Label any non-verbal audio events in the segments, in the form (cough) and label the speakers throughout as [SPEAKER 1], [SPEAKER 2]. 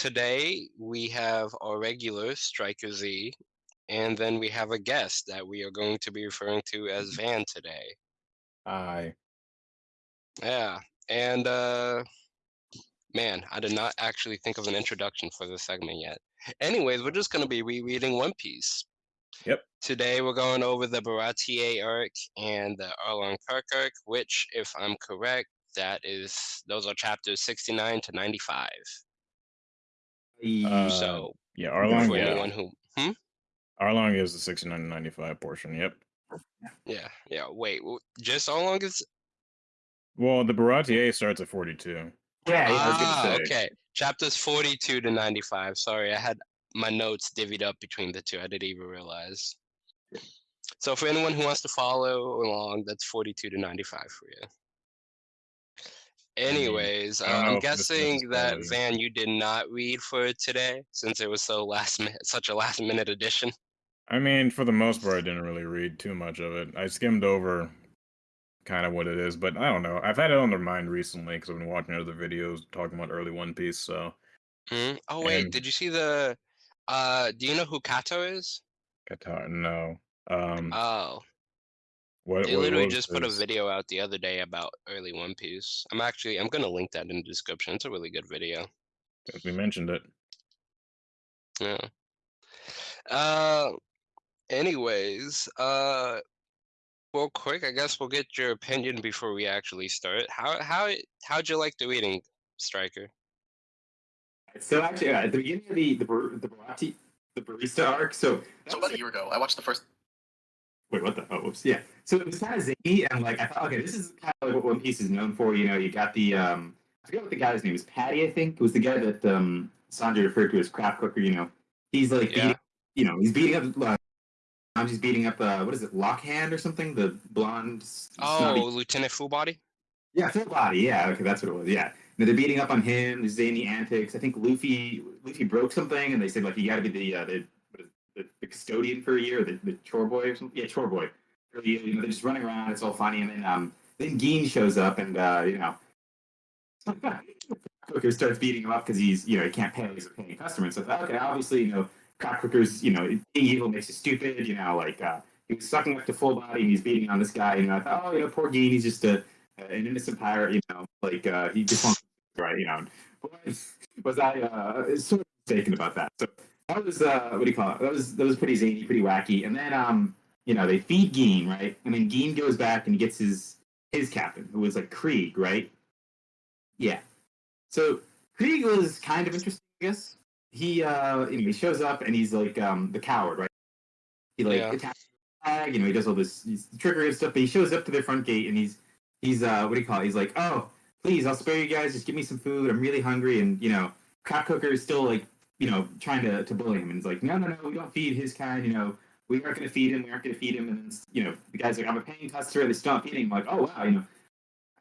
[SPEAKER 1] today we have our regular Striker Z, and then we have a guest that we are going to be referring to as Van today.
[SPEAKER 2] Hi.
[SPEAKER 1] Yeah, and uh, man, I did not actually think of an introduction for this segment yet. Anyways, we're just going to be rereading One Piece.
[SPEAKER 2] Yep.
[SPEAKER 1] Today we're going over the Baratie arc and the Arlong Park arc, which, if I'm correct, that is those are chapters 69 to 95.
[SPEAKER 2] Uh,
[SPEAKER 1] so
[SPEAKER 2] yeah, Arlong.
[SPEAKER 1] for
[SPEAKER 2] Yeah,
[SPEAKER 1] anyone who hmm?
[SPEAKER 2] Arlong is the 69 to 95 portion. Yep.
[SPEAKER 1] Yeah, yeah. Wait, just how long is
[SPEAKER 2] Well, the Baratier starts at 42.
[SPEAKER 3] Yeah, yeah, I was gonna
[SPEAKER 1] Ah, okay. Chapters 42 to 95. Sorry, I had my notes divvied up between the two. I didn't even realize. So for anyone who wants to follow along, that's 42 to 95 for you.
[SPEAKER 2] Mean,
[SPEAKER 1] Anyways,
[SPEAKER 2] know
[SPEAKER 1] I'm
[SPEAKER 2] if this stuff is
[SPEAKER 1] guessing that. Van, you did not read for today since it was so last minute, such a last minute addition.
[SPEAKER 2] I mean, for the most part, I didn't really read too much of it. I skimmed over kind of what it is, but I don't know. I've had it on their mind recently because I've been watching other videos talking about early One Piece. So,
[SPEAKER 1] Hmm? Oh wait,
[SPEAKER 2] And-
[SPEAKER 1] did you see the? Uh, do you know who Kato is?
[SPEAKER 2] Qatar, no. Um,
[SPEAKER 1] Oh,
[SPEAKER 2] what,
[SPEAKER 1] they
[SPEAKER 2] what
[SPEAKER 1] literally
[SPEAKER 2] was
[SPEAKER 1] just put a video out the other day about early One Piece. I'm actually I'm gonna link that in the description. It's a really good video.
[SPEAKER 2] Since we mentioned it.
[SPEAKER 1] Yeah. Uh, anyways, uh, real quick, I guess we'll get your opinion before we actually start. How how how'd you like the reading, Striker?
[SPEAKER 3] So actually, yeah, at the beginning of the the bar- the barati, the barista arc. So that
[SPEAKER 4] So
[SPEAKER 3] was
[SPEAKER 4] about a year ago, I watched the first.
[SPEAKER 3] Wait, what the? Oh, whoops. Yeah. So it was kind of zany, and like I thought, okay, this is kind of like what One Piece is known for. You know, you got the um, I forget what the guy's name is. Patty, I think, it was the guy that um Sanji referred to as Craft cooker. You know, he's like,
[SPEAKER 1] Yeah.
[SPEAKER 3] beating, you know, he's beating up. Uh, he's beating up. Uh, what is it, Lockhand or something? The blonde. s-
[SPEAKER 1] Oh,
[SPEAKER 3] snotty-
[SPEAKER 1] Lieutenant Fullbody.
[SPEAKER 3] Yeah, full body. Yeah, okay, that's what it was. Yeah, and they're beating up on him. Zany antics. I think Luffy Luffy broke something, and they said like you got to be the uh, the, what is it, the the custodian for a year, the, the chore boy or something. Yeah, chore boy. You know, they're just running around. It's all funny, and then um then Gin shows up, and uh, you know. (laughs) Cooker starts beating him up because he's, you know, he can't pay. He's a paying customer. And so, okay, obviously, you know, Cock Cooker's, you know, being evil makes you stupid. You know, like uh, he was sucking up to full body and he's beating on this guy. And I thought, oh, you know, poor Gin, he's just a, an innocent pirate. You know, like uh, he just wants right. You know, (laughs) was I uh, sort of mistaken about that? So that was uh, what do you call it? That was that was pretty zany, pretty wacky. And then um, you know, they feed Gin right, and then Gin goes back and he gets his his captain, who was like Krieg, right? Yeah. So Krieg was kind of interesting, I guess. He uh you know, he shows up and he's like um the coward, right? He like
[SPEAKER 1] Yeah.
[SPEAKER 3] attacks the flag, you know, he does all this he's trickery and stuff, but he shows up to their front gate and he's he's uh what do you call it? He's like, Oh, please, I'll spare you guys, just give me some food, I'm really hungry and you know, Crop Cooker is still like, you know, trying to, to bully him and he's like, No, no, no, we don't feed his kind, you know, we aren't gonna feed him, we aren't gonna feed him and you know, the guy's like, I'm a paying customer, they still not feeding him, I'm like, oh wow, you know,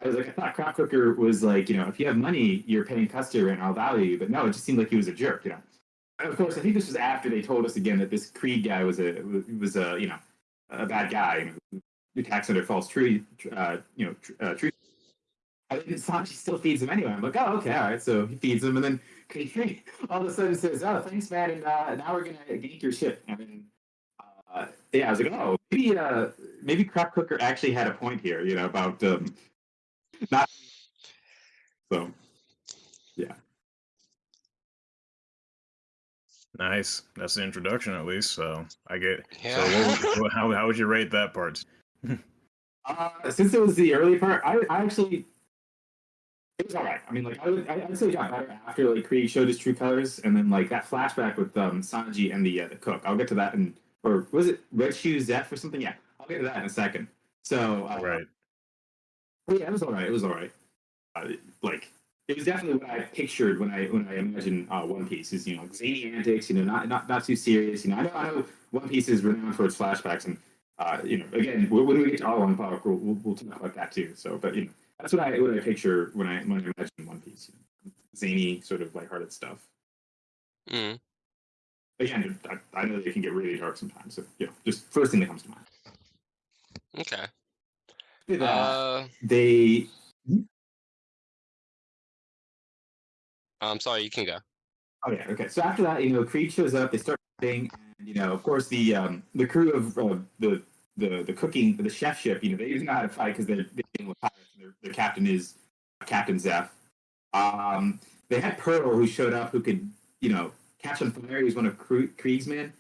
[SPEAKER 3] I was like, I thought Crop Cooker was like, you know, if you have money, you're paying customer and I'll value you. But no, it just seemed like he was a jerk, you know. And of course, I think this was after they told us again that this Krieg guy was a was a you know a bad guy, who attacks under false tree, uh, you know, tr- uh, tree. I think Sanji still feeds him anyway. I'm like, oh, okay, all right. So he feeds him, and then (laughs) Krieg all of a sudden says, "Oh, thanks, man, and uh, now we're gonna gank your ship." And then, uh, yeah, I was like, oh, maybe uh, maybe Crop Cooker actually had a point here, you know, about um, not (laughs) so yeah
[SPEAKER 2] Nice. That's the introduction, at least. So I get.
[SPEAKER 1] Yeah.
[SPEAKER 2] So what, what- (laughs) how how would you rate that part?
[SPEAKER 3] uh, since it was the early part i, I actually it was all right i mean like i would I, i'd say it got better after like krieg showed his true colors and then like that flashback with um sanji and the uh, the cook i'll get to that in or was it red shoes zeff or something yeah i'll get to that in a second so uh,
[SPEAKER 2] Right.
[SPEAKER 3] Yeah, it was all right. It was all right. Uh, like it was definitely what I pictured when I when I imagine uh, One Piece is you know zany antics, you know, not not not too serious. You know, I know I know One Piece is renowned for its flashbacks, and uh, you know, again, when we get to Arlong Park, we'll, we'll we'll talk about that too. So, but you know, that's what I what I picture when I when I imagine One Piece, you know, zany sort of lighthearted stuff.
[SPEAKER 1] Mm.
[SPEAKER 3] Again, I, I know they can get really dark sometimes. So, you know, just first thing that comes to mind.
[SPEAKER 1] Okay.
[SPEAKER 3] Uh,
[SPEAKER 1] Uh,
[SPEAKER 3] they
[SPEAKER 1] I'm sorry. You can go.
[SPEAKER 3] Oh yeah, okay. So after that, you know, Krieg shows up. They start fighting, and you know, of course, the um, the crew of uh, the the the cooking the chef ship, you know, they didn't know how to fight because they're dealing with pirates. Their, their captain is Captain Zeff. Um, they had Pearl, who showed up, who could, you know, catch on fire. He was one of Krieg's men.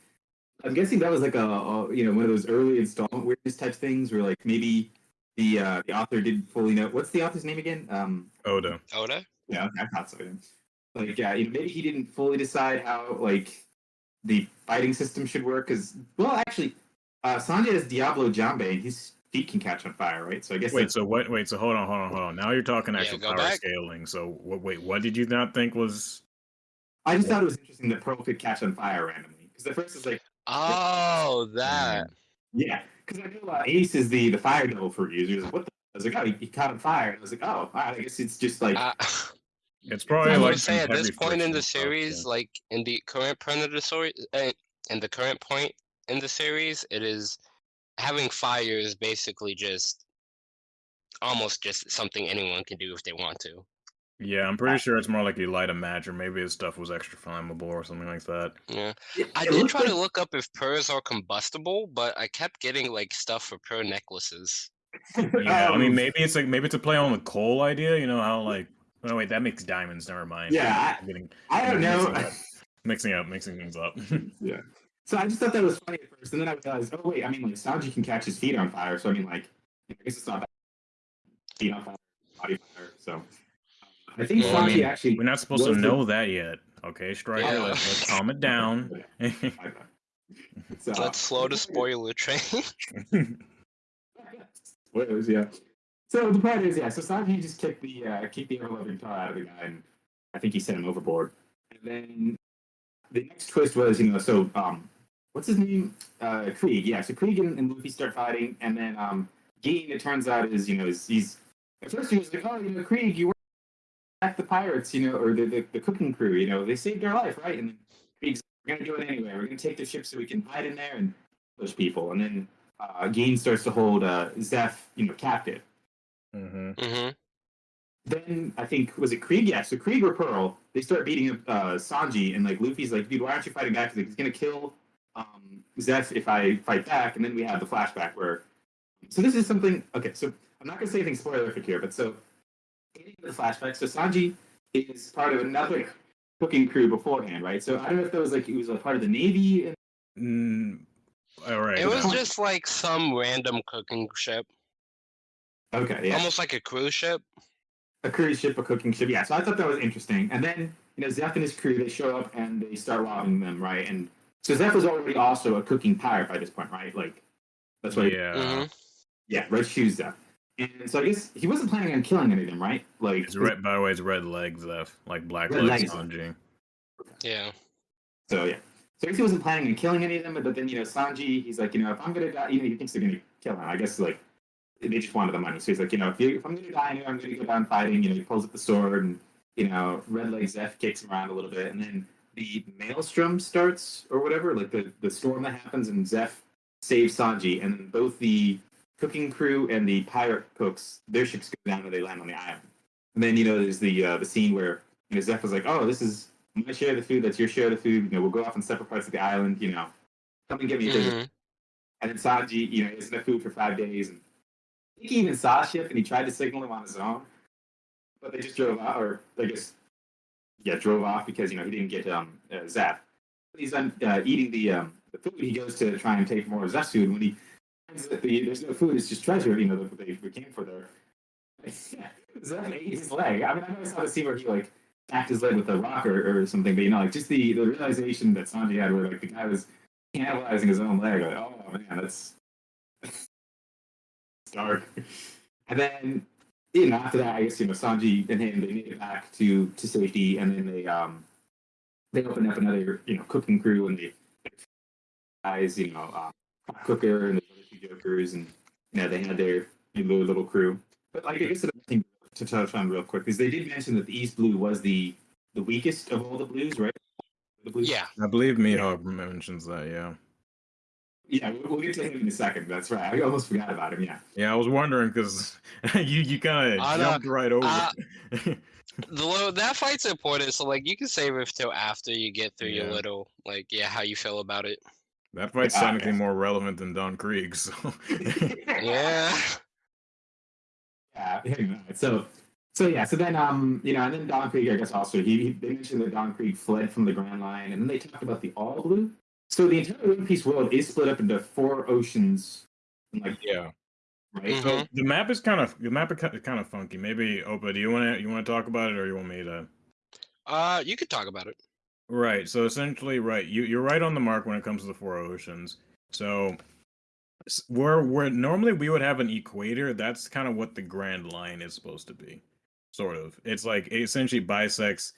[SPEAKER 3] I'm guessing that was like a, a, you know one of those early installment weirdness type things where like maybe the uh, the author didn't fully know what's the author's name again. Um,
[SPEAKER 2] Oda.
[SPEAKER 1] Oda?
[SPEAKER 3] yeah, okay, I thought so. yeah. Like, yeah, you know, maybe he didn't fully decide how like the fighting system should work. Because, well, actually, uh, Sanji has Diablo Jambe, and his feet can catch on fire, right? So I guess
[SPEAKER 2] Wait, so what? Wait, so hold on, hold on, hold on. Now you're talking actual
[SPEAKER 1] go
[SPEAKER 2] power
[SPEAKER 1] back.
[SPEAKER 2] scaling. So what? Wait, what did you not think was?
[SPEAKER 3] I just thought it was interesting that Pearl could catch on fire randomly. Because at first it's like,
[SPEAKER 1] Oh,
[SPEAKER 2] Mm.
[SPEAKER 1] that.
[SPEAKER 3] yeah, because I know uh, Ace is the the fire devil fruit users. What the? I was like, oh, he, he caught on fire. And I was like, oh, all right, I guess it's just like,
[SPEAKER 1] Uh, (laughs)
[SPEAKER 2] It's probably
[SPEAKER 1] I
[SPEAKER 2] like
[SPEAKER 1] would say at this point in the
[SPEAKER 2] friction stuff,
[SPEAKER 1] series,
[SPEAKER 2] yeah.
[SPEAKER 1] like in the current Predator story, uh, in the current point in the series, it is having fire is basically just almost just something anyone can do if they want to.
[SPEAKER 2] Yeah, I'm pretty uh, sure it's more like you light a match, or maybe his stuff was extra flammable or something like that.
[SPEAKER 1] Yeah, I did try to look up if pearls are combustible, but I kept getting like stuff for pearl necklaces. (laughs)
[SPEAKER 2] Yeah, I mean, maybe it's like maybe it's a play on the coal idea. You know how like oh wait, that makes diamonds. Never mind.
[SPEAKER 3] Yeah,
[SPEAKER 2] I'm getting
[SPEAKER 3] I don't know.
[SPEAKER 2] Mixing up, (laughs) mixing up, mixing things up. (laughs)
[SPEAKER 3] yeah. So I just thought that was funny at first, and then I realized, oh wait, I mean, like Sanji can catch his feet on fire, so I mean, like, I guess it's not that feet on fire, body fire. So I think
[SPEAKER 1] Well, I
[SPEAKER 3] Sanji
[SPEAKER 2] mean,
[SPEAKER 3] actually.
[SPEAKER 2] We're not supposed to
[SPEAKER 3] was the-
[SPEAKER 2] know that yet. Okay, Striker,
[SPEAKER 1] Yeah.
[SPEAKER 2] let's, let's calm it down. (laughs)
[SPEAKER 3] So,
[SPEAKER 1] Let's slow the spoiler train. (laughs)
[SPEAKER 3] Spoilers, yeah. So the point is, yeah. So Sanji just kicked the uh, kicked the ever loving tar out of the guy, and I think he sent him overboard. And then the next twist was, you know, so um, what's his name? Uh, Krieg. Yeah. So Krieg and, and Luffy start fighting, and then um, Gene, it turns out, is you know, is he's at first he was like, oh, you know, Krieg, you were at the pirates, you know, or the, the the cooking crew, you know, they saved our life, right? And then Krieg's we're gonna do it anyway. We're gonna take the ship so we can hide in there and push people, and then uh, Gene starts to hold uh, Zeff, you know, captive.
[SPEAKER 2] hmm
[SPEAKER 1] hmm
[SPEAKER 3] Then I think was it Krieg? Yeah, so Krieg or Pearl, they start beating up uh, Sanji, and like Luffy's like, dude, why aren't you fighting back? He's like, he's gonna kill um, Zeff if I fight back, and then we have the flashback where. So this is something. Okay, so I'm not gonna say anything spoilerific here, but so getting the flashback. So Sanji is part of another cooking crew beforehand, right? So I don't know if that was like he was a part of the navy. And,
[SPEAKER 2] Mm, all right.
[SPEAKER 1] It was
[SPEAKER 2] now.
[SPEAKER 1] just like some random cooking ship,
[SPEAKER 3] okay, yeah.
[SPEAKER 1] almost like a cruise ship.
[SPEAKER 3] a cruise ship, a cooking ship. Yeah, so I thought that was interesting. And then, you know, Zeff and his crew, they show up and they start robbing them, right? And so Zeff was already also a cooking pirate by this point, right? Like, that's why, yeah,
[SPEAKER 2] yeah.
[SPEAKER 3] yeah Red Shoes Zeff. And so I guess he wasn't planning on killing any of them, right? Like,
[SPEAKER 2] It's red. By the way, it's red legs left, like black
[SPEAKER 3] Red
[SPEAKER 2] legs.
[SPEAKER 3] legs.
[SPEAKER 2] Sanji.
[SPEAKER 1] Yeah.
[SPEAKER 3] so yeah. So I guess he wasn't planning on killing any of them, but then, you know, Sanji, he's like, you know, if I'm gonna die, you know, he thinks they're gonna kill him. I guess, like, they just wanted the money. So he's like, you know, if, you, if I'm gonna die, anyway, I'm gonna go down fighting. You know, he pulls up the sword and, you know, Red Legs Zeff kicks him around a little bit, and then the maelstrom starts or whatever, like the the storm that happens, and Zeff saves Sanji, and both the cooking crew and the pirate cooks, their ships go down and they land on the island. And then you know, there's the uh, the scene where you know Zeff was like, "Oh, this is my share of the food. That's your share of the food. You know, we'll go off on separate parts of the island. You know, come and get me." a visit."
[SPEAKER 1] Mhm.
[SPEAKER 3] And then Sanji, you know, isn't enough food for five days, and I think he even saw a ship and he tried to signal him on his own, but they just drove out, or I guess, yeah, drove off because you know he didn't get um uh. He's done uh, eating the um the food. He goes to try and take more of food. When he finds that the, there's no food, it's just treasure. You know that they, they came for there. (laughs) Zeff ate his leg. I mean, I it's not a scene where he like tapped his leg with a rock or, or something, but you know, like just the the realization that Sanji had, where like the guy was cannibalizing his own leg. Like, oh man, that's (laughs) dark. And then, you know, after that, I guess you know Sanji and him they made it back to to safety, and then they um they opened up another you know cooking crew, and they guys you know um, Hot cooker and the other two jokers, and you know they had their, their little, little crew. But like I guess the thing to touch on real quick is they did mention that the East Blue was the the weakest of all the blues, right? The blues.
[SPEAKER 1] Yeah.
[SPEAKER 2] I believe Mihawk mentions that. Yeah.
[SPEAKER 3] Yeah, we'll, we'll get to him in a second. That's right. I almost forgot about him. Yeah.
[SPEAKER 2] Yeah, I was wondering because (laughs) you you kind of
[SPEAKER 1] know.
[SPEAKER 2] jumped right over.
[SPEAKER 1] Uh. (laughs) The lo- that fight's important, so like you can save it till after you get through your little like yeah how you feel about it.
[SPEAKER 2] That fight's
[SPEAKER 3] Ah,
[SPEAKER 2] technically
[SPEAKER 3] yeah.
[SPEAKER 2] more relevant than Don Krieg. So (laughs)
[SPEAKER 1] Yeah.
[SPEAKER 3] Yeah. So, so yeah. So then, um, you know, and then Don Krieg, I guess, also he, he they mentioned that Don Krieg fled from the Grand Line, and then they talked about the All Blue. So the entire One Piece world is split up into four oceans, like
[SPEAKER 2] yeah.
[SPEAKER 3] right.
[SPEAKER 1] Mhm.
[SPEAKER 2] So the map is kind of the map is kind of funky. Maybe Opa, do you want to you want to talk about it, or you want me to?
[SPEAKER 1] Uh, you could talk about it.
[SPEAKER 2] Right. So essentially, right, you you're right on the mark when it comes to the four oceans. So s- where where normally we would have an equator, that's kind of what the Grand Line is supposed to be. Sort of. It's like it essentially bisects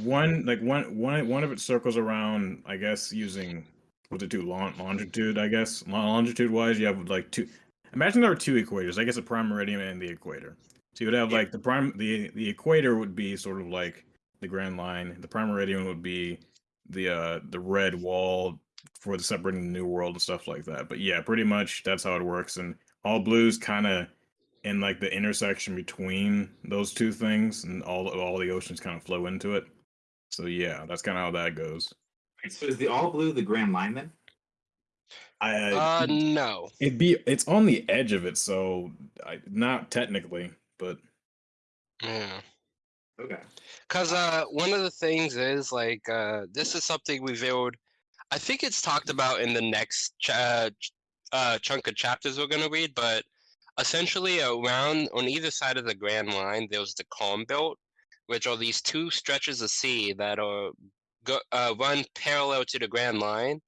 [SPEAKER 2] one like one one one of it circles around. I guess using what's it do long, longitude. I guess Lo- longitude wise, you have like two. Imagine there were two equators. I guess a prime meridian and the equator. So you would have
[SPEAKER 3] Yeah.
[SPEAKER 2] like the prime the the equator would be sort of like the Grand Line. The prime meridian would be the uh the red wall for the separating the new world and stuff like that. But yeah, pretty much that's how it works. And all blues kind of in like the intersection between those two things, and all all the oceans kind of flow into it. So yeah, that's kind of how that goes.
[SPEAKER 3] So is the All Blue the Grand Line then?
[SPEAKER 2] I
[SPEAKER 1] Uh, no.
[SPEAKER 2] it'd be it's on the edge of it, so I, not technically, but
[SPEAKER 1] Yeah.
[SPEAKER 3] Okay.
[SPEAKER 1] Cause uh, one of the things is like uh, this is something we viewed. I think it's talked about in the next ch- uh, chunk of chapters we're gonna read, but essentially around on either side of the Grand Line, there's the Calm Belt, which are these two stretches of sea that are go, uh, run parallel to the Grand Line,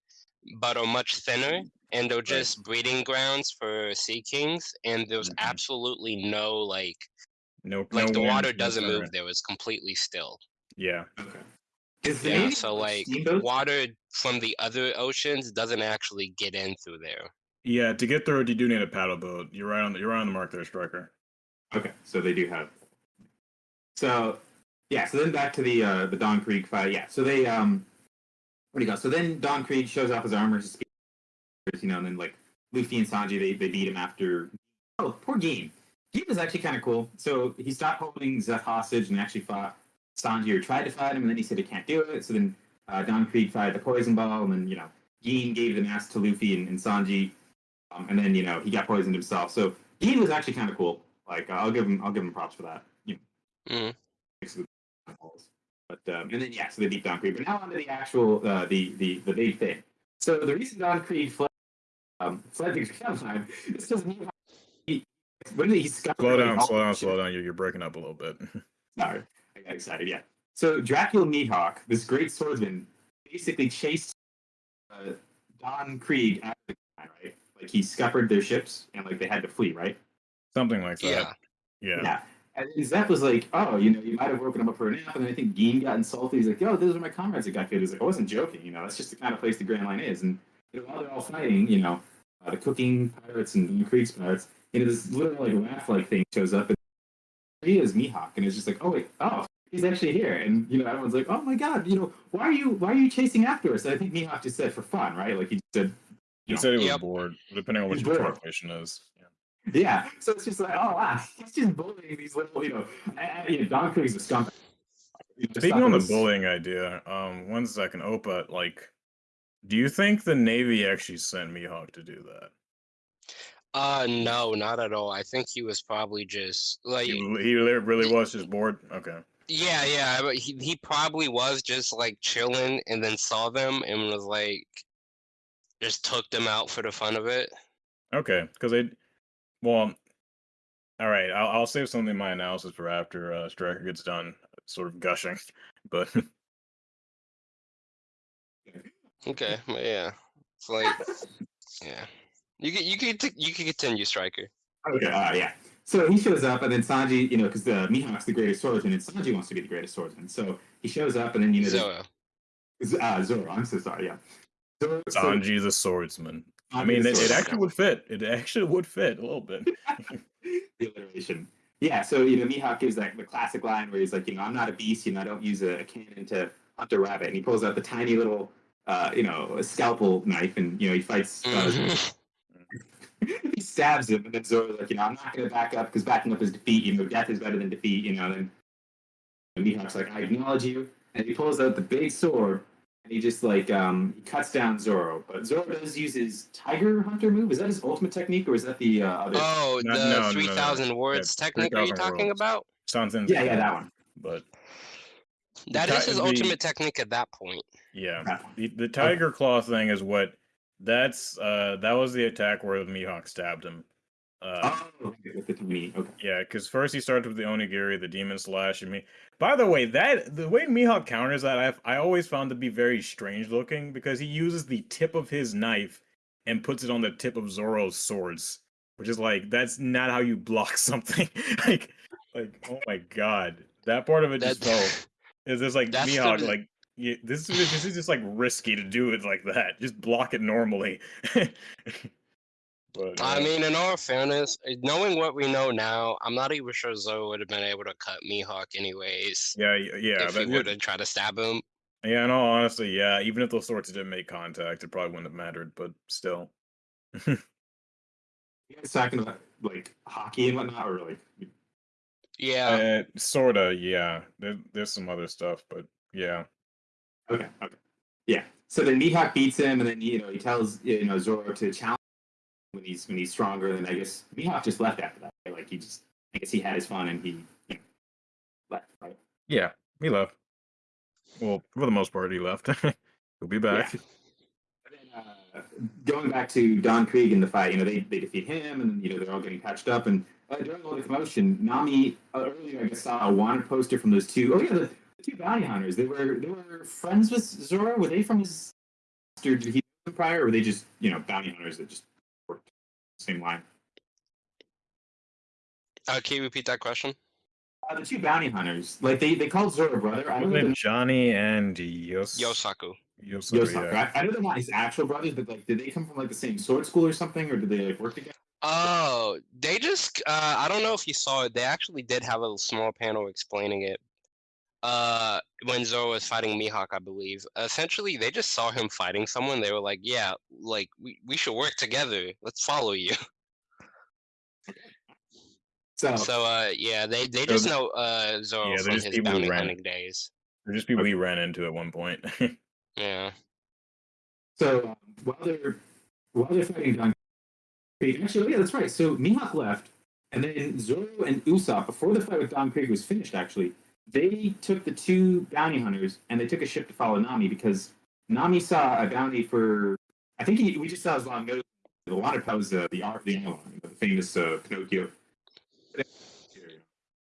[SPEAKER 1] but are much thinner, and they're just breeding grounds for sea kings. And there's
[SPEAKER 2] Mhm.
[SPEAKER 1] absolutely no like
[SPEAKER 2] no,
[SPEAKER 1] like
[SPEAKER 2] no
[SPEAKER 1] the water doesn't move there; it's completely still.
[SPEAKER 2] Yeah,
[SPEAKER 3] Okay. Is the
[SPEAKER 1] Yeah, so like
[SPEAKER 3] steamboats?
[SPEAKER 1] water from the other oceans doesn't actually get in through there.
[SPEAKER 2] yeah. To get through it, you do need a paddle boat. You're right on the, you're right on the mark there, striker.
[SPEAKER 3] Okay, so they do have. So yeah, so then back to the uh, the Don Krieg fight. Yeah, so they um, what do you go? So then Don Krieg shows off his armor, his spears, you know, and then like Luffy and Sanji they, they beat him after. Oh, poor Game. Game was actually kind of cool. So he stopped holding Zeff hostage and actually fought Sanji or tried to fight him, and then he said he can't do it. So then uh, Don Krieg fired the poison ball, and then you know Gin gave the mask to Luffy and, and Sanji, um, and then you know he got poisoned himself. So Gin was actually kind of cool. Like uh, I'll give him I'll give him props for that. You know,
[SPEAKER 1] Mhm.
[SPEAKER 3] mix with the balls. But um, and then yeah, so the deep Don Krieg. But now onto the actual uh, the the the big thing. So the reason Don Krieg fled um, fled the Grand Line is because he, when did he discover
[SPEAKER 2] Slow down, slow down, slow down. You're, you're breaking up a little bit. (laughs)
[SPEAKER 3] Sorry, I got excited. Yeah. So Dracula Mihawk, this great swordsman, basically chased uh, Don Krieg out of the Grand Line, right? Like he scuppered their ships and like they had to flee, right?
[SPEAKER 2] Something like that.
[SPEAKER 1] Yeah.
[SPEAKER 2] Yeah.
[SPEAKER 3] Yeah. And then Zeff was like, oh, you know, you might have woken him up for a nap. And then I think Gin got insulted. He's like, yo, those are my comrades that got killed. He's like, I wasn't joking. You know, that's just the kind of place the Grand Line is. And you know, while they're all fighting, you know, uh, the cooking pirates and the Krieg's pirates, you know, this little like laugh like thing shows up. And he is Mihawk. And it's just like, oh, wait, oh, he's actually here. And, you know, everyone's like, oh my God, you know, why are you, why are you chasing after us? And I think Mihawk just said for fun, right? Like he just said,
[SPEAKER 2] He
[SPEAKER 3] know,
[SPEAKER 2] said he was
[SPEAKER 1] Yep.
[SPEAKER 2] bored, depending on what your
[SPEAKER 3] bored.
[SPEAKER 2] translation is. Yeah.
[SPEAKER 3] Yeah, so it's just like, oh wow, he's just bullying these little, you know, uh, you know Don Krieg's a skunk. You know,
[SPEAKER 2] Speaking on the
[SPEAKER 3] was-
[SPEAKER 2] bullying idea, um, one second, Opa, like, do you think the Navy actually sent Mihawk to do that?
[SPEAKER 1] Uh, no, not at all. I think he was probably just like,
[SPEAKER 2] He, he really was just bored. Okay.
[SPEAKER 1] yeah, yeah. He he probably was just like chilling, and then saw them and was like, just took them out for the fun of it.
[SPEAKER 2] Okay, because they, well, all right. I'll, I'll save something in my analysis for after uh, Striker gets done, sort of gushing. (laughs) But
[SPEAKER 1] Okay, but yeah, it's like, yeah. You can you can t- you can continue, Striker.
[SPEAKER 3] Okay, uh, yeah. So he shows up, and then Sanji, you know, because the Mihawk's the greatest swordsman, and Sanji wants to be the greatest swordsman. So he shows up, and then you know,
[SPEAKER 1] Zoro.
[SPEAKER 3] uh, Zoro. I'm so sorry. Yeah. Zoro, so
[SPEAKER 2] Sanji the swordsman. I mean, it, it actually would fit. It actually would fit a little bit. (laughs)
[SPEAKER 3] the alliteration. Yeah, so you know, Mihawk gives like the classic line where he's like, you know, I'm not a beast, you know, I don't use a, a cannon to hunt a rabbit, and he pulls out the tiny little, uh, you know, scalpel knife, and you know, he fights. Uh, (laughs) he stabs him, and then Zoro's like, you know, I'm not going to back up because backing up is defeat. You know, death is better than defeat. You know, then And Mihawk's like, I acknowledge you. And he pulls out the big sword and he just like um, cuts down Zoro. But Zoro does use his Tiger Hunter move. Is that his ultimate technique or is that the uh, other?
[SPEAKER 1] Oh,
[SPEAKER 2] No,
[SPEAKER 1] the
[SPEAKER 2] no, no, no.
[SPEAKER 1] 3,000 worlds
[SPEAKER 2] Yeah,
[SPEAKER 1] technique are you talking
[SPEAKER 2] words.
[SPEAKER 1] about?
[SPEAKER 2] Something.
[SPEAKER 3] yeah, yeah, that one.
[SPEAKER 2] But
[SPEAKER 1] that is his
[SPEAKER 2] the-
[SPEAKER 1] ultimate technique at that point.
[SPEAKER 2] yeah, the, the tiger claw thing is what. That's uh that was the attack where Mihawk stabbed him. Uh,
[SPEAKER 3] Oh, okay, with the. Okay.
[SPEAKER 2] Yeah, because first he starts with the Onigiri, the Demon Slash, and me. By the way, that the way Mihawk counters that, I've, I always found to be very strange looking because he uses the tip of his knife and puts it on the tip of Zoro's swords, which is like that's not how you block (laughs) something. like, like oh my god, that part of it just felt
[SPEAKER 1] That,
[SPEAKER 2] is just like
[SPEAKER 1] That's the
[SPEAKER 2] like. Yeah, this is this is just like risky to do it like that. Just block it normally. (laughs) but
[SPEAKER 1] I
[SPEAKER 2] uh,
[SPEAKER 1] mean, in all fairness, uh, knowing what we know now, I'm not even sure Zoro would have been able to cut Mihawk anyways.
[SPEAKER 2] yeah, yeah,
[SPEAKER 1] if he would have tried to stab him.
[SPEAKER 2] Yeah, in all honesty, yeah. Even if those swords didn't make contact, it probably wouldn't have mattered. But still, (laughs)
[SPEAKER 3] You guys talking about like hockey and whatnot, or like
[SPEAKER 1] Yeah.
[SPEAKER 2] uh, sorta, yeah. There, there's some other stuff, but yeah,
[SPEAKER 3] Okay, okay. Yeah. So then Mihawk beats him, and then you know he tells you know Zoro to challenge when he's when he's stronger. And I guess Mihawk just left after that. Right? Like he just, I guess he had his fun and he you know, left. Right.
[SPEAKER 2] yeah. He left. Well, for the most part, he left. (laughs) He'll be back.
[SPEAKER 3] And then, uh, going back to Don Krieg in the fight, you know they, they defeat him, and you know they're all getting patched up. And uh, during all the commotion, Nami uh, earlier I guess saw a wanted poster from those two. Oh yeah, the, the two bounty hunters. They were they were friends with Zoro. Were they from his? Or did he prior, or were they just you know bounty hunters that just same line?
[SPEAKER 1] Uh, can you repeat that question?
[SPEAKER 3] Uh, the two bounty hunters, like they they called Zoro brother. I don't know
[SPEAKER 2] Johnny and Yos.
[SPEAKER 1] Yosaku.
[SPEAKER 2] Yosaku,
[SPEAKER 3] Yosaku.
[SPEAKER 2] yeah.
[SPEAKER 3] I, I know they're not his actual brothers, but like, did they come from like the same sword school or something, or did they like work together?
[SPEAKER 1] Oh, they just, uh, I don't know if you saw it. They actually did have a small panel explaining it. Uh, when Zoro was fighting Mihawk, I believe. Essentially, they just saw him fighting someone. They were like, yeah, like, we, we should work together. Let's follow you. (laughs)
[SPEAKER 3] So,
[SPEAKER 1] So, uh, yeah, they, they just
[SPEAKER 2] th-
[SPEAKER 1] know, uh, Zoro
[SPEAKER 2] Yeah, they're
[SPEAKER 1] from
[SPEAKER 2] just
[SPEAKER 1] his bounty hunting days.
[SPEAKER 2] They're just people we ran into at one point. (laughs)
[SPEAKER 1] Yeah.
[SPEAKER 3] So um, while they're while they're fighting Don Krieg, actually, oh, yeah, that's right. So Mihawk left, and then Zoro and Usopp, before the fight with Don Krieg was finished, actually, they took the two bounty hunters and they took a ship to follow Nami because Nami saw a bounty for. I think he, we just saw his long nose. The wanted was uh, the art, the Arlong, the famous uh, Pinocchio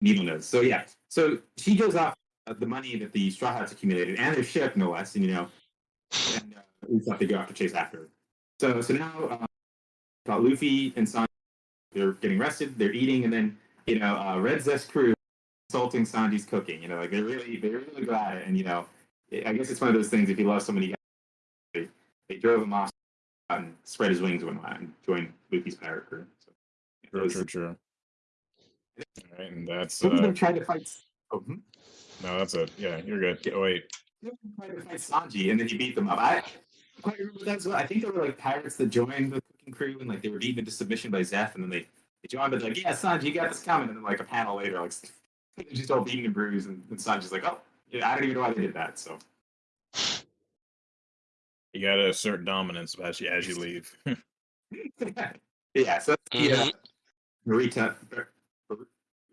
[SPEAKER 3] needle nose. So yeah, so she goes off uh, the money that the Straw Hats accumulated and their ship, no less, and you know and uh, they go after chase after. So so now uh, Luffy and Sanji. They're getting rested. They're eating, and then you know uh, Red Zest crew insulting Sanji's cooking. You know, like they're really they're really good at it. And you know, I guess it's one of those things. If you love somebody, they, they drove him off and spread his wings and whatnot and joined Luffy's pirate crew. So, it
[SPEAKER 2] True,
[SPEAKER 3] was-
[SPEAKER 2] true, true. Alright, and that's
[SPEAKER 3] Some of
[SPEAKER 2] uh,
[SPEAKER 3] them tried to fight. Oh, hmm?
[SPEAKER 2] no, that's it. Yeah, you're good. Oh wait,
[SPEAKER 3] Some of them tried to fight Sanji, and then he beat them up. I quite remember that as well. I think there were like pirates that joined the cooking crew, and like they were beaten into submission by Zeff, and then they, they joined, but like, yeah, Sanji, you got this coming, and then like a panel later, like just all beaten and bruised, and, and Sanji's like, oh, yeah, I don't even know why they did that. So
[SPEAKER 2] you gotta assert dominance as you as you (laughs) leave. (laughs)
[SPEAKER 3] yeah, so that's the uh,
[SPEAKER 1] Mhm.
[SPEAKER 3] Marita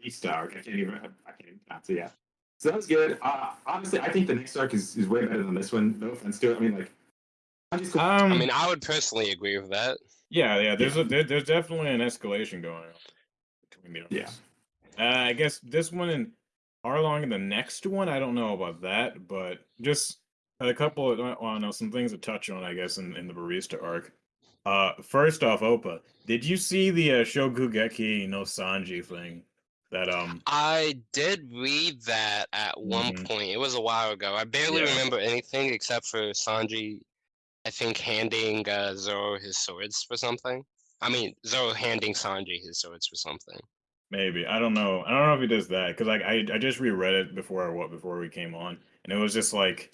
[SPEAKER 3] Marista arc. I can't even I can't even pronounce it. Yeah, so that was good. Uh, honestly, I think the next arc is, is way better than this one. No offense to it. I mean, like, Sanji's cool.
[SPEAKER 2] um,
[SPEAKER 1] I mean, I would personally agree with that.
[SPEAKER 2] yeah, yeah. There's a there, there's definitely an escalation going on between the
[SPEAKER 3] Yeah.
[SPEAKER 2] Uh, I guess this one and Arlong and the next one, I don't know about that, but just a couple of, well, I don't know, some things to touch on, I guess, in, in the barista arc. Uh, first off, Opa, did you see the uh, Shokugeki no Sanji thing? That um,
[SPEAKER 1] I did read that at one
[SPEAKER 2] Mhm.
[SPEAKER 1] point. It was a while ago. I barely
[SPEAKER 2] Yeah.
[SPEAKER 1] remember anything except for Sanji, I think, handing uh, Zoro his swords for something. I mean, Zoro handing Sanji his swords for something.
[SPEAKER 2] Maybe I don't know. I don't know if he does that because like I I just reread it before what before we came on, and it was just like.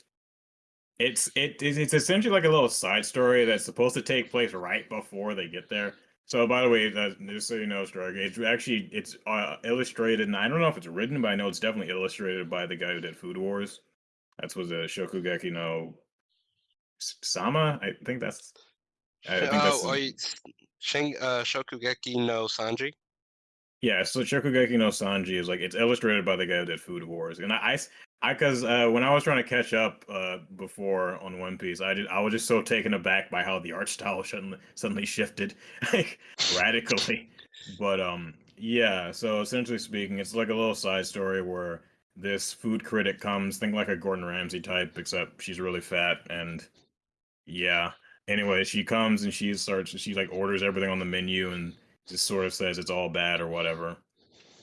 [SPEAKER 2] It's it is it's essentially like a little side story that's supposed to take place right before they get there. So by the way, uh, just so you know, Striker, it's actually it's uh, illustrated, and I don't know if it's written, but I know it's definitely illustrated by the guy who did Food Wars. That's was a Shokugeki no Soma. I think that's. I think that's
[SPEAKER 1] Oh, are you Shin, uh, Shokugeki no Sanji?
[SPEAKER 2] Yeah. So Shokugeki no Sanji is like it's illustrated by the guy who did Food Wars, and I, I, cause uh, when I was trying to catch up uh, before on One Piece, I did I was just so taken aback by how the art style suddenly suddenly shifted (laughs) like radically. But um, yeah. So essentially speaking, it's like a little side story where this food critic comes, think like a Gordon Ramsay type, except she's really fat and yeah. Anyway, she comes and she starts. She like orders everything on the menu and just sort of says it's all bad or whatever.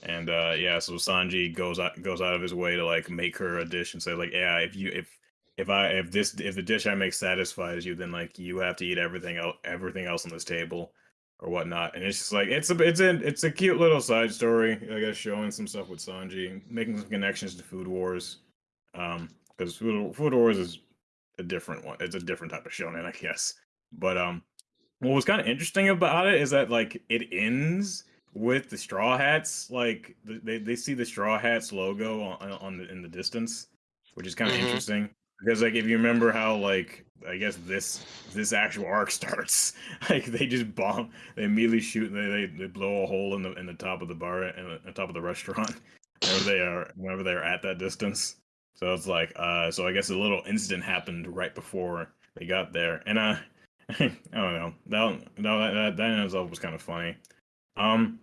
[SPEAKER 2] And uh yeah, so Sanji goes out goes out of his way to like make her a dish and say like, yeah, if you if if I if this if the dish I make satisfies you, then like you have to eat everything else everything else on this table or whatnot. And it's just like it's a it's a it's a cute little side story, I guess, showing some stuff with Sanji, making some connections to Food Wars. Um, because Food Food Wars is a different one. It's a different type of shonen, I guess. But um, what was kind of interesting about it is that like it ends with the Straw Hats. Like they they see the Straw Hats logo on, on the in the distance, which is kind of
[SPEAKER 1] Mhm.
[SPEAKER 2] interesting because like if you remember how like I guess this this actual arc (laughs) starts, like they just bomb, they immediately shoot, they they, they blow a hole in the in the top of the bar in the top of the restaurant (laughs) whenever they are whenever they are at that distance. So it's like, uh, so I guess a little incident happened right before they got there, and uh, (laughs) I don't know, that that that, that in itself was kind of funny. Um,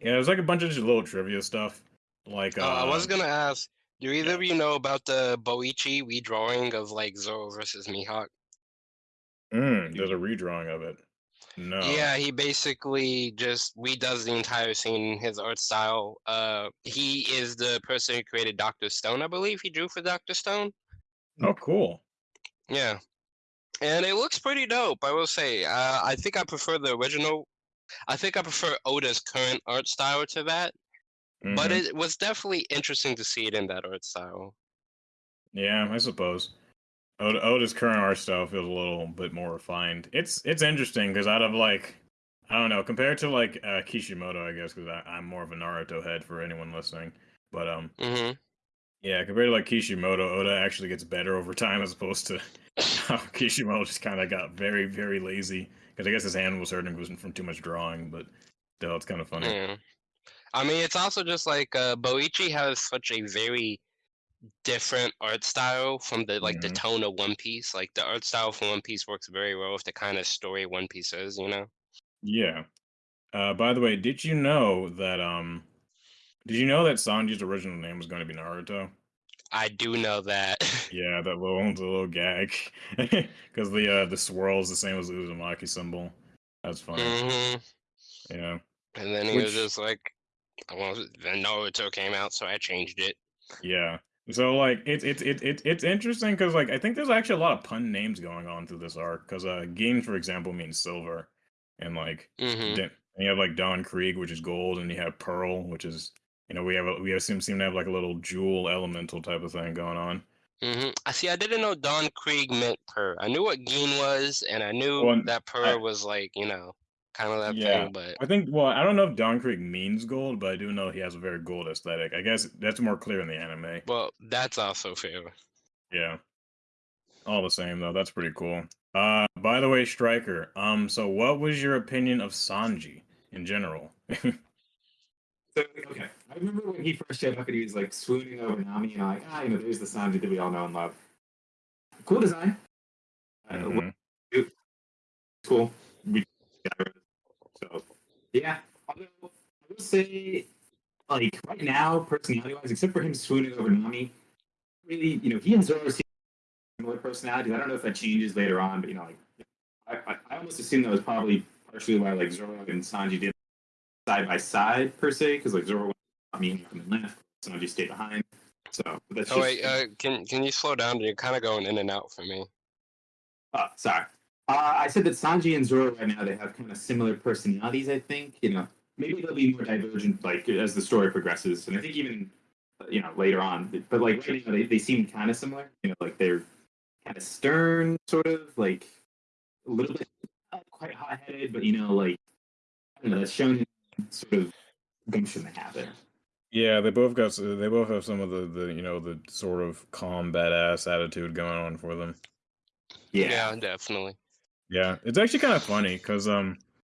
[SPEAKER 2] yeah, it was like a bunch of just little trivia stuff, like uh,
[SPEAKER 1] Uh, I was gonna ask, do either
[SPEAKER 2] yeah.
[SPEAKER 1] of you know about the Boichi redrawing of like Zoro versus Mihawk?
[SPEAKER 2] mm, there's a redrawing of it. No,
[SPEAKER 1] Yeah, he basically just redoes the entire scene, in his art style. Uh, he is the person who created Doctor Stone, I believe. He drew for Doctor Stone.
[SPEAKER 2] oh cool.
[SPEAKER 1] Yeah, and it looks pretty dope. I will say. Uh, I think I prefer the original. I think I prefer Oda's current art style to that, but
[SPEAKER 2] Mhm.
[SPEAKER 1] it was definitely interesting to see it in that art style.
[SPEAKER 2] Yeah, I suppose. Oda, Oda's current art style feels a little bit more refined. It's it's interesting because out of like I don't know compared to like uh, Kishimoto, I guess because I'm more of a Naruto head for anyone listening. But um,
[SPEAKER 1] hmm
[SPEAKER 2] yeah, compared to like Kishimoto, Oda actually gets better over time as opposed to (laughs) (laughs) Kishimoto just kind of got very very lazy because I guess his hand was hurting was from too much drawing. But still, it's kind of funny.
[SPEAKER 1] Yeah. I mean, it's also just like uh, Boichi has such a very different art style from the like the
[SPEAKER 2] Mhm.
[SPEAKER 1] tone of One Piece. Like the art style for One Piece works very well with the kind of story One Piece is. You know.
[SPEAKER 2] Yeah. Uh, by the way, did you know that um, did you know that Sanji's original name was going to be Naruto?
[SPEAKER 1] I do know that. (laughs)
[SPEAKER 2] Yeah, that little (laughs) the little gag (laughs) because the uh the swirl is the same as the Uzumaki symbol. That's funny.
[SPEAKER 1] hmm
[SPEAKER 2] Yeah,
[SPEAKER 1] And then he was just like, "Well, then Naruto came out, so I changed it."
[SPEAKER 2] yeah. So like it's it's it's it's it's interesting because like I think there's actually a lot of pun names going on through this arc because uh Gin for example means silver, and like
[SPEAKER 1] hmm
[SPEAKER 2] then and you have like Don Krieg which is gold, and you have Pearl which is you know we have a, we have seem seem to have like a little jewel elemental type of thing going on.
[SPEAKER 1] hmm I see. I didn't know Don Krieg meant purr. I knew what Gin was, and I knew
[SPEAKER 2] Well,
[SPEAKER 1] that purr was like you know, kind of that
[SPEAKER 2] Yeah.
[SPEAKER 1] thing. But
[SPEAKER 2] I think well I don't know if Don Krieg means gold, but I do know he has a very gold aesthetic. I guess that's more clear in the anime.
[SPEAKER 1] well, that's also fair.
[SPEAKER 2] Yeah. All the same though, that's pretty cool. Uh by the way, Striker, um so what was your opinion of Sanji in general? (laughs)
[SPEAKER 3] So, okay, I remember when he first showed up and he was like swooning over Nami, and I'm like, ah, you know, there's the Sanji that we all know and love. Cool design. Uh,
[SPEAKER 2] Mhm.
[SPEAKER 3] Cool. We so yeah. Although I will say, like right now, personality wise, except for him swooning over Nami, really, you know, he and Zoro seem similar personalities. I don't know if that changes later on, but you know, like I, I, I almost assume that was probably partially why like Zoro and Sanji did side by side per se, because like Zoro went I mean the left, Sanji stayed behind. So that's
[SPEAKER 1] Oh
[SPEAKER 3] just
[SPEAKER 1] wait, uh, can can you slow down? You're kind of going in and out for me.
[SPEAKER 3] Oh, sorry. Uh, I said that Sanji and Zoro right now they have kind of similar personalities. I think you know maybe they'll be more divergent like as the story progresses, and I think even uh, you know later on. But, like right now they, they seem kind of similar. You know, like they're kind of stern, sort of like a little bit quite hot headed, but you know like you know, that shonen sort of gumption they have there.
[SPEAKER 2] Yeah, they both got. They both have some of the, the you know the sort of calm badass attitude going on for them.
[SPEAKER 3] Yeah.
[SPEAKER 1] Yeah, definitely.
[SPEAKER 2] Yeah, it's actually kind of funny because um,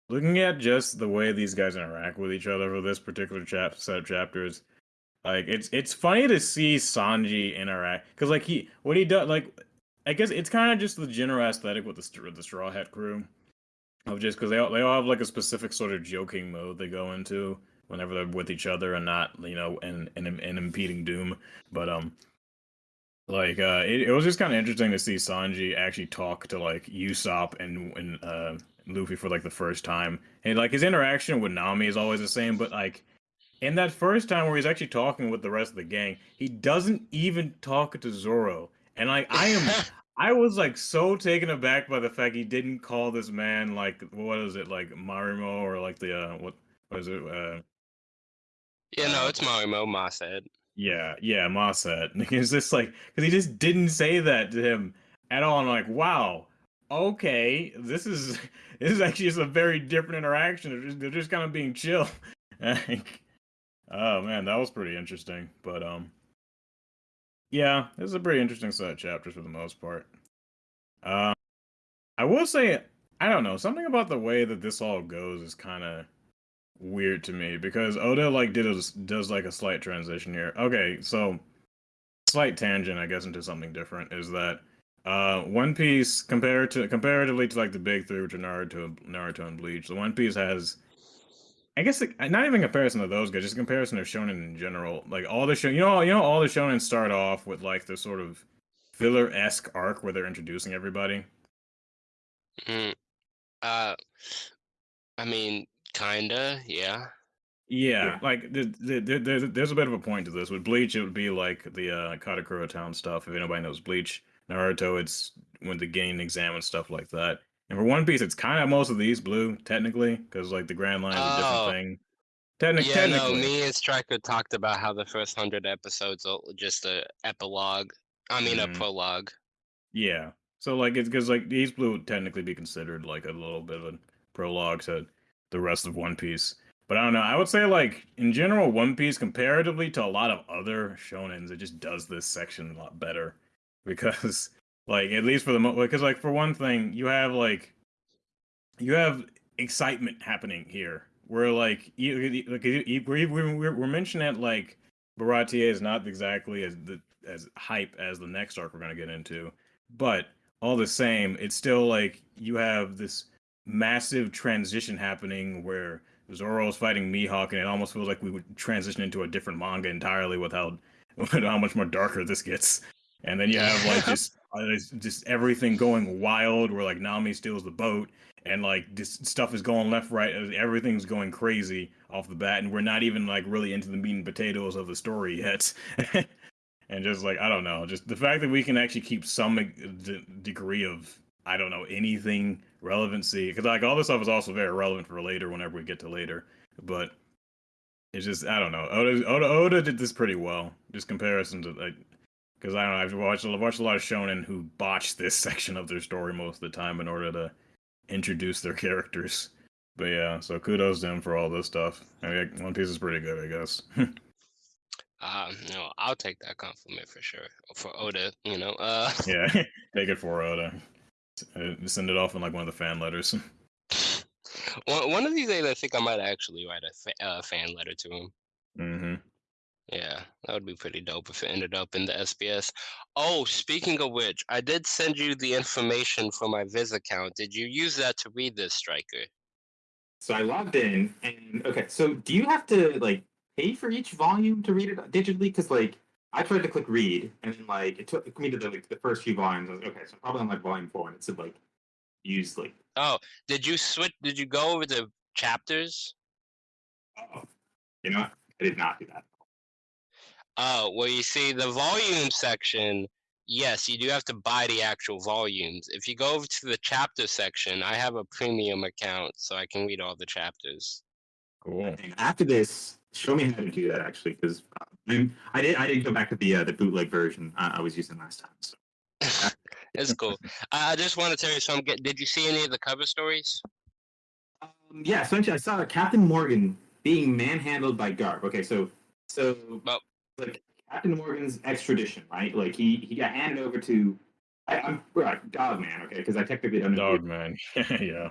[SPEAKER 2] looking at just the way these guys interact with each other for this particular chap set of chapters, like it's it's funny to see Sanji interact because like he what he does like I guess it's kind of just the general aesthetic with the Str- the Straw Hat crew of just because they all they all have like a specific sort of joking mode they go into whenever they're with each other and not you know and and, and impeding Doom, but um like uh it, it was just kind of interesting to see sanji actually talk to like usopp and and uh luffy for like the first time. And like his interaction with nami is always the same but like in that first time where he's actually talking with the rest of the gang he doesn't even talk to zoro. And like i am (laughs) i was like so taken aback by the fact he didn't call this man like what is it like marimo or like the uh what what is it uh
[SPEAKER 1] Yeah, no, it's Marimo Ma said.
[SPEAKER 2] yeah, yeah, Moss said. (laughs) It's just like because he just didn't say that to him at all. I'm like, wow, okay, this is (laughs) this is actually just a very different interaction. They're just, they're just kind of being chill. (laughs) Like, oh man, that was pretty interesting. But um, yeah, this is a pretty interesting set of chapters for the most part. Um, I will say, I don't know, something about the way that this all goes is kind of weird to me because Oda like did a, does like a slight transition here. Okay, so slight tangent, I guess, into something different is that uh One Piece compared to comparatively to like the big three, which are Naruto, Naruto and Bleach, the One Piece has. I guess like, not even comparison to those guys, just comparison of shonen in general. Like all the show, you know, you know, all the shonen start off with like this sort of filler esque arc where they're introducing everybody.
[SPEAKER 1] Mm. Uh, I mean, kinda, yeah.
[SPEAKER 2] Yeah,
[SPEAKER 3] Yeah.
[SPEAKER 2] like the, the, the, there's there's a bit of a point to this. With Bleach, it would be like the uh, Karakura Town stuff. If anybody knows Bleach, Naruto, it's when the Genin exam and stuff like that. And for One Piece, it's kind of most of these blue technically, because like the Grand Line is a
[SPEAKER 1] Oh.
[SPEAKER 2] different thing. Technic-
[SPEAKER 1] yeah, no, me and Striker talked about how the first hundred episodes are just a epilogue. I mean,
[SPEAKER 2] Mhm.
[SPEAKER 1] a prologue.
[SPEAKER 2] yeah. So like it's because like these blue would technically be considered like a little bit of a prologue to the rest of One Piece. But I don't know. I would say like in general, One Piece comparatively to a lot of other shonens, it just does this section a lot better (laughs) because like at least for the mo because like for one thing, you have like you have excitement happening here where like you, you- like you, you- we're, we're, we're we're mentioning that like Baratier is not exactly as the as hype as the next arc we're gonna get into, but all the same, it's still like you have this massive transition happening where Zoro's fighting Mihawk, and it almost feels like we would transition into a different manga entirely with how (laughs) with how much more darker this gets. And then you have like (laughs) just it's just everything going wild, where like Nami steals the boat, and like this stuff is going left, right, uh, everything's going crazy off the bat, and we're not even like really into the meat and potatoes of the story yet. (laughs) and just like I don't know, just the fact that we can actually keep some uh, d- degree of I don't know anything relevancy because like all this stuff is also very relevant for later whenever we get to later, but it's just I don't know. Oda Oda, Oda did this pretty well, just comparison to like because I don't know I've watched I've watched a lot of shonen who botch this (laughs) section of their story most of the time in order to introduce their characters. But yeah, so kudos to him for all this stuff. I mean, One Piece is pretty good, I guess. (laughs)
[SPEAKER 1] Um, no, I'll take that compliment for sure. For Oda, you know. Uh, (laughs)
[SPEAKER 2] yeah, take it for Oda. Uh, Send it off in like one of the fan letters.
[SPEAKER 1] one one of these days, I think I might actually write a fa- uh, fan letter to him.
[SPEAKER 2] hmm
[SPEAKER 1] Yeah, that would be pretty dope if it ended up in the SBS. Oh, speaking of which, I did send you the information for my Viz account. Did you use that to read this, Striker?
[SPEAKER 3] So I logged in, and okay. So do you have to like pay for each volume to read it digitally? Because like I tried to click read, and then like it took me to the like the first few volumes. I was like, okay, so I'm probably on like volume four, and it said like use like
[SPEAKER 1] Oh, did you switch? Did you go over the chapters?
[SPEAKER 3] oh, you know what? I did not do that.
[SPEAKER 1] Oh, well, you see, the volume section, yes, you do have to buy the actual volumes. If you go over to the chapter section, I have a premium account, so I can read all the chapters.
[SPEAKER 2] Cool.
[SPEAKER 3] After this, show me how to do that actually, because I'm I did I did go back to the uh, the bootleg version uh, I was using last time. So (laughs)
[SPEAKER 1] It's cool. I I just want to tell you something. Did you see any of the cover stories?
[SPEAKER 3] um, yeah, essentially, I saw Captain Morgan being manhandled by Garp. Okay, so so
[SPEAKER 1] Well-
[SPEAKER 3] like Captain Morgan's extradition, right? Like he he got handed over to I, I'm right, Dog Man, okay, because I technically don't know
[SPEAKER 2] Dog man. (laughs) yeah.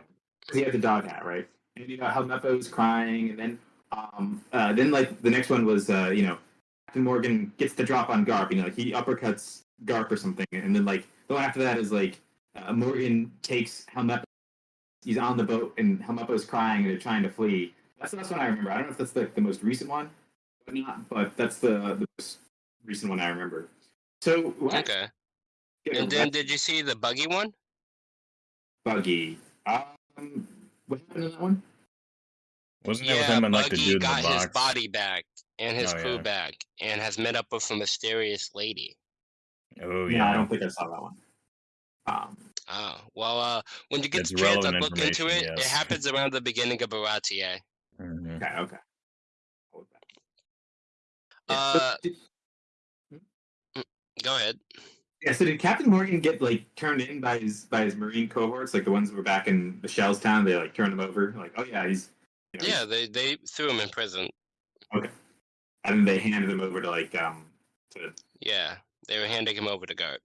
[SPEAKER 3] he had the dog hat, right? And you know how Meppo was crying, and then um uh then like the next one was uh you know Captain Morgan gets the drop on Garp, you know, like he uppercuts Garp or something, and then like the one after that is like uh, Morgan takes Helmeppo. He's on the boat, and Helmeppo's crying, and they're trying to flee. That's the last one I remember. I don't know if that's the, the most recent one, but not. But that's the the most recent one I remember. So what?
[SPEAKER 1] Okay.
[SPEAKER 3] Yeah,
[SPEAKER 1] And then did you see the buggy one?
[SPEAKER 3] Buggy. Um, what happened in that one?
[SPEAKER 2] Wasn't it with
[SPEAKER 1] Yeah,
[SPEAKER 2] him and like the
[SPEAKER 1] Buggy
[SPEAKER 2] dude in
[SPEAKER 1] got
[SPEAKER 2] the box?
[SPEAKER 1] his body back and his
[SPEAKER 2] Oh,
[SPEAKER 1] crew
[SPEAKER 2] yeah.
[SPEAKER 1] back and has met up with a mysterious lady.
[SPEAKER 2] Oh
[SPEAKER 3] Yeah,
[SPEAKER 2] yeah.
[SPEAKER 3] I don't think I saw that one. Um,
[SPEAKER 1] Oh, well, uh, when you get
[SPEAKER 2] It's
[SPEAKER 1] the chance to
[SPEAKER 2] relevant
[SPEAKER 1] look into it,
[SPEAKER 2] information,
[SPEAKER 1] it happens around the beginning of Baratie. (laughs)
[SPEAKER 2] Mhm.
[SPEAKER 3] okay, okay. I'll look that. Yeah, so
[SPEAKER 1] Uh,
[SPEAKER 3] did-
[SPEAKER 1] Go ahead.
[SPEAKER 3] Yeah, so did Captain Morgan get like turned in by his by his Marine cohorts, like the ones that were back in the Shells town? They like turned him over, like, oh yeah, he's you know,
[SPEAKER 1] Yeah, they, they threw him in prison. Okay.
[SPEAKER 3] And then they handed him over to like um to
[SPEAKER 1] Yeah, they were handing him over to Garp.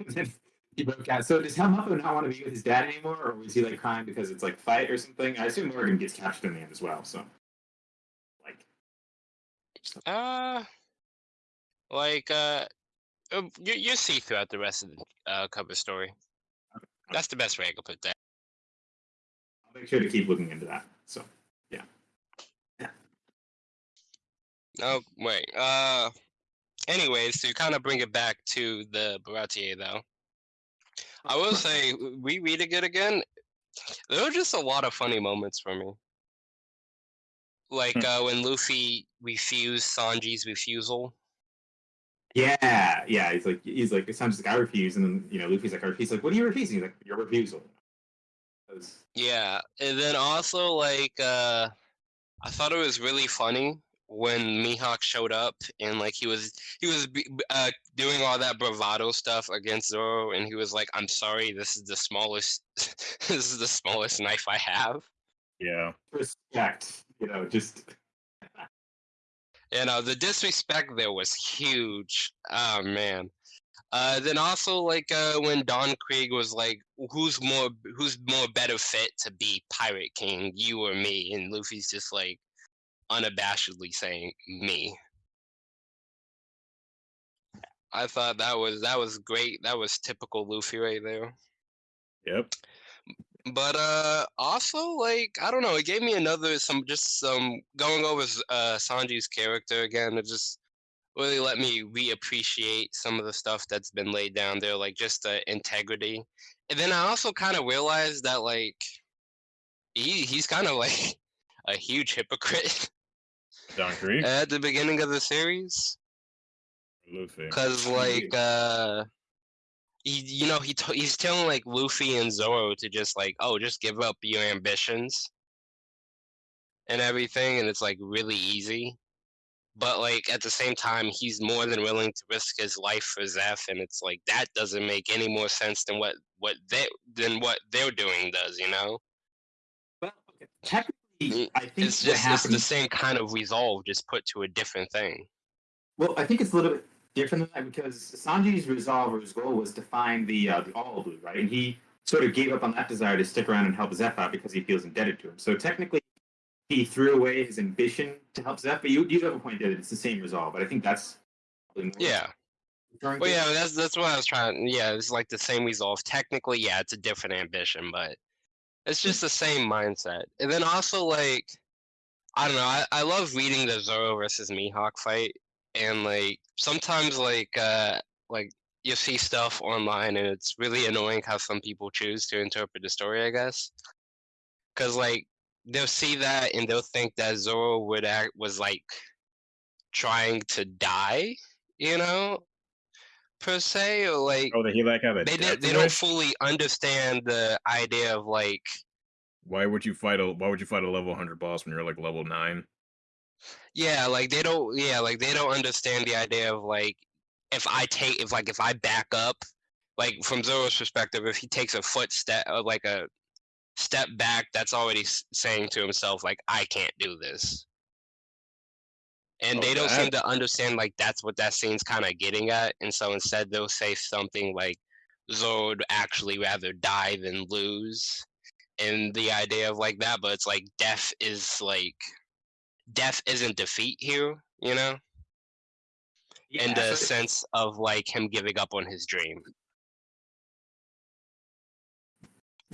[SPEAKER 1] (laughs)
[SPEAKER 3] he broke out. So does Helmeppo not want to be with his dad anymore, or was he like crying because it's like fight or something? I assume Morgan gets captured in the end as well. So
[SPEAKER 1] Uh, like, uh, uh, you, you see throughout the rest of the uh, cover story. That's the best way I could put that.
[SPEAKER 3] I'll make sure to keep looking into that. So yeah. yeah.
[SPEAKER 1] Oh, wait. Uh, anyways, to kind of bring it back to the Baratie, though, I will say, rereading it again, there were just a lot of funny moments for me. Like
[SPEAKER 2] Hmm.
[SPEAKER 1] uh, when Luffy refused Sanji's refusal.
[SPEAKER 3] yeah, yeah, he's like he's like sounds like I refuse, and then you know Luffy's like I refuse. Like, what are you refusing? He's like your refusal. Was-
[SPEAKER 1] Yeah, and then also like uh, I thought it was really funny when Mihawk showed up and like he was he was uh, doing all that bravado stuff against Zoro, and he was like, "I'm sorry, this is the smallest (laughs) this is the smallest knife I have."
[SPEAKER 2] Yeah.
[SPEAKER 3] respect, you know, just
[SPEAKER 1] You know, the disrespect there was huge. Oh man. Uh, then also like uh, when Don Krieg was like, "Who's more who's more better fit to be Pirate King, you or me?" and Luffy's just like unabashedly saying me. I thought that was that was great. That was typical Luffy right there.
[SPEAKER 2] Yep.
[SPEAKER 1] But uh also like I don't know, it gave me another some just some going over uh Sanji's character again, it just really let me reappreciate some of the stuff that's been laid down there, like just the integrity. And then I also kind of realized that like he he's kind of (laughs) like a huge hypocrite
[SPEAKER 2] Don
[SPEAKER 1] at the beginning of the series.
[SPEAKER 2] Luffy.
[SPEAKER 1] Cause like uh he you know he t- he's telling like Luffy and Zoro to just like oh just give up your ambitions and everything and it's like really easy. But like at the same time he's more than willing to risk his life for Zeff and it's like that doesn't make any more sense than what what they than what they're doing does, you know?
[SPEAKER 3] well, technically,
[SPEAKER 1] Mm,
[SPEAKER 3] I think
[SPEAKER 1] It's just it's the same kind of resolve just put to a different thing.
[SPEAKER 3] Well, I think it's a little bit different because Sanji's resolve or his goal was to find the uh, the all blue, right? And he sort of gave up on that desire to stick around and help Zeff out because he feels indebted to him. So technically, he threw away his ambition to help Zeff. But you you have a point there that it's the same resolve. But I think that's probably more
[SPEAKER 1] Yeah. Well,
[SPEAKER 3] to.
[SPEAKER 1] yeah, that's that's what I was trying. Yeah, it's like the same resolve. Technically, yeah, it's a different ambition, but it's just the same mindset. And then also, like, I don't know. I, I love reading the Zoro versus Mihawk fight, and like sometimes, like, uh, like you see stuff online, and it's really annoying how some people choose to interpret the story. I guess, because like they'll see that and they'll think that Zoro would act was like trying to die, you know, per se, or like
[SPEAKER 2] Oh, that he like have a
[SPEAKER 1] they did, they don't fully understand the idea of like
[SPEAKER 2] Why would you fight a Why would you fight a level 100 boss when you're like level nine?
[SPEAKER 1] Yeah like they don't yeah like they don't understand the idea of like if i take if like if i back up like from zoro's perspective if he takes a footstep or uh, like a step back that's already saying to himself like I can't do this. And
[SPEAKER 2] Oh,
[SPEAKER 1] they don't seem to understand like that's what that scene's kind of getting at, and so instead they'll say something like Zoro would actually rather die than lose, and the idea of like that, but it's like death is like death isn't defeat here, you know, in the
[SPEAKER 3] so-
[SPEAKER 1] sense of like him giving up on his dream.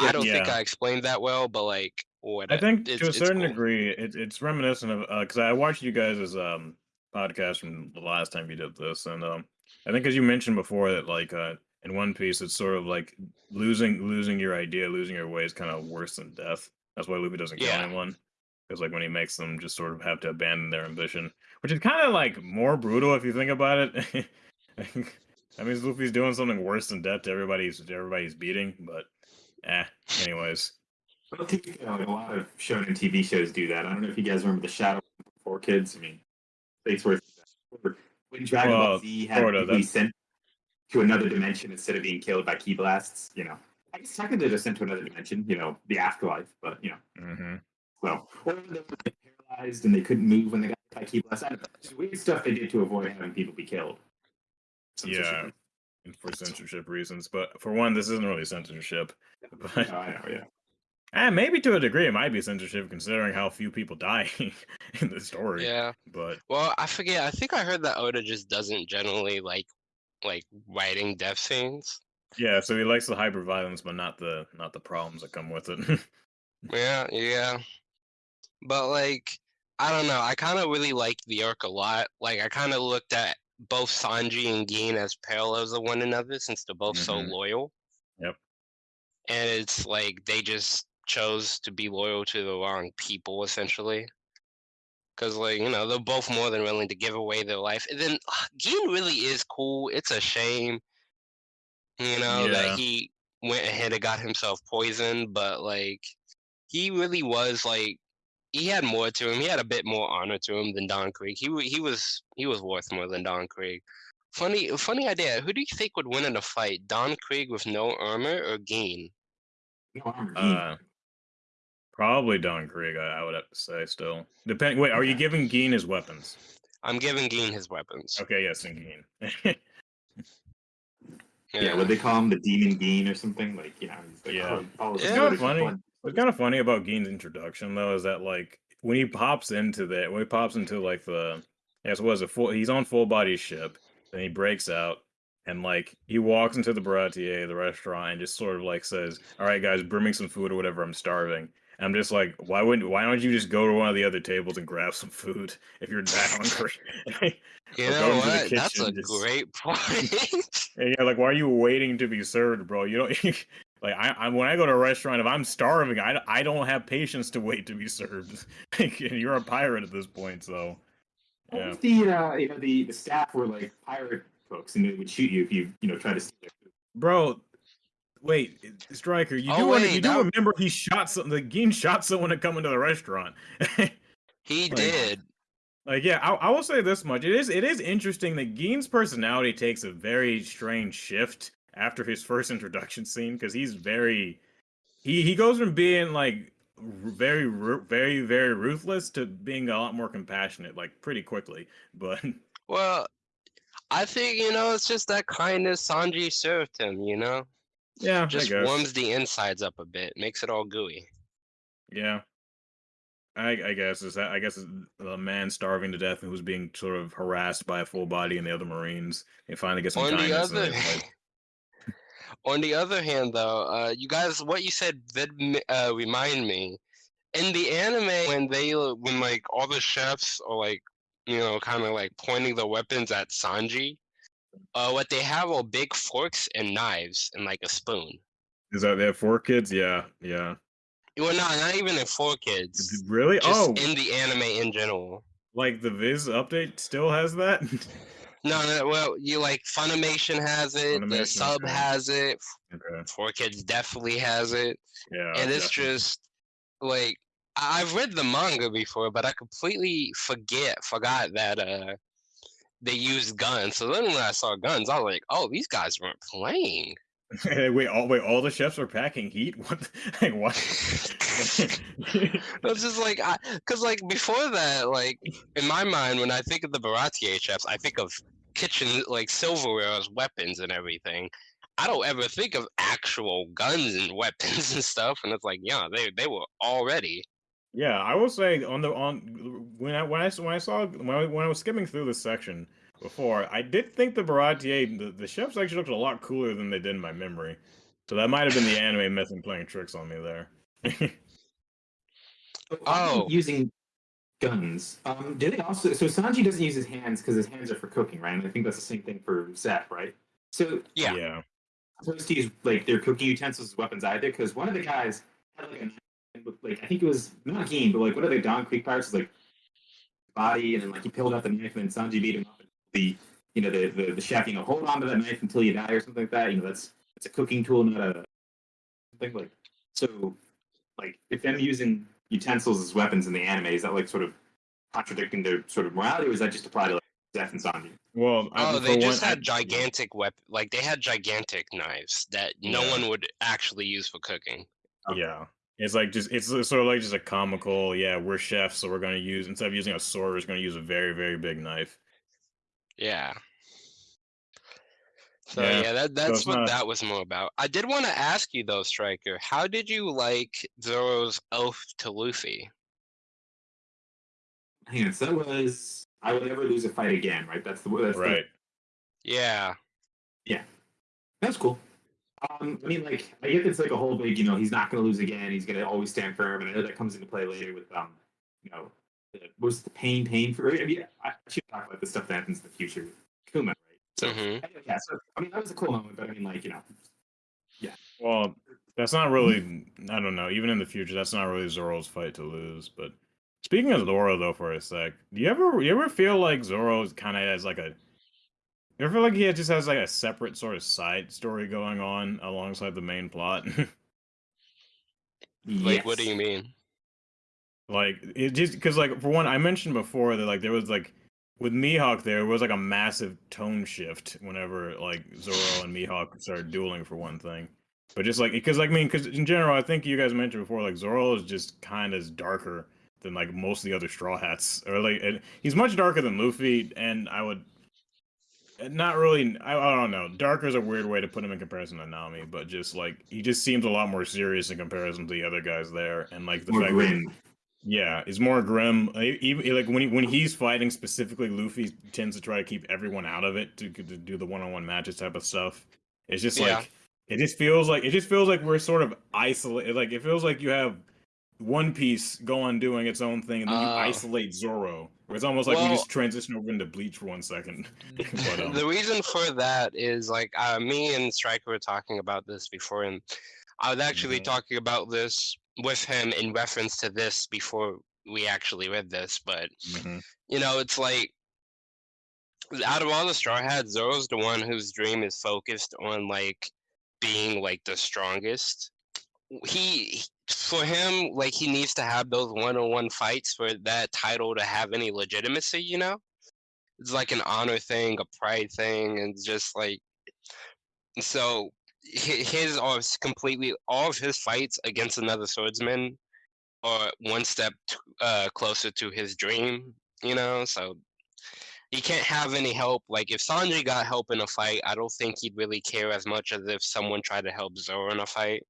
[SPEAKER 1] I don't think. I explained that well, but like what
[SPEAKER 2] I think
[SPEAKER 1] it's-
[SPEAKER 2] to a certain
[SPEAKER 1] cool.
[SPEAKER 2] degree, it, it's reminiscent of because I watched you guys' um podcast from the last time you did this, and um, I think as you mentioned before that like uh, in One Piece, it's sort of like losing losing your idea, losing your way is kind of worse than death. That's why Luffy doesn't kill
[SPEAKER 1] Yeah.
[SPEAKER 2] anyone. Because like when he makes them just sort of have to abandon their ambition, which is kind of like more brutal if you think about it. (laughs) I mean, Luffy's doing something worse than death to everybody's everybody's beating, but eh. Anyways,
[SPEAKER 3] to be fair, like, a lot of shonen TV shows do that. I don't know if you guys remember the Shadow Four Kids. I mean, it's worth or when Dragon
[SPEAKER 2] Well,
[SPEAKER 3] Ball Z had
[SPEAKER 2] sorta,
[SPEAKER 3] people be sent to another dimension instead of being killed by ki blasts. You know, I guess technically they're sent to another dimension. You know, the afterlife, but you know,
[SPEAKER 2] hmm
[SPEAKER 3] well, or they were paralyzed and they couldn't move when they got hit by ki blasts. I don't know. Just weird stuff they did to avoid having people be killed.
[SPEAKER 2] Yeah. and for censorship reasons. But for one, this isn't really censorship. (laughs)
[SPEAKER 3] No,
[SPEAKER 2] But
[SPEAKER 3] I know. Yeah.
[SPEAKER 2] eh, maybe to a degree, it might be censorship considering how few people die (laughs) in the story.
[SPEAKER 1] Yeah.
[SPEAKER 2] But
[SPEAKER 1] Well, I forget. I think I heard that Oda just doesn't generally like like writing death scenes.
[SPEAKER 2] yeah, so he likes the hyper violence, but not the not the problems that come with it. (laughs)
[SPEAKER 1] Yeah, yeah. But like, I don't know. I kind of really liked the arc a lot. Like, I kind of looked at both Sanji and Gin as parallels of one another since they're both so
[SPEAKER 2] Mhm.
[SPEAKER 1] loyal.
[SPEAKER 2] Yep.
[SPEAKER 1] And it's like they just chose to be loyal to the wrong people, essentially. Because, like, you know, they're both more than willing to give away their life. And then Gin really is cool. It's a shame, you know,
[SPEAKER 2] Yeah.
[SPEAKER 1] that he went ahead and got himself poisoned, but, like, he really was, like, he had more to him. He had a bit more honor to him than Don Krieg. He he was he was worth more than Don Krieg. Funny funny idea. Who do you think would win in a fight? Don Krieg with no armor or Gin?
[SPEAKER 3] No armor.
[SPEAKER 2] uh, probably Don Krieg, I, I would have to say still. Depending wait, are you giving Geen his weapons?
[SPEAKER 1] I'm giving Gin his weapons.
[SPEAKER 2] Okay, yes, and Geen. (laughs)
[SPEAKER 3] yeah. What they call him, the Demon Bean or something? Like, you know, he's like,
[SPEAKER 2] Yeah.
[SPEAKER 3] oh, follows
[SPEAKER 1] It's
[SPEAKER 3] his
[SPEAKER 2] funny.
[SPEAKER 3] blood-
[SPEAKER 2] What's kind of funny about Gein's introduction though is that like when he pops into that, when he pops into like the yes was a full he's on full body ship and he breaks out and like he walks into the Baratie the restaurant and just sort of like says all right guys bring me some food or whatever I'm starving and I'm just like why wouldn't why don't you just go to one of the other tables and grab some food (laughs) if you're that hungry (laughs)
[SPEAKER 1] You know what? That's a
[SPEAKER 2] just-
[SPEAKER 1] great (laughs) point.
[SPEAKER 2] Yeah, like why are you waiting to be served, bro? You don't like I, I when I go to a restaurant, if I'm starving, I, I don't have patience to wait to be served. (laughs) And you're a pirate at this point, so
[SPEAKER 3] What
[SPEAKER 2] yeah.
[SPEAKER 3] the uh, you know the, the staff were like pirate folks and they would shoot you if you you know try to steal their food?
[SPEAKER 2] Bro, wait, Striker, you
[SPEAKER 1] Oh,
[SPEAKER 2] do wanna-
[SPEAKER 1] wait,
[SPEAKER 2] you do
[SPEAKER 1] that-
[SPEAKER 2] remember he shot some the Geen shot someone to come into the restaurant. (laughs)
[SPEAKER 1] he
[SPEAKER 2] Like-
[SPEAKER 1] did.
[SPEAKER 2] Like, yeah, I, I will say this much: it is it is interesting that Gein's personality takes a very strange shift after his first (laughs) introduction scene because he's very he he goes from being like very very very ruthless to being a lot more compassionate like pretty quickly. (laughs) But
[SPEAKER 1] Well, I think you know it's just that kindness Sanji served him. You know,
[SPEAKER 2] yeah,
[SPEAKER 1] just warms the insides up a bit, makes it all gooey.
[SPEAKER 2] yeah. I, I guess is that I guess the man starving to death who's being sort of harassed by a full body and the other Marines. They finally gets some
[SPEAKER 1] on the
[SPEAKER 2] kindness. and
[SPEAKER 1] other
[SPEAKER 2] like, (laughs)
[SPEAKER 1] on the other hand though uh you guys what you said did uh remind me in the anime when they uh, when like all the chefs are like you know kind of like pointing the weapons at sanji uh what they have are big forks and knives and like a spoon
[SPEAKER 2] is that they have four kids? Yeah, yeah.
[SPEAKER 1] well not not even in four kids
[SPEAKER 2] Really?
[SPEAKER 1] just
[SPEAKER 2] oh,
[SPEAKER 1] in the anime in general
[SPEAKER 2] like the Viz update still has that? (laughs)
[SPEAKER 1] no no well you like funimation has it the sub
[SPEAKER 2] okay.
[SPEAKER 1] has it
[SPEAKER 2] okay.
[SPEAKER 1] four kids definitely has it
[SPEAKER 2] Yeah.
[SPEAKER 1] and it's
[SPEAKER 2] definitely.
[SPEAKER 1] just like I- I've read the manga before, but I completely forget forgot that uh they used guns. So then when I saw guns, I was like, oh, these guys weren't playing. (laughs)
[SPEAKER 2] wait, all wait, all the chefs are packing heat. (laughs) What? Like, what? (laughs)
[SPEAKER 1] It's just like, cause like before that, like in my mind, when I think of the Baratie chefs, I think of kitchen like silverware as weapons and everything. I don't ever think of actual guns and weapons and stuff. And it's like, yeah, they they were already.
[SPEAKER 2] yeah, I will say on the on when I when I when I saw when I, when I was skimming through this section before, I did think the Baratie the, the chefs actually looked a lot cooler than they did in my memory. So that might have been the anime method playing tricks on me there. (laughs)
[SPEAKER 1] Oh.
[SPEAKER 3] using guns. Um, do they also? So Sanji doesn't use his hands because his hands are for cooking, right? And I think that's the same thing for Zeff, right? So
[SPEAKER 1] Yeah.
[SPEAKER 2] yeah.
[SPEAKER 3] supposed to use like their cooking utensils as weapons either because one of the guys had like a knife with, like I think it was not Geen, but like one of the Don Krieg pirates was like body and then like he peeled out the knife and then Sanji beat him up. And the you know the, the the chef you know hold on to that knife until you die or something like that. You know that's it's a cooking tool, not a something like so. Like if them using utensils as weapons in the anime, is that like sort of contradicting their sort of morality, or is that just apply to like Zeff and zombie?
[SPEAKER 2] Well, I-
[SPEAKER 1] Oh, they just
[SPEAKER 2] one, I-
[SPEAKER 1] had gigantic weapon, like they had gigantic knives that no
[SPEAKER 2] Yeah.
[SPEAKER 1] one would actually use for cooking. Oh.
[SPEAKER 2] Yeah. It's like just it's sort of like just a comical, yeah, we're chefs, so we're gonna use instead of using a sword, we're just gonna use a very, very big knife.
[SPEAKER 1] Yeah. So
[SPEAKER 2] Yeah,
[SPEAKER 1] yeah, that that's
[SPEAKER 2] it's
[SPEAKER 1] what
[SPEAKER 2] not-
[SPEAKER 1] that was more about. I did want to ask you though, Striker, how did you like Zoro's oath to Luffy?
[SPEAKER 3] Hang on, so that was I will never lose a fight again, right? That's the that's the
[SPEAKER 2] Right.
[SPEAKER 1] Yeah. Yeah.
[SPEAKER 3] That's cool. Um, I mean, like, I guess it's like a whole big, you know, he's not going to lose again. He's going to always stand firm, and I know that comes into play later with, um, you know, the, was the pain, pain for. I mean, I should talk about the stuff that happens in the future with Kuma, right? So,
[SPEAKER 1] Mhm.
[SPEAKER 3] yeah, so I mean, that was a cool moment, but I mean, like, you know, yeah.
[SPEAKER 2] Well, that's not really I don't know, even in the future, that's not really Zoro's fight to lose. But speaking of Zoro though for a sec, do you ever you ever feel like Zoro kinda has like a you ever feel like he just has like a separate sort of side story going on alongside the main plot? (laughs)
[SPEAKER 1] Like what do you mean?
[SPEAKER 2] Like it just because like for one, I mentioned before that like there was like with Mihawk there was like a massive tone shift whenever like Zoro and Mihawk started dueling for one thing. But just like because like I mean because in general I think you guys mentioned before like Zoro is just kind of darker than like most of the other Straw Hats or like and he's much darker than Luffy and I would not really I, I don't know darker is a weird way to put him in comparison to Nami but just like he just seems a lot more serious in comparison to the other guys there and like the
[SPEAKER 3] More
[SPEAKER 2] fact that
[SPEAKER 3] grim.
[SPEAKER 2] Yeah, he's more grim. Even like when he when he's fighting specifically, Luffy tends to try to keep everyone out of it to, to do the one on one matches type of stuff. It's just
[SPEAKER 1] Yeah.
[SPEAKER 2] like it just feels like it just feels like we're sort of isolated. Like it feels like you have One Piece go on doing its own thing, and then you
[SPEAKER 1] Oh.
[SPEAKER 2] isolate Zoro. It's almost like we just transition over into Bleach for one second. (laughs) (laughs) but, um,
[SPEAKER 1] the reason for that is like uh, me and Striker were talking about this before, and I was actually
[SPEAKER 2] Mhm.
[SPEAKER 1] talking about this with him in reference to this before we actually read this. But
[SPEAKER 2] mhm.
[SPEAKER 1] you know, it's like out of all the Straw Hats, Zoro's the one whose dream is focused on like being like the strongest. He for him, like he needs to have those one-on-one fights for that title to have any legitimacy. You know, it's like an honor thing, a pride thing, and just like so. Hi- His are completely all of his fights against another swordsman are one step uh, closer to his dream. You know, so he can't have any help. Like if Sanji got help in a fight, I don't think he'd really care as much as if someone tried to help Zoro in a fight.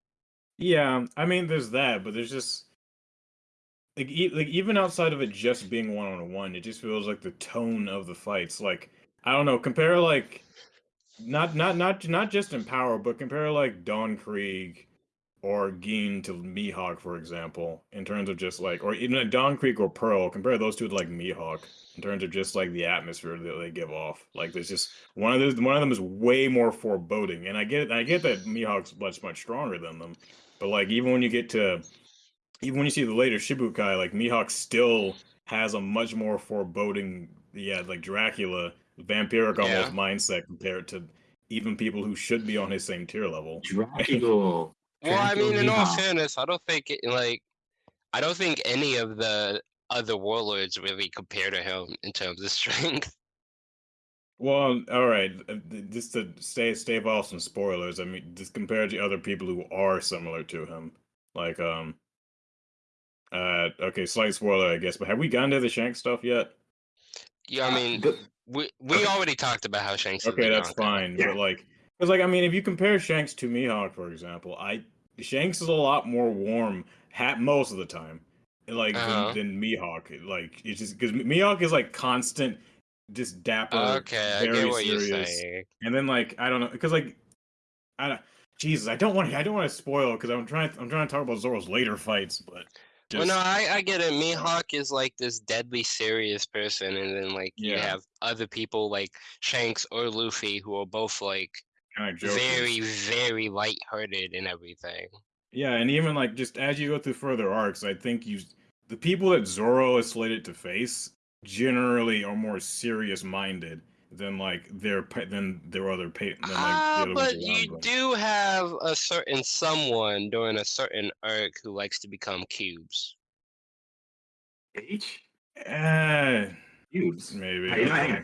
[SPEAKER 2] Yeah, I mean, there's that, but there's just like e- like even outside of it just being one on one, it just feels like the tone of the fights. Like I don't know, compare like not not not not just in power, but compare like Don Krieg or Geen to Mihawk, for example, in terms of just like, or even like Don Krieg or Pearl. Compare those two to like Mihawk in terms of just like the atmosphere that they give off. Like there's just one of those. One of them is way more foreboding, and I get I get that Mihawk's much much stronger than them. But like even when you get to even when you see the later Shichibukai, like Mihawk still has a much more foreboding, yeah, like Dracula, vampiric
[SPEAKER 1] Yeah.
[SPEAKER 2] almost mindset compared to even people who should be on his same tier level.
[SPEAKER 3] Dracula. (laughs)
[SPEAKER 1] Well, I mean, in all fairness, I don't think it, like I don't think any of the other warlords really compare to him in terms of (laughs) strength.
[SPEAKER 2] Well, all right. uh, Just to stay stave off some spoilers. I mean, just compared to other people who are similar to him, like um, uh, okay, slight spoiler, I guess. But have we gotten to the Shank stuff yet?
[SPEAKER 1] Yeah, I
[SPEAKER 3] Uh,
[SPEAKER 1] mean,
[SPEAKER 3] but-
[SPEAKER 1] we we
[SPEAKER 3] okay.
[SPEAKER 1] already talked about how Shanks.
[SPEAKER 2] Okay,
[SPEAKER 1] the
[SPEAKER 2] that's
[SPEAKER 1] Yonko.
[SPEAKER 2] fine.
[SPEAKER 3] Yeah.
[SPEAKER 2] But like, because like I mean, if you compare Shanks to Mihawk, for example, I Shanks is a lot more warm hat most of the time, like
[SPEAKER 1] Uh-huh.
[SPEAKER 2] than, than Mihawk. Like it's just because Mihawk is like constant, just dapper,
[SPEAKER 1] Okay, I
[SPEAKER 2] very
[SPEAKER 1] get what you're
[SPEAKER 2] serious.
[SPEAKER 1] saying.
[SPEAKER 2] And then like I don't know, because like I don't- Jesus, I don't want to. I don't want to spoil because I'm trying I'm trying to talk about Zoro's later fights, but
[SPEAKER 1] Well, no, I, I get it. Mihawk is like this deadly serious person, and then like you have other people like Shanks or Luffy who are both like
[SPEAKER 2] kind of
[SPEAKER 1] very, very lighthearted and everything.
[SPEAKER 2] Yeah, and even like just as you go through further arcs, I think you the people that Zoro is slated to face generally are more serious minded than like their pa- than their other pa- than like
[SPEAKER 1] Ah,
[SPEAKER 2] the other
[SPEAKER 1] but you
[SPEAKER 2] them.
[SPEAKER 1] do have a certain someone during a certain arc who likes to become cubes.
[SPEAKER 3] H
[SPEAKER 2] Eh,
[SPEAKER 3] cubes.
[SPEAKER 2] maybe.
[SPEAKER 3] Hey, you know, hang
[SPEAKER 2] okay.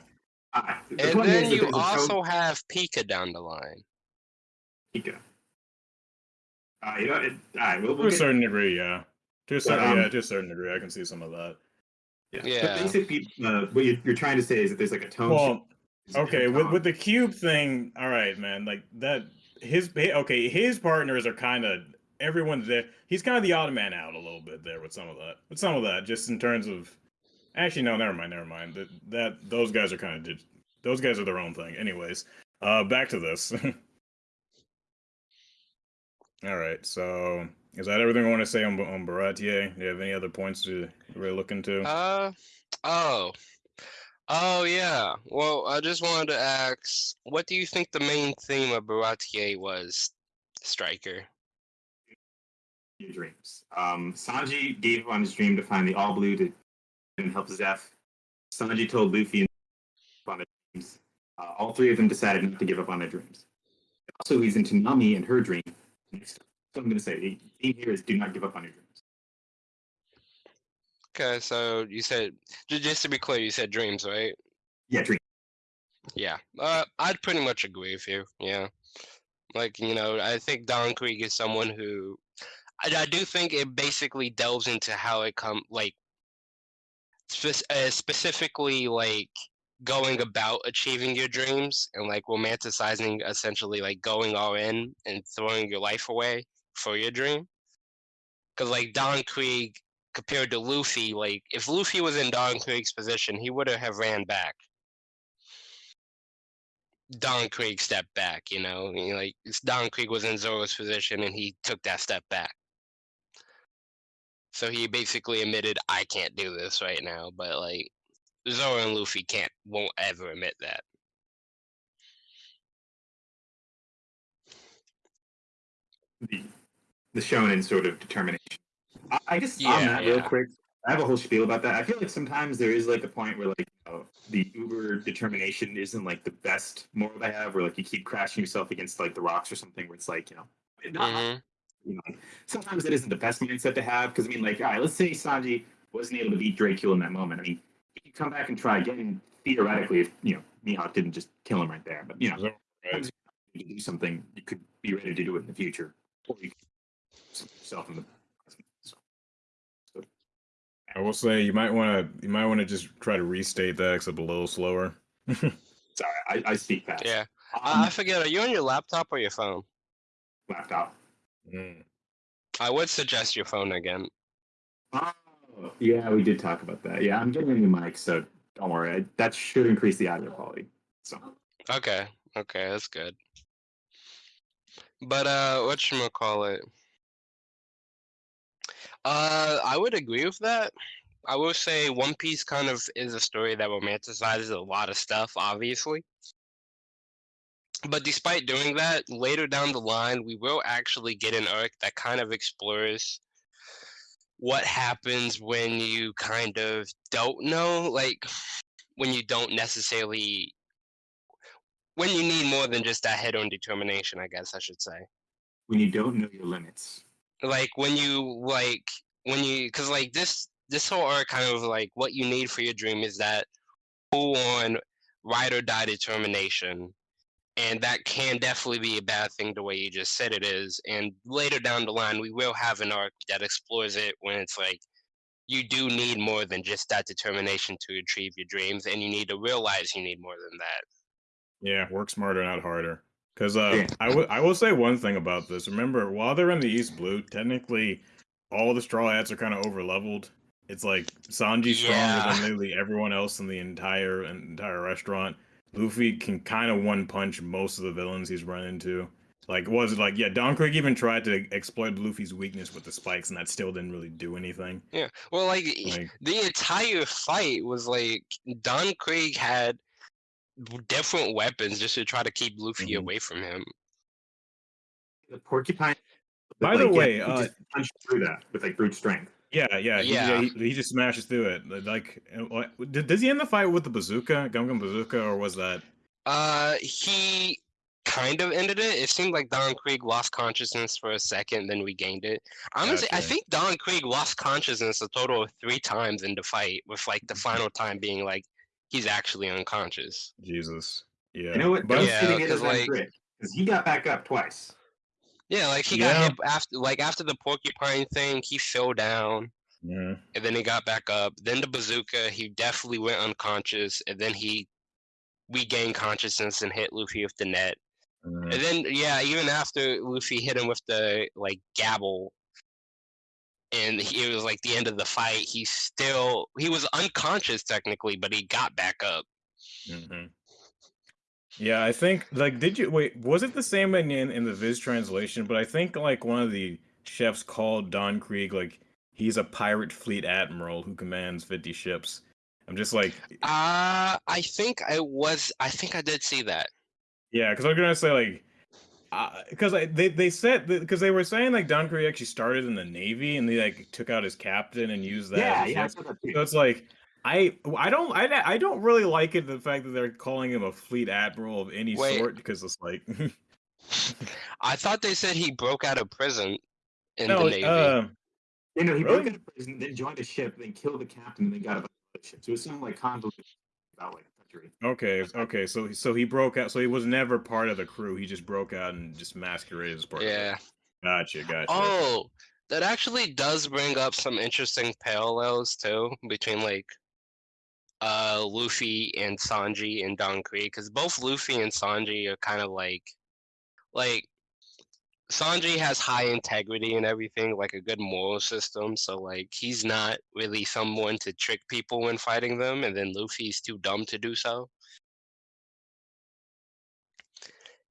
[SPEAKER 3] on. Uh,
[SPEAKER 1] And then you
[SPEAKER 3] there's a
[SPEAKER 1] also have Pika down the line.
[SPEAKER 3] Pika. Uh, you know, it, all right, we'll,
[SPEAKER 2] To
[SPEAKER 3] we'll
[SPEAKER 2] a
[SPEAKER 3] get,
[SPEAKER 2] certain degree, yeah. To a certain,
[SPEAKER 3] um,
[SPEAKER 2] yeah, to a certain degree, I can see some of that.
[SPEAKER 3] yeah.
[SPEAKER 1] Yeah.
[SPEAKER 3] But basically, uh, what you're, you're trying to say is that there's like a tone.
[SPEAKER 2] Well,
[SPEAKER 3] shift.
[SPEAKER 2] Okay, with with the cube thing, all right, man. Like that, his okay, his partners are kind of everyone's there. He's kind of the odd man out a little bit there with some of that. With some of that, just in terms of, actually, no, never mind, never mind. That that those guys are kind of those guys are their own thing. Anyways, uh, back to this. (laughs) all right, so is that everything I want to say on on Baratie? Do you have any other points to really look into?
[SPEAKER 1] Uh oh. Oh yeah. Well, I just wanted to ask, what do you think the main theme of Baratie was, Striker?
[SPEAKER 3] your dreams. Um, Sanji gave up on his dream to find the All Blue to and help Zeff. Sanji told Luffy on their dreams. Uh, all three of them decided not to give up on their dreams. Also, he's into Nami and her dream. So I'm going to say the theme here is do not give up on your dreams.
[SPEAKER 1] Okay, so you said just to be clear, you said dreams, right?
[SPEAKER 3] Yeah, dream.
[SPEAKER 1] Yeah. Uh, I'd pretty much agree with you. Yeah. Like you know, I think Don Krieg is someone who, I, I do think it basically delves into how it come like, spec- uh, specifically like going about achieving your dreams and like romanticizing essentially like going all in and throwing your life away for your dream. Because like Don Krieg compared to Luffy, like if Luffy was in Don Krieg's position, he would have ran back. Don Krieg stepped back, you know, like Don Krieg was in Zoro's position and he took that step back. So he basically admitted, I can't do this right now, but like Zoro and Luffy can't, won't ever admit that.
[SPEAKER 3] The, the shonen sort of determination. I, I guess on
[SPEAKER 1] Yeah,
[SPEAKER 3] that real quick, I have a whole spiel about that. I feel like sometimes there is like a point where like you know, the uber determination isn't like the best moral to have, where like you keep crashing yourself against like the rocks or something, where it's like you know, not,
[SPEAKER 1] Mhm.
[SPEAKER 3] you know, sometimes it isn't the best mindset to have because I mean, like, all right, let's say Sanji wasn't able to beat Dracula in that moment. I mean, he could come back and try again theoretically if you know Mihawk didn't just kill him right there. But you know,
[SPEAKER 2] right?
[SPEAKER 3] you do something, you could be ready to do it in the future, or you yourself in the
[SPEAKER 2] I will say you might want to you might want to just try to restate that except a little slower. (laughs)
[SPEAKER 3] sorry, I, I speak fast.
[SPEAKER 1] Yeah.
[SPEAKER 3] Um,
[SPEAKER 1] I I forget, are you on your laptop or your phone?
[SPEAKER 3] laptop.
[SPEAKER 2] Mm.
[SPEAKER 1] I would suggest your phone again.
[SPEAKER 3] Oh, yeah, we did talk about that. Yeah, I'm getting a new mic, so don't worry. I, that should increase the audio quality. So,
[SPEAKER 1] Okay, okay, that's good. But uh what should we call it? Uh I would agree with that. I will say One Piece kind of is a story that romanticizes a lot of stuff, obviously. But despite doing that, later down the line, we will actually get an arc that kind of explores what happens when you kind of don't know, like when you don't necessarily when you need more than just that head-on determination, I guess I should say.
[SPEAKER 3] when you don't know your limits,
[SPEAKER 1] Like when you like when you because like this this whole arc kind of like what you need for your dream is that full on ride or die determination. And that can definitely be a bad thing the way you just said it is. And later down the line, we will have an arc that explores it when it's like you do need more than just that determination to achieve your dreams, and you need to realize you need more than that.
[SPEAKER 2] Yeah, work smarter, not harder. Because uh. I will I will say one thing about this. Remember, while they're in the East Blue, technically all the Straw Hats are kind of over leveled. It's like Sanji's stronger
[SPEAKER 1] Yeah.
[SPEAKER 2] than (laughs) literally everyone else in the entire entire restaurant. Luffy can kind of one punch most of the villains he's run into. Like, was it like yeah? Don Krieg even tried to exploit Luffy's weakness with the spikes, and that still didn't really do anything.
[SPEAKER 1] Yeah. Well, like,
[SPEAKER 2] Like,
[SPEAKER 1] the entire fight was like Don Krieg had different weapons just to try to keep Luffy
[SPEAKER 2] Mhm.
[SPEAKER 1] away from him.
[SPEAKER 3] The porcupine.
[SPEAKER 2] By the
[SPEAKER 3] like,
[SPEAKER 2] way,
[SPEAKER 3] he
[SPEAKER 2] uh,
[SPEAKER 3] just punched through that with like brute strength.
[SPEAKER 2] yeah, yeah, he,
[SPEAKER 1] Yeah.
[SPEAKER 2] he, he just smashes through it. Like, did- does he end the fight with the bazooka, Gum Gum Bazooka, or was that?
[SPEAKER 1] Uh, he kind of ended it. It seemed like Don Krieg lost consciousness for a second, then regained it. Honestly, I think Don Krieg lost consciousness a total of three times in the fight, with like
[SPEAKER 2] Mm-hmm.
[SPEAKER 1] the final time being like he's actually unconscious.
[SPEAKER 2] Jesus. Yeah.
[SPEAKER 3] You know what?
[SPEAKER 2] But
[SPEAKER 1] Yeah,
[SPEAKER 3] say it
[SPEAKER 1] 'cause, like-
[SPEAKER 3] because he got back up twice.
[SPEAKER 1] Yeah, like he
[SPEAKER 2] Yeah.
[SPEAKER 1] got hit after like after the porcupine thing, he fell down.
[SPEAKER 2] yeah.
[SPEAKER 1] and then he got back up. Then the bazooka, he definitely went unconscious, and then he regained consciousness and hit Luffy with the net.
[SPEAKER 2] yeah.
[SPEAKER 1] And then yeah, even after Luffy hit him with the like gabble, and he, it was like the end of the fight, he still he was unconscious technically, but he got back up.
[SPEAKER 2] Mhm. Yeah, I think like did you wait, was it the same in, in the Viz translation? But I think like one of the chefs called Don Krieg like he's a pirate fleet admiral who commands 50 ships. I'm just like
[SPEAKER 1] Uh I think I was I think I did see that.
[SPEAKER 2] yeah, because I was gonna say like because I they they said because they were saying like Don Krieg actually started in the navy and they like took out his captain and used that.
[SPEAKER 3] yeah, yeah, I
[SPEAKER 2] ship.
[SPEAKER 3] saw that too.
[SPEAKER 2] So it's like I I don't I, I don't really like it the fact that they're calling him a fleet admiral of any
[SPEAKER 1] Wait.
[SPEAKER 2] sort because it's like (laughs)
[SPEAKER 1] I thought they said he broke out of prison in
[SPEAKER 2] no
[SPEAKER 1] the Navy.
[SPEAKER 2] uh,
[SPEAKER 3] You know, he broke out of prison, then joined a ship, then killed the captain, and then got a ship. So it was something like convoluted about like country.
[SPEAKER 2] okay okay so so he broke out so he was never part of the crew he just broke out and just masqueraded as part of it.
[SPEAKER 1] yeah.
[SPEAKER 2] gotcha gotcha
[SPEAKER 1] Oh, that actually does bring up some interesting parallels too between like uh Luffy and Sanji and Don Krieg because both Luffy and Sanji are kind of like like Sanji has high integrity and everything, like a good moral system. So like he's not really someone to trick people when fighting them, and then Luffy's too dumb to do so.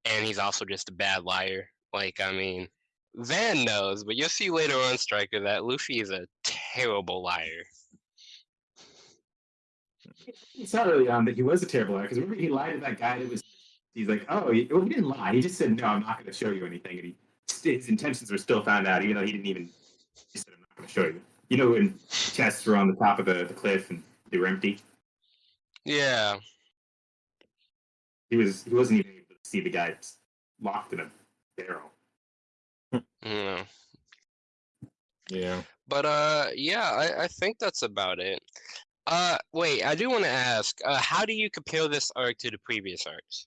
[SPEAKER 1] And he's also just a bad liar. Like I mean, Van knows, but you'll see later on, Striker, that Luffy is a terrible liar.
[SPEAKER 3] He not early on um, that he was a terrible liar because remember he lied to that guy that was. He's like, oh, he, well, he didn't lie. He just said, no, I'm not going to show you anything. And he, his intentions were still found out, even though he didn't even. He said, I'm not going to show you. You know, when chests were on the top of the, the cliff and they were empty.
[SPEAKER 1] Yeah,
[SPEAKER 3] He was he wasn't even able to see the guy locked in a barrel.
[SPEAKER 1] yeah.
[SPEAKER 2] yeah
[SPEAKER 1] But uh, yeah, I, I think that's about it. Uh, wait, I do want to ask, uh, how do you compare this arc to the previous arcs?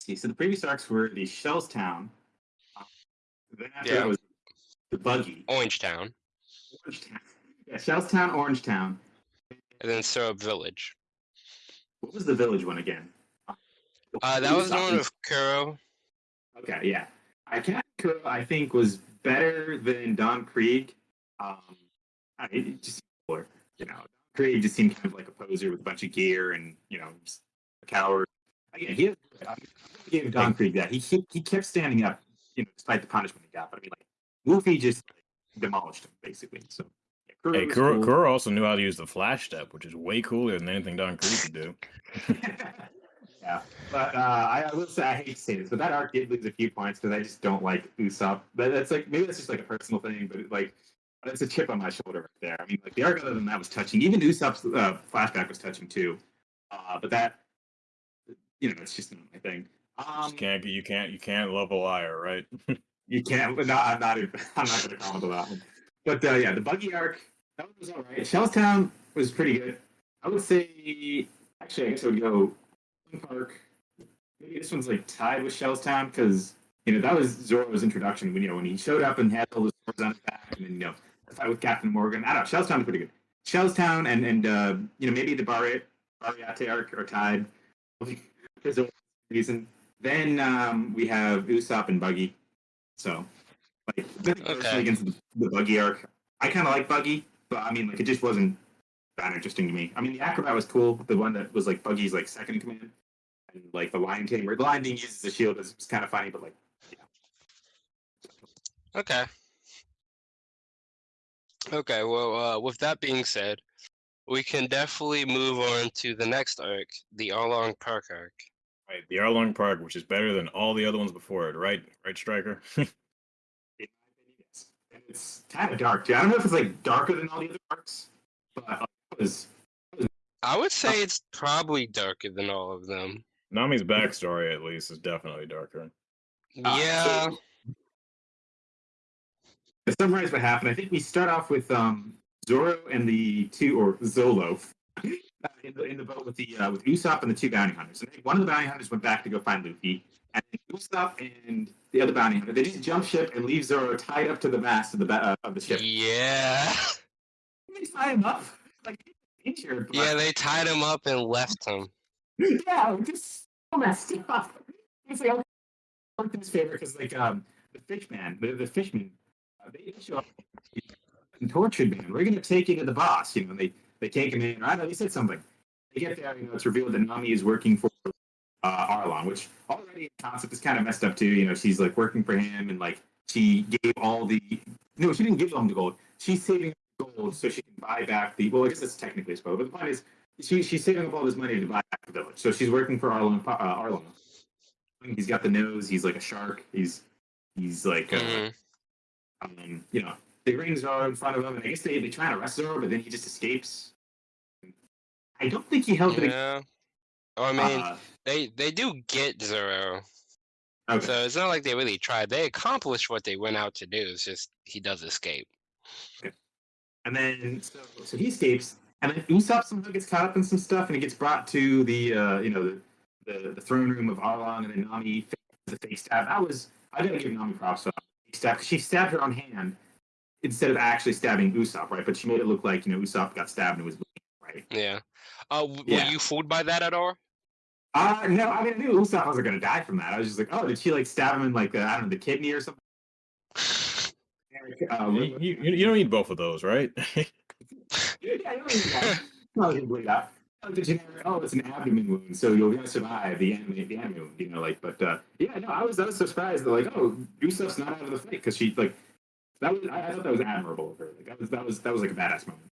[SPEAKER 3] See, so the previous arcs were the Shells Town. Then after
[SPEAKER 1] Yeah.
[SPEAKER 3] that was the Buggy.
[SPEAKER 1] Orange Town,
[SPEAKER 3] Orange Yeah, Shells Town, Orange Town.
[SPEAKER 1] and then Syrup Village.
[SPEAKER 3] What was the village one again?
[SPEAKER 1] Uh, that was the one with Kuro.
[SPEAKER 3] Okay, yeah. I Kuro, I think, was better than Don Krieg. Um, I, it just or you know, Don Krieg just seemed kind of like a poser with a bunch of gear and you know, just a coward. Again, he I gave Don Krieg that. He, he he kept standing up, you know, despite the punishment he got. But I mean, like Luffy just demolished him basically. So yeah, Kuro
[SPEAKER 2] hey Kuro,
[SPEAKER 3] cool.
[SPEAKER 2] Kuro also knew how to use the flash step which is way cooler than anything Don Krieg could do (laughs)
[SPEAKER 3] yeah, but uh, I, I will say I hate to say this, but that arc did lose a few points because I just don't like Usopp. But that's like maybe that's just like a personal thing, but it, like it's a chip on my shoulder right there. I mean, like the arc other than that was touching. Even Usopp's uh, flashback was touching too. Uh, but that, you know, it's just not my thing. Um,
[SPEAKER 2] Just can't you can't you can't love a liar right (laughs)
[SPEAKER 3] you can't. But no, I'm not. even- (laughs) I'm not going to comment on that one. But uh, yeah, the buggy arc that one was all right. Shellstown was pretty good. I would say actually I guess I would go Park. Maybe this one's like tied with Shellstown because you know that was Zoro's introduction when you know when he showed up and had all the swords on his back, and then you know the fight with Captain Morgan. I don't know. Shellstown's pretty good. Shellstown and and uh, you know maybe the Bari Bariate arc are tied (laughs) for some reason. Then um, we have Usopp and Buggy. So like
[SPEAKER 1] Okay.
[SPEAKER 3] against the, the Buggy arc. I kind of like Buggy, but I mean like it just wasn't that interesting to me. I mean the acrobat was cool. The one that was like Buggy's like second in command. And like the Lion Tamer. The Lion Tamer uses the shield is kind of funny, but like yeah.
[SPEAKER 1] Okay. Okay, well, uh, with that being said, we can definitely move on to the next arc, the Arlong Park arc.
[SPEAKER 2] Right, the Arlong Park, which is better than all the other ones before it, right? Right, Striker? (laughs)
[SPEAKER 3] in my opinion, yes. And it's kind of dark too. I don't know if it's like darker than all the other arcs, but uh, it was
[SPEAKER 1] I would say it's probably darker than all of them.
[SPEAKER 2] Nami's backstory, at least, is definitely darker.
[SPEAKER 3] Uh,
[SPEAKER 1] Yeah,
[SPEAKER 3] so- to summarize what happened, I think we start off with um, Zoro and the two, or Zolo, uh, (laughs) in, the, in the boat with the uh, with Usopp and the two bounty hunters. And one of the bounty hunters went back to go find Luffy, and Usopp and the other bounty hunter they just jump ship and leave Zoro tied up to the mast of the ba- uh, of the ship.
[SPEAKER 1] yeah, (laughs)
[SPEAKER 3] They tie him up like injured. but-
[SPEAKER 1] yeah. They tied him up and left him.
[SPEAKER 3] yeah, just so messed up. It's like I worked in his favor because like um the fishman, the, the fishmen, uh, they show up and tortured man. We're gonna take you to the boss, you know. And they they take him in. Know. They said something. They get there, you know. It's revealed that Nami is working for uh, Arlong, which already in concept is kind of messed up too. You know, she's like working for him and like she gave all the no, she didn't give them the gold. She's saving gold so she can buy back the. Well, I guess that's technically spoke, but the point is she, she's saving up all this money to buy back the village. So she's working for Arlong. Uh, Arlong. He's got the nose. He's like a shark. He's he's like uh,
[SPEAKER 1] Mhm.
[SPEAKER 3] um, you know they bring Zoro in front of him, and I guess they they try to arrest Zoro, but then he just escapes. I don't think he held it.
[SPEAKER 1] Yeah. Oh, I mean,
[SPEAKER 3] uh,
[SPEAKER 1] they they do get Zoro,
[SPEAKER 3] okay.
[SPEAKER 1] so it's not like they really tried. They accomplished what they went out to do. It's just he does escape.
[SPEAKER 3] And then so, so he escapes, and then Usopp somehow gets caught up in some stuff, and he gets brought to the uh, you know the, the the throne room of Arlong, and then Nami the fake stab. That was I didn't give Nami props for that fake stab 'cause she stabbed her own hand instead of actually stabbing Usopp, right? But she made it look like you know Usopp got stabbed and was bleeding, right.
[SPEAKER 1] Yeah. Uh, w-
[SPEAKER 3] Yeah.
[SPEAKER 1] were you fooled by that at all?
[SPEAKER 3] Uh no, I mean I knew Usopp wasn't gonna die from that. I was just like, oh, did she like stab him in like the, I don't know the kidney or something? (laughs) Uh,
[SPEAKER 2] You, you, you don't need both of those, right? (laughs)
[SPEAKER 3] Yeah, I don't need that. Probably didn't believe that. Oh, oh, it's an abdomen wound, so you're gonna survive the anime, the anime wound, you know, like. But uh, yeah, no, I was, I was surprised that like, oh, Usopp's not out of the fight because she like, that was, I, I thought that was admirable of her. Like, that was, that was, that was like a badass moment.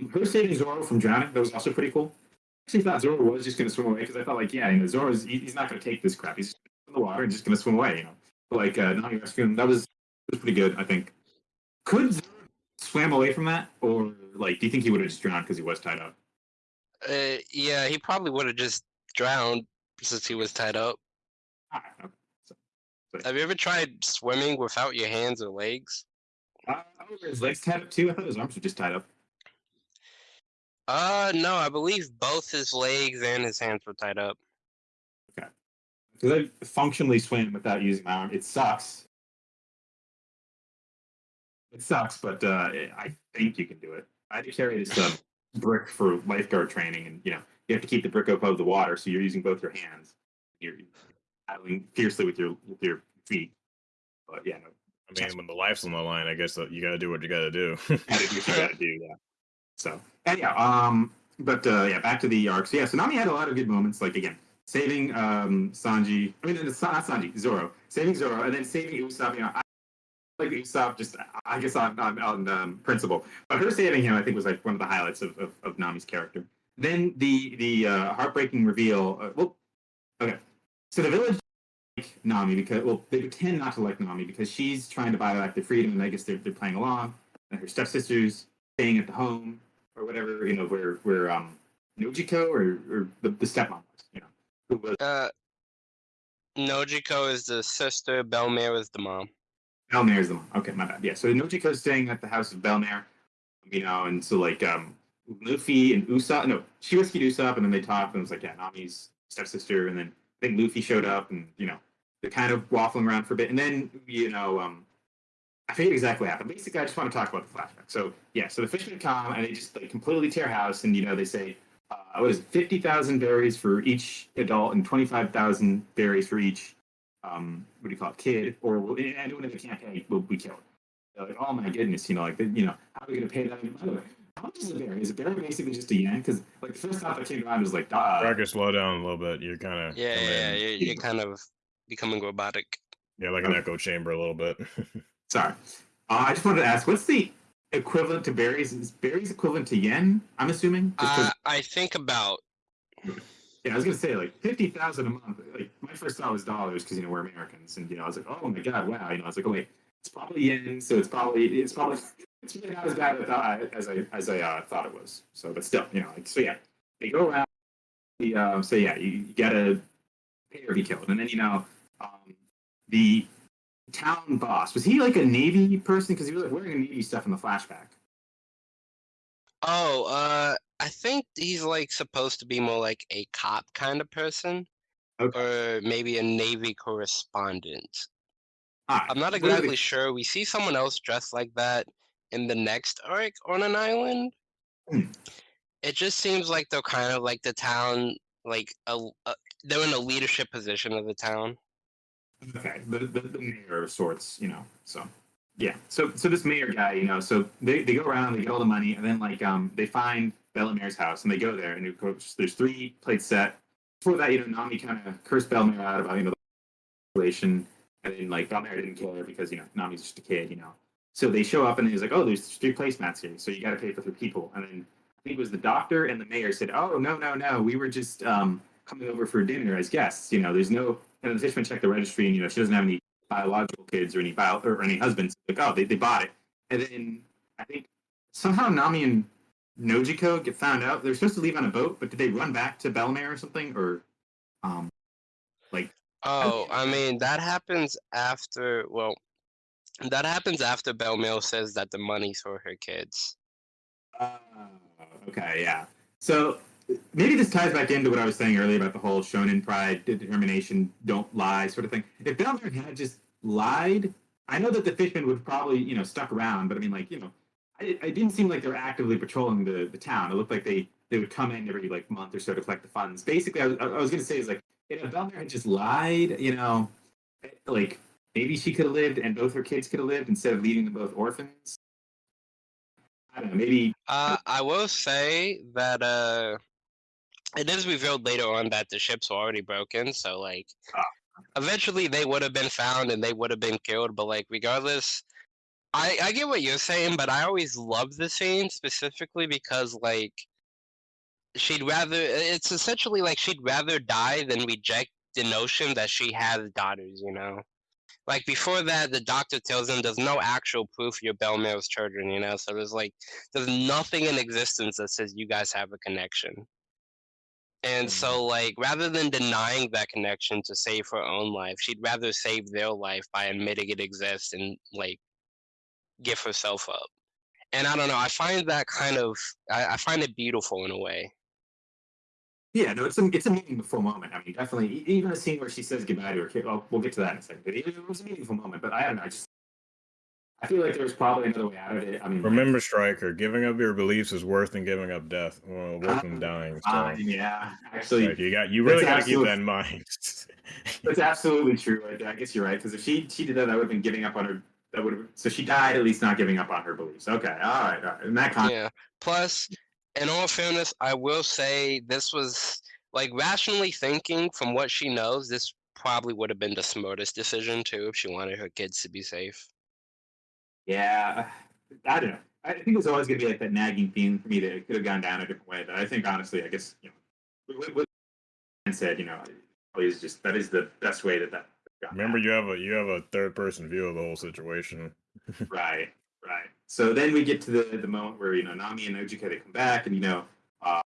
[SPEAKER 3] Um, Her saving Zoro from drowning, that was also pretty cool. I actually thought Zoro was just gonna swim away because I thought like, yeah, you know, Zoro's, he, he's not gonna take this crap. He's just in the water and just gonna swim away, you know. But like, uh, Nami rescuing that was, that was pretty good, I think. Could Zoro swam away from that, or like, do you think he would have just drowned because he was tied up?
[SPEAKER 1] Uh, yeah, he probably would have just drowned since he was tied up.
[SPEAKER 3] Ah, okay.
[SPEAKER 1] Have you ever tried swimming without your hands or legs?
[SPEAKER 3] Uh, his legs tied up too? I thought his arms were just tied up.
[SPEAKER 1] Uh, no, I believe both his legs and his hands were tied up. Okay.
[SPEAKER 3] Because I functionally swim without using my arm. It sucks. It sucks, but uh, I think you can do it. I to carry this uh, brick for lifeguard training, and you know you have to keep the brick above the water, so you're using both your hands. You're paddling fiercely with your with your feet. But yeah, no,
[SPEAKER 2] I mean, when the life's on the line, I guess that you got to do what you got to do. (laughs) (laughs)
[SPEAKER 3] you gotta do. Yeah. So and yeah, um, but uh, yeah, back to the arcs. Yeah, so Nami had a lot of good moments. Like again, saving um Sanji. I mean, it's not Sanji, Zoro, saving Zoro, and then saving Usopp. You know, I like Usopp just I guess on on, on um, principle, but her saving him, I think, was like one of the highlights of of, of Nami's character. Then the the uh, heartbreaking reveal. Uh, well, okay, so the village like Nami because well they pretend not to like Nami because she's trying to buy back their freedom, and I guess they're they're playing along. And her stepsister's staying at the home or whatever, you know, where where um Nojiko or or the, the stepmom was, you know, who was
[SPEAKER 1] Uh, Nojiko is the sister, Bell-mère is the mom.
[SPEAKER 3] Bell-mère is the mom. Okay, my bad. Yeah, so Nojiko's staying at the house of Bell-mère, you know, and so like um Luffy and Usopp. No, she rescued Usopp, and then they talked, and it was like, yeah, Nami's stepsister, and then I think Luffy showed up, and you know, they're kind of waffling around for a bit, and then you know, um, I forget exactly what happened. Basically, I just want to talk about the flashback. So yeah, so the fishermen come and they just like completely tear house, and you know, they say, uh, what is it, fifty thousand berries for each adult and twenty five thousand berries for each, um, what do you call it, kid, or we'll- anyone that can't pay, will be killed. They're like, oh my goodness, you know, like, you know, how are we gonna pay that? By the way, how much is a berry? Is a berry basically just a yen? Because like the first thought that came to mind was like, uh,
[SPEAKER 2] Tracker, slow down a little bit. You're kind of
[SPEAKER 1] Yeah, yeah, yeah. You're, you're kind of becoming robotic.
[SPEAKER 2] yeah, like an echo chamber a little bit. (laughs)
[SPEAKER 3] sorry. Uh, I just wanted to ask, what's the equivalent to berries? Is berries equivalent to yen? I'm assuming.
[SPEAKER 1] Uh, I think about
[SPEAKER 3] yeah, I was gonna say like fifty thousand a month. Like my first thought was dollars because you know we're Americans, and you know I was like, oh my god, wow. You know, I was like, oh wait, it's probably yen, so it's probably it's probably (laughs) it's really not as bad as I thought, as I as I uh, thought it was. So, but still, you know, like so yeah, they go around. The um, so yeah, you, you gotta pay or be killed, and then you know the town boss was he like a navy person because he was like wearing navy stuff in the flashback.
[SPEAKER 1] Oh, uh, I think he's like supposed to be more like a cop kind of person,
[SPEAKER 3] Okay.
[SPEAKER 1] or maybe a Navy correspondent.
[SPEAKER 3] Alright,
[SPEAKER 1] I'm not exactly sure. We see someone else dressed like that in the next arc on an island.
[SPEAKER 3] Hmm.
[SPEAKER 1] It just seems like they're kind of like the town, like a, a they're in a leadership position of the town.
[SPEAKER 3] Okay, the, the, the mayor of sorts, you know. So yeah, so so this mayor guy, you know, so they, they go around, they get all the money, and then like um they find Bell-mère house, and they go there, and there's three plates set. Before that, you know, Nami kind of cursed Bell-mère out about you know the relation, and then like Bell-mère didn't care because you know Nami's just a kid, you know. So they show up, and he's like, oh, there's three placemats here, so you got to pay for three people, and then I think it was the doctor and the mayor said, oh no no no, we were just um coming over for dinner as guests, you know. There's no and the fisherman checked the registry, and you know she doesn't have any biological kids or any bio or any husbands. Like, oh, they, they bought it, and then I think somehow Nami and Nojiko get found out. They're supposed to leave on a boat, but did they run back to Bell-mère or something? Or um, like
[SPEAKER 1] Oh, I mean that happens after. Well, that happens after Bell-mère says that the money's for her kids.
[SPEAKER 3] uh, okay, yeah. So maybe this ties back into what I was saying earlier about the whole shonen pride, determination, don't lie sort of thing. If Bell-mère had just lied, I know that the fishmen would probably you know stuck around, but I mean like you know it didn't seem like they were actively patrolling the, the town. It looked like they, they would come in every like month or so to collect the funds. Basically, I was, I was going to say is like, if Bell-mère had just lied, you know, like maybe she could have lived and both her kids could have lived instead of leaving them both orphans. I don't know. Maybe
[SPEAKER 1] Uh, I will say that uh, it is revealed later on that the ships were already broken. So like,
[SPEAKER 3] Ah.
[SPEAKER 1] eventually they would have been found and they would have been killed. But like, regardless, I I get what you're saying, but I always love the scene specifically because like, she'd rather. It's essentially like she'd rather die than reject the notion that she has daughters. You know. Like before that, the doctor tells him there's no actual proof you're Bell-mère's children, you know. So there's like there's nothing in existence that says you guys have a connection. And mm-hmm. so, like, rather than denying that connection to save her own life, she'd rather save their life by admitting it exists and, like, give herself up. And I don't know, I find that kind of, I, I find it beautiful in a way.
[SPEAKER 3] Yeah, no, it's a it's a meaningful moment. I mean, definitely, even a scene where she says goodbye to her kid. Well, we'll get to that in a second. But it was a meaningful moment. But I don't know. I just I feel like there's probably another way out of it. I mean,
[SPEAKER 2] Remember, Striker, giving up your beliefs is worse than giving up death. Well, worse than
[SPEAKER 3] Ah,
[SPEAKER 2] dying. So,
[SPEAKER 3] uh, yeah, actually,
[SPEAKER 2] like, you got you really got to keep that in mind. (laughs)
[SPEAKER 3] that's absolutely true. I, I guess you're right because if she she did that, that would have been giving up on her. That would have so she died at least not giving up on her beliefs. Okay, all right, all right. In that context,
[SPEAKER 1] Yeah. Plus, in all fairness, I will say this was, like, rationally thinking from what she knows, this probably would have been the smartest decision, too, if she wanted her kids to be safe.
[SPEAKER 3] Yeah, I don't know. I think it's always going to be like that nagging theme for me that it could have gone down a different way. But I think honestly, I guess you know, what, Dan said, you know, is just that is the best way that that. got
[SPEAKER 2] Remember, you have a you have a third person view of the whole situation. (laughs)
[SPEAKER 3] Right, right. So then we get to the the moment where you know Nami and Ojika they come back, and you know uh,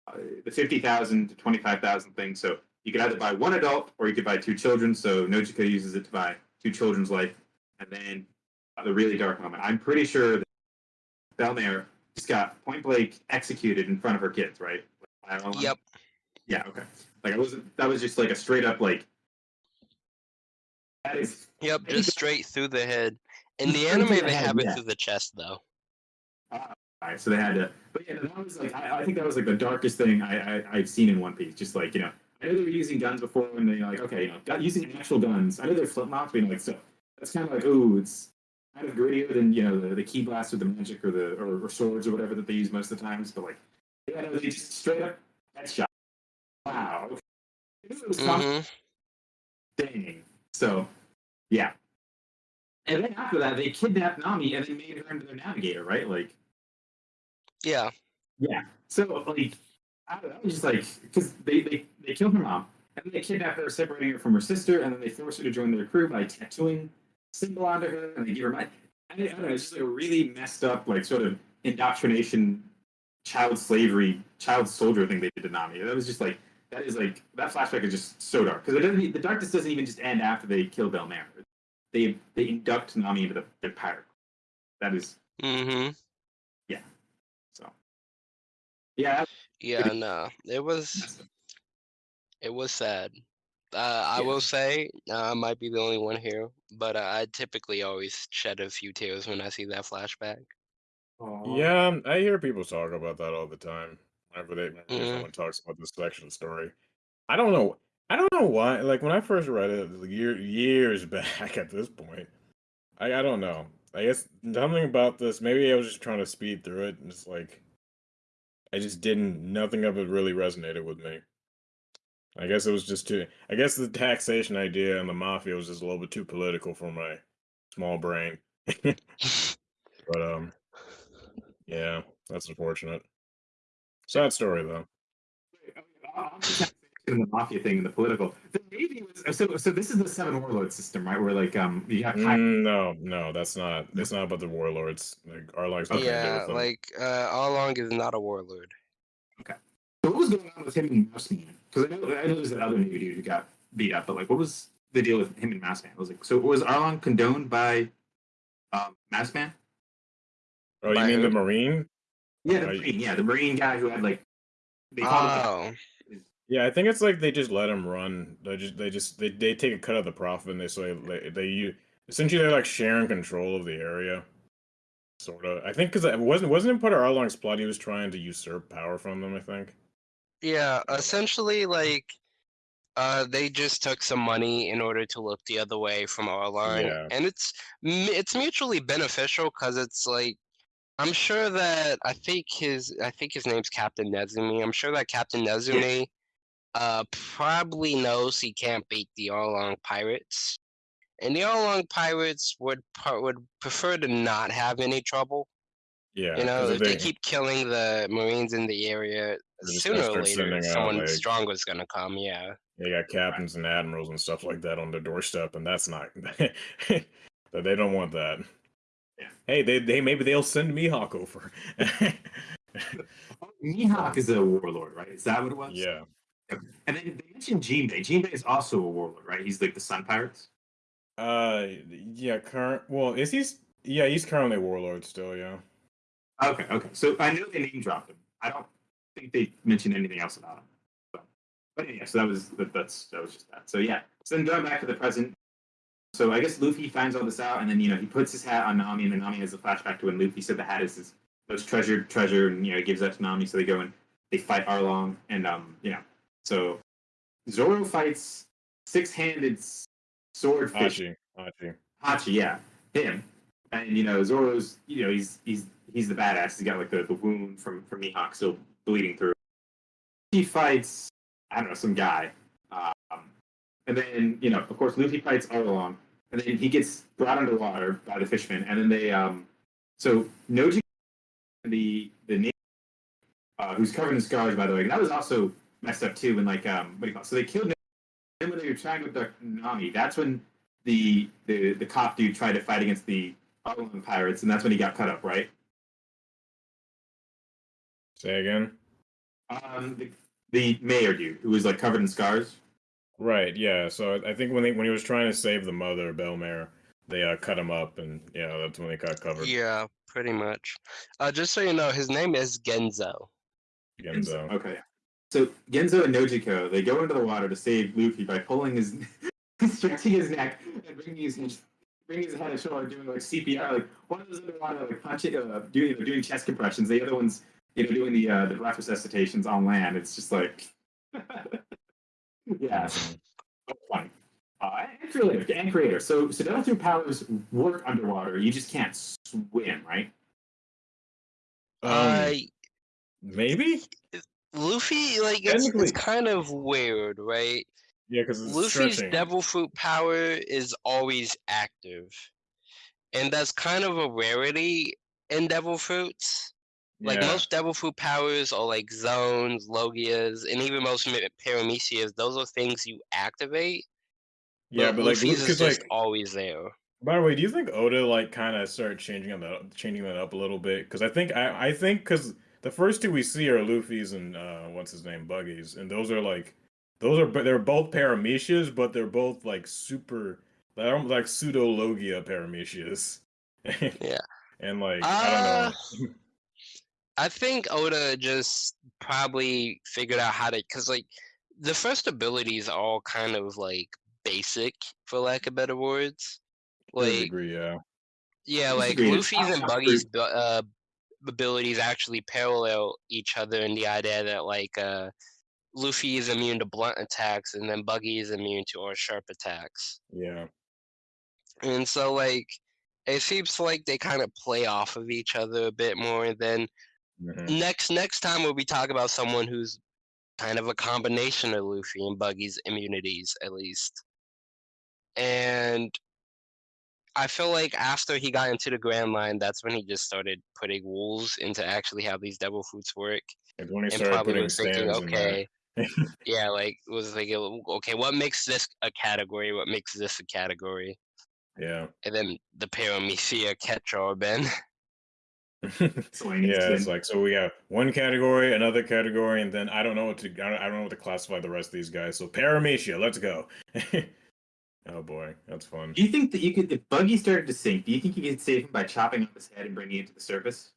[SPEAKER 3] the fifty thousand to twenty five thousand thing. So you could either buy one adult or you could buy two children. So Nojiko uses it to buy two children's life, and then the really dark moment. I'm pretty sure that Bell-mère just got point blank executed in front of her kids, right? I don't know.
[SPEAKER 1] Yep.
[SPEAKER 3] Yeah. Okay. Like I was. That was just like a straight up like. That is.
[SPEAKER 1] Yep. Just straight through the head. In the
[SPEAKER 3] Just straight through
[SPEAKER 1] anime, they have it
[SPEAKER 3] yeah.
[SPEAKER 1] through the chest, though.
[SPEAKER 3] Ah, alright, so they had to, but yeah, that was like I, I think that was like the darkest thing I, I I've seen in One Piece. Just like you know, I know they were using guns before, and they're like, okay, you know, using actual guns. I know they're flip but you know, like so that's kind of like ooh, it's kind of grittier than you know the, the ki blast or the magic or the or, or swords or whatever that they use most of the times. But like, yeah, no, they just straight up headshot. Wow. Okay. It was
[SPEAKER 1] hmm
[SPEAKER 3] Dang. So, yeah. And then after that, they kidnapped Nami and they made her into their navigator, right? Like.
[SPEAKER 1] Yeah.
[SPEAKER 3] Yeah. So like, I, I was just like, because they, they they killed her mom and then they kidnap her, separating her from her sister, and then they force her to join their crew by tattooing symbol onto her, and they give her money. I, I don't know. It's just like a really messed up, like sort of indoctrination, child slavery, child soldier thing they did to Nami. That was just like that is like that flashback is just so dark because it doesn't. e- The darkness doesn't even just end after they kill Bell-mère. They they induct Nami into the, the pirate. That is
[SPEAKER 1] Mm-hmm. Yeah.
[SPEAKER 3] so. Yeah.
[SPEAKER 1] Yeah. No. It was. It was sad. Uh, I
[SPEAKER 3] Yeah.
[SPEAKER 1] will say, uh, I might be the only one here, but uh, I typically always shed a few tears when I see that flashback.
[SPEAKER 3] Aw.
[SPEAKER 2] Yeah, um, I hear people talk about that all the time. Whenever they whenever
[SPEAKER 1] Mhm.
[SPEAKER 2] someone talks about this section story, I don't know. I don't know why. Like when I first read it, like, year, years (laughs) back at this point, I I don't know. I guess something about this. Maybe I was just trying to speed through it, and it's like I just didn't. Nothing of it really resonated with me. I guess it was just too. I guess the taxation idea and the mafia was just a little bit too political for my small brain. (laughs) but um, yeah, that's unfortunate. Sad story though.
[SPEAKER 3] On the taxation and the mafia thing and the political. The Navy was so. So this is the seven warlord system, right? Where like um you have high-
[SPEAKER 2] Mm, no, no, that's not. It's not about the warlords. Like Arlong's nothing
[SPEAKER 1] yeah,
[SPEAKER 2] with
[SPEAKER 1] like uh, Arlong is not a warlord. Okay.
[SPEAKER 3] So what was going on with him and Mouseman? Because I know I know there's that other Navy dude who got beat up, but like what was the deal with him and Mouseman? I was like, so was Arlong condoned by um Mouseman?
[SPEAKER 2] oh, you
[SPEAKER 1] by
[SPEAKER 2] mean the? Marine?
[SPEAKER 3] Yeah, the
[SPEAKER 2] Right.
[SPEAKER 3] Marine. Yeah, the Marine guy who had like they.
[SPEAKER 1] Oh,
[SPEAKER 2] Yeah, I think it's like they just let him run. They just they just they, they take a cut of the profit and they say they, they you essentially they're like sharing control of the area. Sort of. I think because it wasn't wasn't it part of Arlong's plot he was trying to usurp power from them. I think.
[SPEAKER 1] Yeah. Essentially, like, uh, they just took some money in order to look the other way from Arlong,
[SPEAKER 2] Yeah.
[SPEAKER 1] and it's it's mutually beneficial because it's like. I'm sure that I think his I think his name's Captain Nezumi. I'm sure that Captain Nezumi uh probably knows he can't beat the Arlong pirates. And the Arlong pirates would would prefer to not have any trouble.
[SPEAKER 2] Yeah.
[SPEAKER 1] You know, if they keep killing the Marines in the area, sooner or later,
[SPEAKER 2] sending out,
[SPEAKER 1] someone
[SPEAKER 2] like-
[SPEAKER 1] stronger is gonna come. Yeah.
[SPEAKER 2] They got captains and admirals and stuff like that on their doorstep, and that's not. (laughs) that they don't want that.
[SPEAKER 3] Yeah.
[SPEAKER 2] Hey, they, they maybe they'll send Mihawk over. (laughs)
[SPEAKER 3] Mihawk is a warlord, right? Is that what it was?
[SPEAKER 2] yeah.
[SPEAKER 3] And then they mentioned Jinbei. Jinbei is also a warlord, right? He's like the Sun Pirates.
[SPEAKER 2] Uh, yeah. Current. Well, is he's yeah he's currently warlord still. Yeah.
[SPEAKER 3] Okay, okay. So I know they name dropped him. I don't think they mentioned anything else about him. But, but yeah, so that was that, that's that was just that. So yeah. So then going back to the present. So I guess Luffy finds all this out, and then you know he puts his hat on Nami, and then Nami has a flashback to when Luffy said the hat is his most treasured treasure, and you know he gives that to Nami. So they go and they fight Arlong, and um you know so Zoro fights six-handed swordfish
[SPEAKER 2] Hachi. Hachi.
[SPEAKER 3] Hachi, yeah, him. And you know, Zoro's, you know, he's he's he's the badass. He's got like the, the wound from from Mihawk still bleeding through. He fights, I don't know, some guy. Um, and then you know, of course, Luffy fights Arlong. and then he gets brought underwater by the fishmen, and then they um, so Noji, the the name, uh, who's covered in scars, by the way, and that was also messed up too. When like um, what do you call it? So they killed. Then when they were trying to the Nami, that's when the the the cop dude tried to fight against the Arlong pirates, and that's when he got cut up, right?
[SPEAKER 2] Say again.
[SPEAKER 3] Um, the, the mayor dude who was like covered in scars.
[SPEAKER 2] Right. Yeah. So I- I think when they, when he was trying to save the mother, Bell-mère, they uh, cut him up, and yeah, that's when they got covered.
[SPEAKER 1] Yeah, pretty much. Uh, just so you know, his name is Genzo.
[SPEAKER 2] Genzo.
[SPEAKER 3] Okay. So Genzo and Nojiko they go into the water to save Luffy by pulling his, (laughs) stretching his neck and bringing his bringing his head ashore, doing like CPR. Like one of those underwater, like punching, uh, doing doing chest compressions. The other one's you know doing the uh, the breath resuscitations on land. It's just like, (laughs) yeah, so funny. Uh, and creator, and creator. So so Devil Fruit powers work underwater. You just can't swim, right?
[SPEAKER 2] Um,
[SPEAKER 1] uh,
[SPEAKER 2] maybe.
[SPEAKER 1] Luffy, like it's, it's kind of weird, right?
[SPEAKER 2] Yeah, because
[SPEAKER 1] Luffy's
[SPEAKER 2] stretching.
[SPEAKER 1] devil fruit power is always active. And that's kind of a rarity in devil fruits. Like
[SPEAKER 2] yeah.
[SPEAKER 1] most devil fruit powers are like zoans, logias, and even most paramecias, those are things you activate.
[SPEAKER 2] yeah, but like,
[SPEAKER 1] Luffy's is just
[SPEAKER 2] like,
[SPEAKER 1] always there.
[SPEAKER 2] by the way, do you think Oda like kind of started changing that, changing that up a little bit? Because I think I, I think because the first two we see are Luffy's and uh, what's his name, Buggy's, and those are like, those are but they're both paramecias, but they're both like super, they're almost like pseudo logia paramecias. (laughs)
[SPEAKER 1] Yeah.
[SPEAKER 2] And like, I don't know.
[SPEAKER 1] I think Oda just probably figured out how to, because like the first abilities are all kind of like basic, for lack of better words. Like,
[SPEAKER 2] degree, yeah.
[SPEAKER 1] yeah, like Luffy's and Buggy's uh, abilities actually parallel each other in the idea that like uh, Luffy is immune to blunt attacks and then Buggy is immune to all sharp attacks.
[SPEAKER 2] Yeah.
[SPEAKER 1] And so like it seems like they kind of play off of each other a bit more than
[SPEAKER 2] mhm.
[SPEAKER 1] next next time we'll be talking about someone who's kind of a combination of Luffy and Buggy's immunities at least. And I feel like after he got into the Grand Line, that's when he just started putting rules into actually how these devil fruits work.
[SPEAKER 2] Like when he
[SPEAKER 1] And
[SPEAKER 2] started
[SPEAKER 1] probably
[SPEAKER 2] putting
[SPEAKER 1] thinking,
[SPEAKER 2] stands in there.
[SPEAKER 1] okay, yeah, like was like oh, okay, what makes this a category? What makes this a category?
[SPEAKER 2] Yeah.
[SPEAKER 1] And then the Paramecia catch all Ben. (laughs)
[SPEAKER 2] Yeah, it's like so we have one category, another category, and then I don't know what to I don't, I don't know what to classify the rest of these guys. So Paramecia, let's go. (laughs) oh boy, that's fun.
[SPEAKER 3] Do you think that you could, if Buggy started to sink, do you think you could save him by chopping off his head and bringing it to the surface?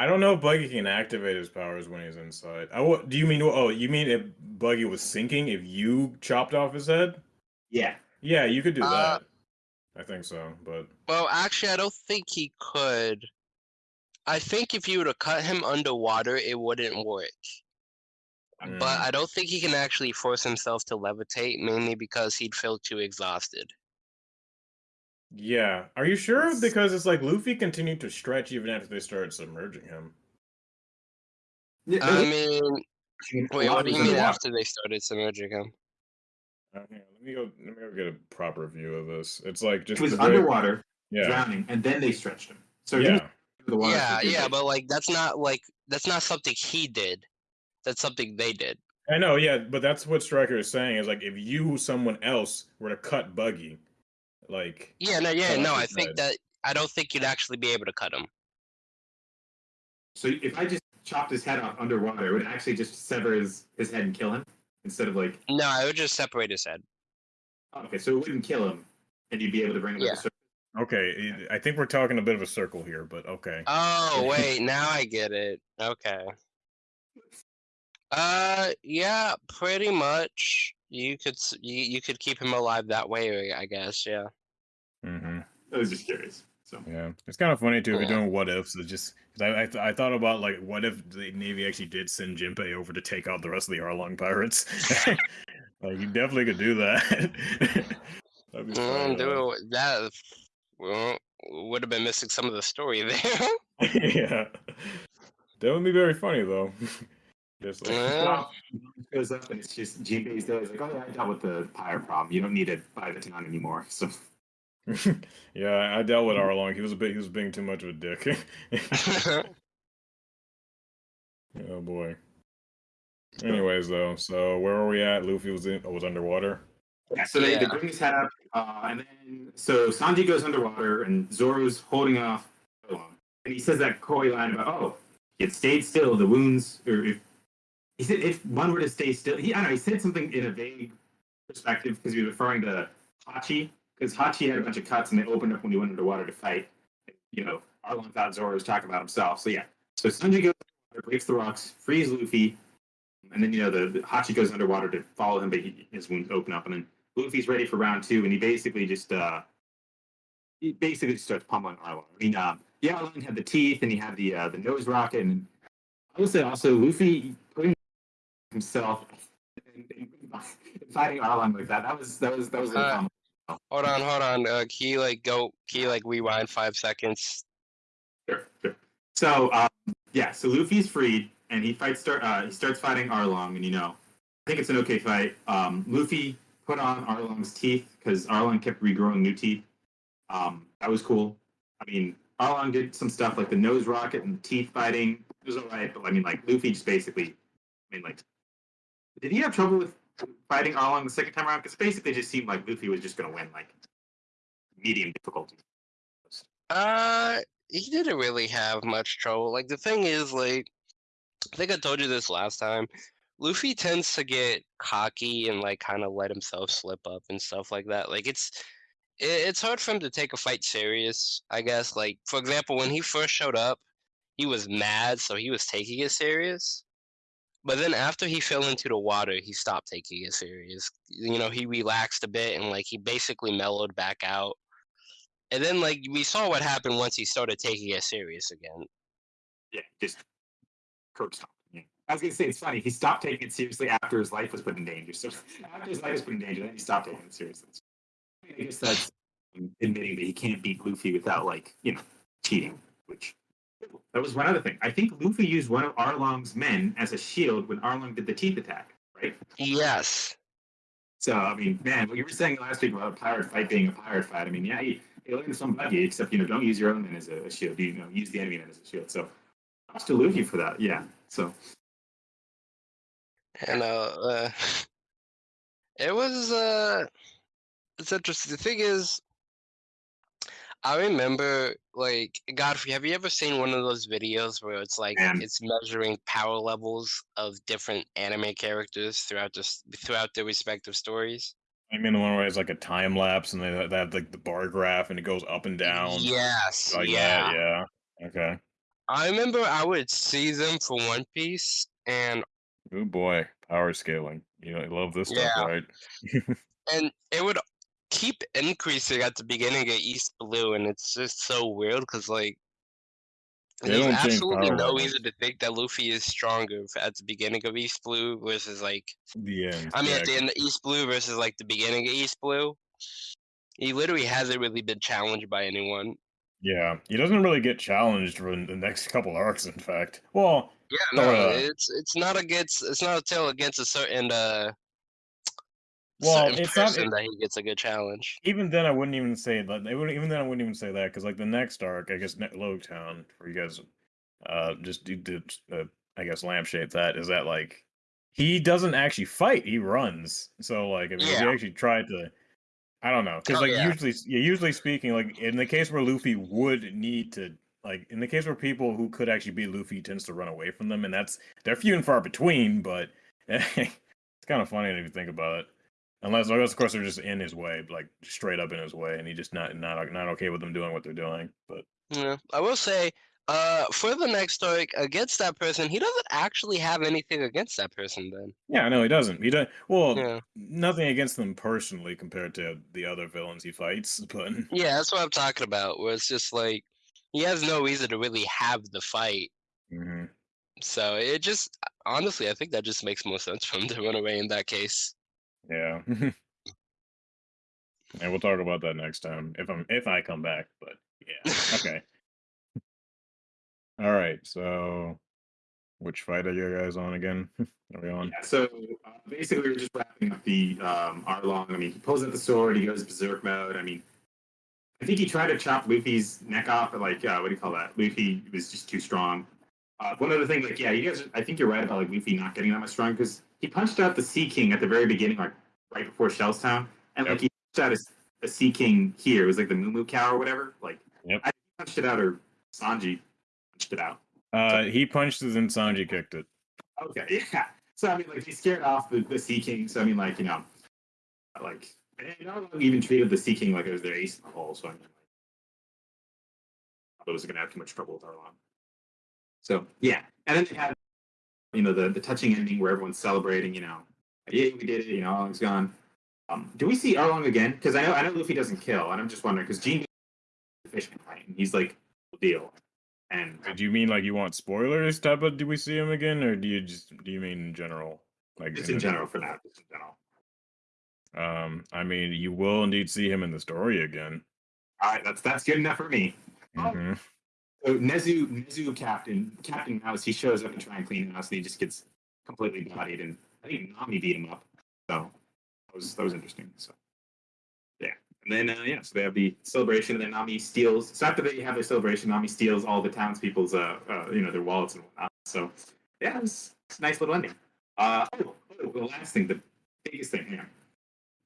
[SPEAKER 2] I don't know if Buggy can activate his powers when he's inside. I, what do you mean? Oh, you mean if Buggy was sinking, if you chopped off his head?
[SPEAKER 3] Yeah.
[SPEAKER 2] Yeah, you could do
[SPEAKER 1] Uh,
[SPEAKER 2] that. I think so, but
[SPEAKER 1] Well, actually, I don't think he could. I think if you were to cut him underwater, it wouldn't work. But
[SPEAKER 2] Mm.
[SPEAKER 1] I don't think he can actually force himself to levitate, mainly because he'd feel too exhausted.
[SPEAKER 2] Yeah. Are you sure?
[SPEAKER 3] It's-
[SPEAKER 2] Because it's like Luffy continued to stretch even after they started submerging him.
[SPEAKER 3] Yeah,
[SPEAKER 1] I mean, wait,
[SPEAKER 3] lot
[SPEAKER 1] what do you mean after they started submerging him?
[SPEAKER 2] Uh, hang let me go. Let me go get a proper view of this. It's like just
[SPEAKER 3] He was
[SPEAKER 2] the very-
[SPEAKER 3] underwater,
[SPEAKER 2] Yeah,
[SPEAKER 3] drowning, and then they stretched him. So he was
[SPEAKER 2] yeah.
[SPEAKER 3] the water
[SPEAKER 1] Yeah,
[SPEAKER 3] for a good
[SPEAKER 1] yeah,
[SPEAKER 3] bit.
[SPEAKER 1] but like that's not like that's not something he did. That's something they did.
[SPEAKER 2] I know, yeah, but that's what Striker is saying is like if you, someone else, were to cut Buggy, like
[SPEAKER 1] Yeah, no, yeah, no. I think that I don't think you'd actually be able to cut him.
[SPEAKER 3] So if I just chopped his head off underwater, it would actually just sever his, his head and kill him instead of like.
[SPEAKER 1] No, I would just separate his head.
[SPEAKER 3] Okay, so it wouldn't kill him, and you'd be able to bring him
[SPEAKER 1] Yeah.
[SPEAKER 3] to the surface.
[SPEAKER 2] okay, I think we're talking a bit of a circle here, but okay.
[SPEAKER 1] Oh wait, now I get it. Okay. Uh, yeah, pretty much. You could you, you could keep him alive that way, I guess. Yeah.
[SPEAKER 2] Hmm
[SPEAKER 3] I was just curious. So
[SPEAKER 2] Yeah, it's kind of funny too. If
[SPEAKER 1] Yeah.
[SPEAKER 2] you're doing what ifs, it's just 'cause I I, th- I thought about like what if the Navy actually did send Jinbei over to take out the rest of the Arlong pirates. (laughs) like you definitely could do that. (laughs) That'd be funny,
[SPEAKER 1] Mm,
[SPEAKER 2] though.
[SPEAKER 1] that well, would have been missing some of the story there. (laughs)
[SPEAKER 2] yeah, that would be very funny though. Just like,
[SPEAKER 1] Yeah.
[SPEAKER 3] goes up, and it's just Jinbei's there. He's like, "Oh yeah, I dealt with the pirate problem. You don't need to buy the town anymore." So (laughs)
[SPEAKER 2] yeah, I dealt with Arlong. He was a bit. He was being too much of a dick. (laughs) (laughs) oh boy. Anyways, though, so where are we at? Luffy was in, was underwater.
[SPEAKER 3] Yeah, so they, they
[SPEAKER 1] Yeah.
[SPEAKER 3] bring his head up, uh, and then so Sanji goes underwater, and Zoro's holding off, and he says that coy line about, "Oh, it stayed still. The wounds, or if he said if one were to stay still, he I don't know. He said something in a vague perspective because he was referring to Hachi, because Hachi had a bunch of cuts and they opened up when he went underwater to fight. You know, Arlong thought Zoro was talking about himself. So yeah, so Sanji goes underwater, breaks the rocks, frees Luffy, and then you know the, the Hachi goes underwater to follow him, but he, his wounds open up, and then Luffy's ready for round two, and he basically just uh he basically just starts pummeling Arlong. I mean, um, yeah, Arlong had the teeth and he had the uh, the nose rocket, and I would say also Luffy putting himself in, in, in fighting Arlong like that. That was that was that was.
[SPEAKER 1] Uh. Hold on, hold on. Uh, can you like go? Can you like rewind five seconds?
[SPEAKER 3] Sure, sure. So um, yeah, so Luffy's freed and he fights. Start uh, he starts fighting Arlong, and you know, I think it's an okay fight. Um, Luffy put on Arlong's teeth because Arlong kept regrowing new teeth. Um, that was cool. I mean, Arlong did some stuff like the nose rocket and the teeth fighting. It was alright, but I mean, like Luffy just basically, I mean, like, did he have trouble with fighting Arlong the second time around? Because basically, it just seemed like Luffy was just gonna win, like medium difficulty.
[SPEAKER 1] Uh, he didn't really have much trouble. Like the thing is, like, I think I told you this last time. Luffy tends to get cocky and like kind of let himself slip up and stuff like that. Like it's it, it's hard for him to take a fight serious. I guess. Like for example, when he first showed up, he was mad, so he was taking it serious. But then after he fell into the water, he stopped taking it serious. You know, he relaxed a bit and like he basically mellowed back out. And then like we saw what happened once he started taking it serious again.
[SPEAKER 3] Yeah, just curb stop. Yeah. I was gonna say it's funny. He stopped taking it seriously after his life was put in danger. So after his life was put in danger, then he stopped taking it seriously. I guess that's admitting that he can't beat Luffy without like you know cheating. Which that was one other thing. I think Luffy used one of Arlong's men as a shield when Arlong did the teeth attack. Right.
[SPEAKER 1] Yes.
[SPEAKER 3] So I mean, man, what you were saying last week about a pirate fight being a pirate fight. I mean, yeah, he, he learned some buggy, except you know, don't use your own men as a, a shield. You know, use the enemy men as a shield. So, props to Luffy for that. Yeah. So
[SPEAKER 1] And uh, uh (laughs) it was uh it's interesting. The thing is I remember like Godfrey, have you ever seen one of those videos where it's like
[SPEAKER 3] Man.
[SPEAKER 1] it's measuring power levels of different anime characters throughout the throughout their respective stories?
[SPEAKER 2] I mean, the one where it's like a time lapse and they, they have like the bar graph and it goes up and down.
[SPEAKER 1] Yes.
[SPEAKER 2] Like
[SPEAKER 1] yeah.
[SPEAKER 2] that, yeah. Okay.
[SPEAKER 1] I remember I would see them for One Piece and
[SPEAKER 2] Oh boy, power scaling. You know, I love this stuff, right? (laughs)
[SPEAKER 1] and it would keep increasing at the beginning of East Blue, and it's just so weird because like there's absolutely no reason to think that Luffy is stronger at the beginning of East Blue versus like
[SPEAKER 2] the end.
[SPEAKER 1] I mean
[SPEAKER 2] yeah,
[SPEAKER 1] at the end of East Blue versus like the beginning of East Blue. He literally hasn't really been challenged by anyone.
[SPEAKER 2] yeah, he doesn't really get challenged for the next couple arcs. In fact, well,
[SPEAKER 1] Yeah, no,
[SPEAKER 2] uh,
[SPEAKER 1] it's it's not against it's not a tale against a certain uh
[SPEAKER 2] Well,
[SPEAKER 1] certain
[SPEAKER 2] it's not- it-
[SPEAKER 1] that he gets a good challenge.
[SPEAKER 2] even then, I wouldn't even say that. They wouldn't, even then, I wouldn't even say that because, like, the next arc, I guess, ne- Town, for you guys, uh, just did, do uh, I guess, lampshade that is that like he doesn't actually fight; he runs. So, like, if he actually tried to, I don't know, because
[SPEAKER 1] Oh,
[SPEAKER 2] like
[SPEAKER 1] yeah.
[SPEAKER 2] usually, yeah, usually speaking, like in the case where Luffy would need to. Like in the case where people who could actually be Luffy tends to run away from them, and that's they're few and far between. But (laughs) it's kind of funny if you think about it. Unless, unless of course, they're just in his way, like straight up in his way, and he just not not not okay with them doing what they're doing. But
[SPEAKER 1] Yeah, I will say, uh, for the next arc against that person, he doesn't actually have anything against that person. Then,
[SPEAKER 2] yeah, no, he doesn't. He does well.
[SPEAKER 1] yeah,
[SPEAKER 2] Nothing against them personally compared to the other villains he fights, but
[SPEAKER 1] yeah, that's what I'm talking about. Where it's just like he has no reason to really have the fight.
[SPEAKER 2] Mhm.
[SPEAKER 1] So it just, honestly, I think that just makes more sense for him to run away in that case.
[SPEAKER 2] Yeah. and we'll talk about that next time if I'm if I come back. But yeah, (laughs) okay. All right, so which fight are you guys on again? (laughs) Are we on?
[SPEAKER 3] Yeah, so uh, basically, we're just wrapping up the um, Arlong. I mean, he pulls out the sword. He goes berserk mode. I mean, I think he tried to chop Luffy's neck off, but like, uh, what do you call that? Luffy was just too strong. Uh, one other thing, like, yeah, you guys, I think you're right about like Luffy not getting that much strong because he punched out the Sea King at the very beginning, like right before Shells Town, and like he punched out a, the Sea King here. It was like the Moo Moo cow or whatever. Like,
[SPEAKER 2] Yep.
[SPEAKER 3] I punched it out, or Sanji punched it out.
[SPEAKER 2] Uh, he punched it and Sanji kicked it.
[SPEAKER 3] Okay, (laughs) yeah. So I mean, like he scared off the, the Sea King. So I mean, like you know, like And Arlong even treated the Sea King like it was their ace in the hole, so I mean, like, I was going to have too much trouble with Arlong. So yeah, and then they had you know the the touching ending where everyone's celebrating. You know, yeah, we did it. You know, Arlong's gone. Um, do we see Arlong again? Because I know I know Luffy doesn't kill, and I'm just wondering because Gene right? He's like deal. And
[SPEAKER 2] Do you mean like you want spoilers type of do we see him again or do you just do you mean in general? Like
[SPEAKER 3] just
[SPEAKER 2] in
[SPEAKER 3] in general for now, just in general.
[SPEAKER 2] Um I mean you will indeed see him in the story again.
[SPEAKER 3] All right, that's that's good enough for me. Oh. So Nezu, Nezu Captain, Captain Mouse, he shows up and try and clean the house, and he just gets completely bodied. And I think Nami beat him up. So that was that was interesting. So yeah, and then uh, yeah, so they have the celebration, and then Nami steals. So after they have their celebration, Nami steals all the townspeople's uh, uh you know their wallets and whatnot. So yeah, it was it's a nice little ending. Uh oh, oh, the last thing, the biggest thing. Here, I'm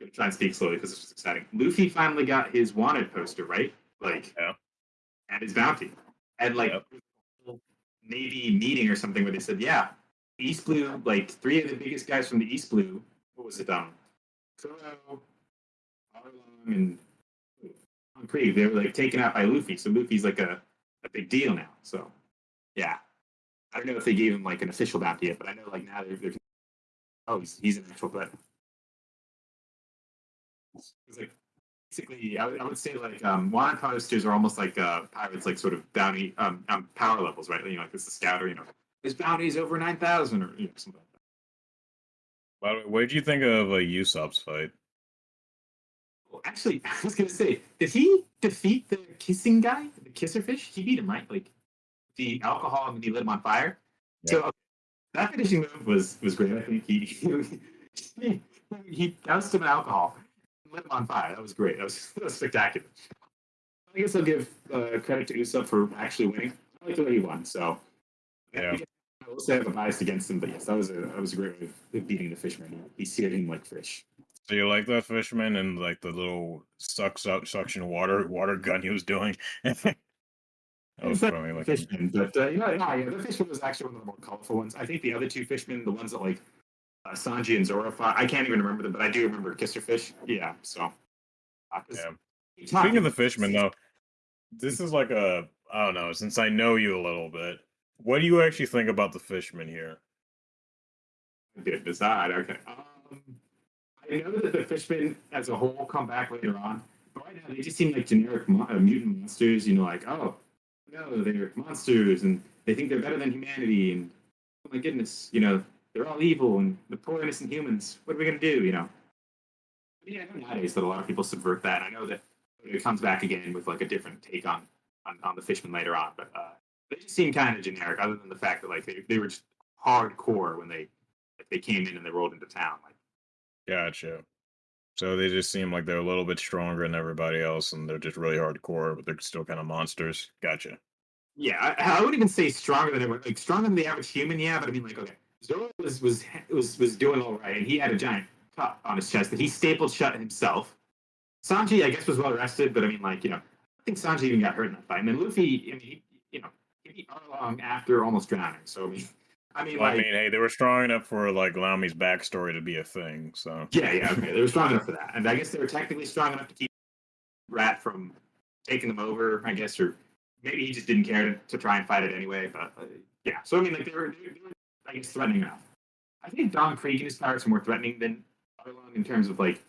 [SPEAKER 3] gonna try and speak slowly because this was exciting. Luffy finally got his wanted poster, right? Like
[SPEAKER 2] Yeah.
[SPEAKER 3] and his bounty. And like
[SPEAKER 2] Yep.
[SPEAKER 3] Navy meeting or something where they said, yeah, East Blue, like three of the biggest guys from the East Blue, what was it, um, Kuro, Arlong, and Long they were like taken out by Luffy. So Luffy's like a, a big deal now. So yeah. I don't know if they gave him like an official bounty yet, but I know like now they're, they're oh he's, he's an actual threat. It's like basically I would, I would say like um wanted posters are almost like uh pirates like sort of bounty um, um power levels, right? You know, like this is scouter, you know. His bounty is over nine thousand or you know, something like that.
[SPEAKER 2] By the way, what did you think of a Usopp's fight?
[SPEAKER 3] Well, actually, (laughs) I was gonna say, did he defeat the kissing guy, the kisser fish? He beat him, right? Like the alcohol and he lit him on fire. So okay, that finishing move was was great. I think he (laughs) he he doused him in alcohol, lit him on fire. That was great. That was, (laughs) that was spectacular. I guess I'll give uh, credit to Usopp for actually winning. I like the way he won. So
[SPEAKER 2] Yeah.
[SPEAKER 3] I will say I have a bias against him, but yes, that was a that was a great way of beating the fisherman. He seared him like fish.
[SPEAKER 2] So you like that fisherman and like the little sucks out suction water water gun he was doing? (laughs) that was funny. Like
[SPEAKER 3] Fishman, but uh, you know, yeah, yeah, the fishman was actually one of the more colorful ones. I think the other two fishmen, the ones that like uh, Sanji and Zoro I can't even remember them, but I do remember Kisserfish. Yeah, so. Uh,
[SPEAKER 2] Yeah. Speaking of the fisherman, though, this is like a I don't know. Since I know you a little bit, what do you actually think about the fisherman here?
[SPEAKER 3] I did decide. Okay. Um, I know that the fishmen as a whole come back later on, but right now they just seem like generic mo- uh, mutant monsters. You know, like oh no, they're monsters and they think they're better than humanity, and oh my goodness, you know, they're all evil and the poor innocent humans. What are we gonna do? You know. Yeah, I know nowadays that a lot of people subvert that. I know that it comes back again with like a different take on on, on the fishmen later on, but uh, they just seem kind of generic. Other than the fact that like they, they were just hardcore when they like they came in and they rolled into town. Like
[SPEAKER 2] Gotcha. So they just seem like they're a little bit stronger than everybody else, and they're just really hardcore, but they're still kind of monsters. Gotcha.
[SPEAKER 3] yeah, I, I wouldn't even say stronger than everyone. Like stronger than the average human, yeah. But I mean, like okay, Zoro was was was was doing all right, and he had a giant cut on his chest that he stapled shut himself. Sanji, I guess, was well rested, but I mean, like you know, I think Sanji even got hurt in that fight. And then Luffy, I mean, he, you know, he Arlong after almost drowning. So I mean, I mean,
[SPEAKER 2] Well,
[SPEAKER 3] like.
[SPEAKER 2] I mean, hey, they were strong enough for like Nami's backstory to be a thing. So
[SPEAKER 3] Yeah, yeah, okay. They were strong enough for that. And I guess they were technically strong enough to keep Rat from taking them over, I guess, or maybe he just didn't care to, to try and fight it anyway. But uh, yeah, so I mean, like, they were, they were, I guess, threatening enough. I think Don Krieg and his pirates are more threatening than Arlong in terms of, like,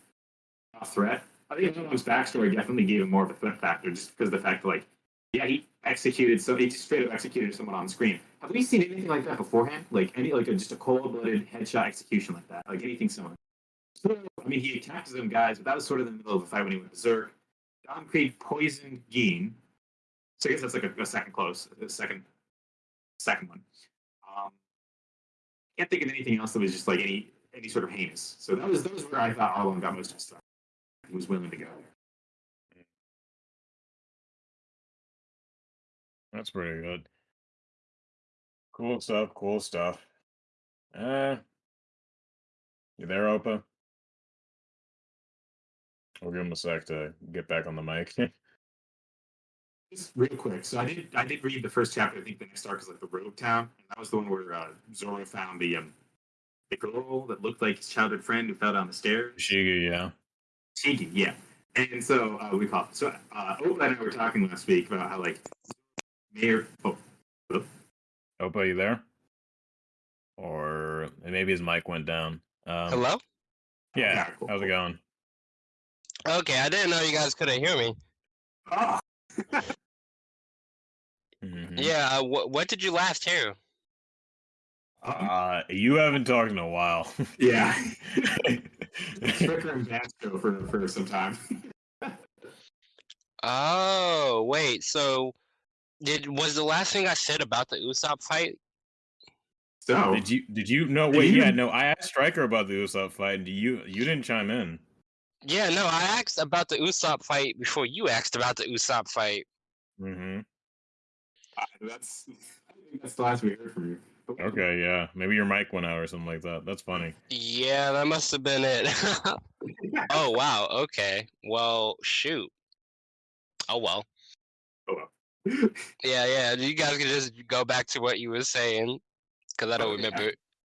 [SPEAKER 3] a threat. I think Arlong's backstory definitely gave him more of a threat factor just because of the fact that, like, yeah, he executed, so he straight up executed someone on screen. Have we seen anything like that beforehand? Like, any, like, a, just a cold blooded headshot execution like that? Like, anything similar? So, I mean, he attacked them guys, but that was sort of in the middle of a fight when he went berserk. Don Krieg poisoned Gin. So I guess that's like a, a second close, a second, second one. Can't think of anything else that was just like any any sort of heinous. So that was that was where I thought Arlong got most of his stuff. He was willing to go
[SPEAKER 2] that's pretty good. Cool stuff. Cool stuff. Uh, you there, Opa? We'll give him a sec to get back on the mic. (laughs)
[SPEAKER 3] Just real quick. So I did I did read the first chapter. I think the next arc is like the Rogue Town, and that was the one where uh, Zoro found the um the girl that looked like his childhood friend who fell down the stairs.
[SPEAKER 2] Shiga, yeah.
[SPEAKER 3] Cheeky, yeah. And so uh, we call it. So uh, Opa and I were talking last week about how like Mayor. Oh,
[SPEAKER 2] Opa, you there? Or maybe his mic went down. Um,
[SPEAKER 1] Hello?
[SPEAKER 2] Yeah.
[SPEAKER 3] Yeah, cool,
[SPEAKER 2] How's it going?
[SPEAKER 1] Okay, I didn't know you guys couldn't hear me.
[SPEAKER 3] oh, (laughs)
[SPEAKER 2] Mhm.
[SPEAKER 1] Yeah, uh, wh- what did you last hear?
[SPEAKER 3] uh,
[SPEAKER 2] Uh, you haven't talked in a while. (laughs)
[SPEAKER 3] yeah. (laughs) Stricker and Vasco for for some time.
[SPEAKER 1] Oh, wait. So, did was the last thing I said about the Usopp fight?
[SPEAKER 3] So
[SPEAKER 2] did you? Did you? No, wait.
[SPEAKER 3] you-
[SPEAKER 2] Yeah, no. I asked Stryker about the Usopp fight, and you you didn't chime in.
[SPEAKER 1] Yeah, no, I asked about the Usopp fight before you asked about the Usopp fight.
[SPEAKER 2] hmm
[SPEAKER 3] uh, that's that's the last we heard from you.
[SPEAKER 2] Okay, yeah. Maybe your mic went out or something like that. That's funny.
[SPEAKER 1] Yeah, that must have been it. (laughs) oh, wow. Okay. Well, shoot. Oh, well.
[SPEAKER 3] Oh, well. (laughs)
[SPEAKER 1] Yeah, yeah. You guys can just go back to what you were saying because I don't
[SPEAKER 3] Oh, yeah.
[SPEAKER 1] remember.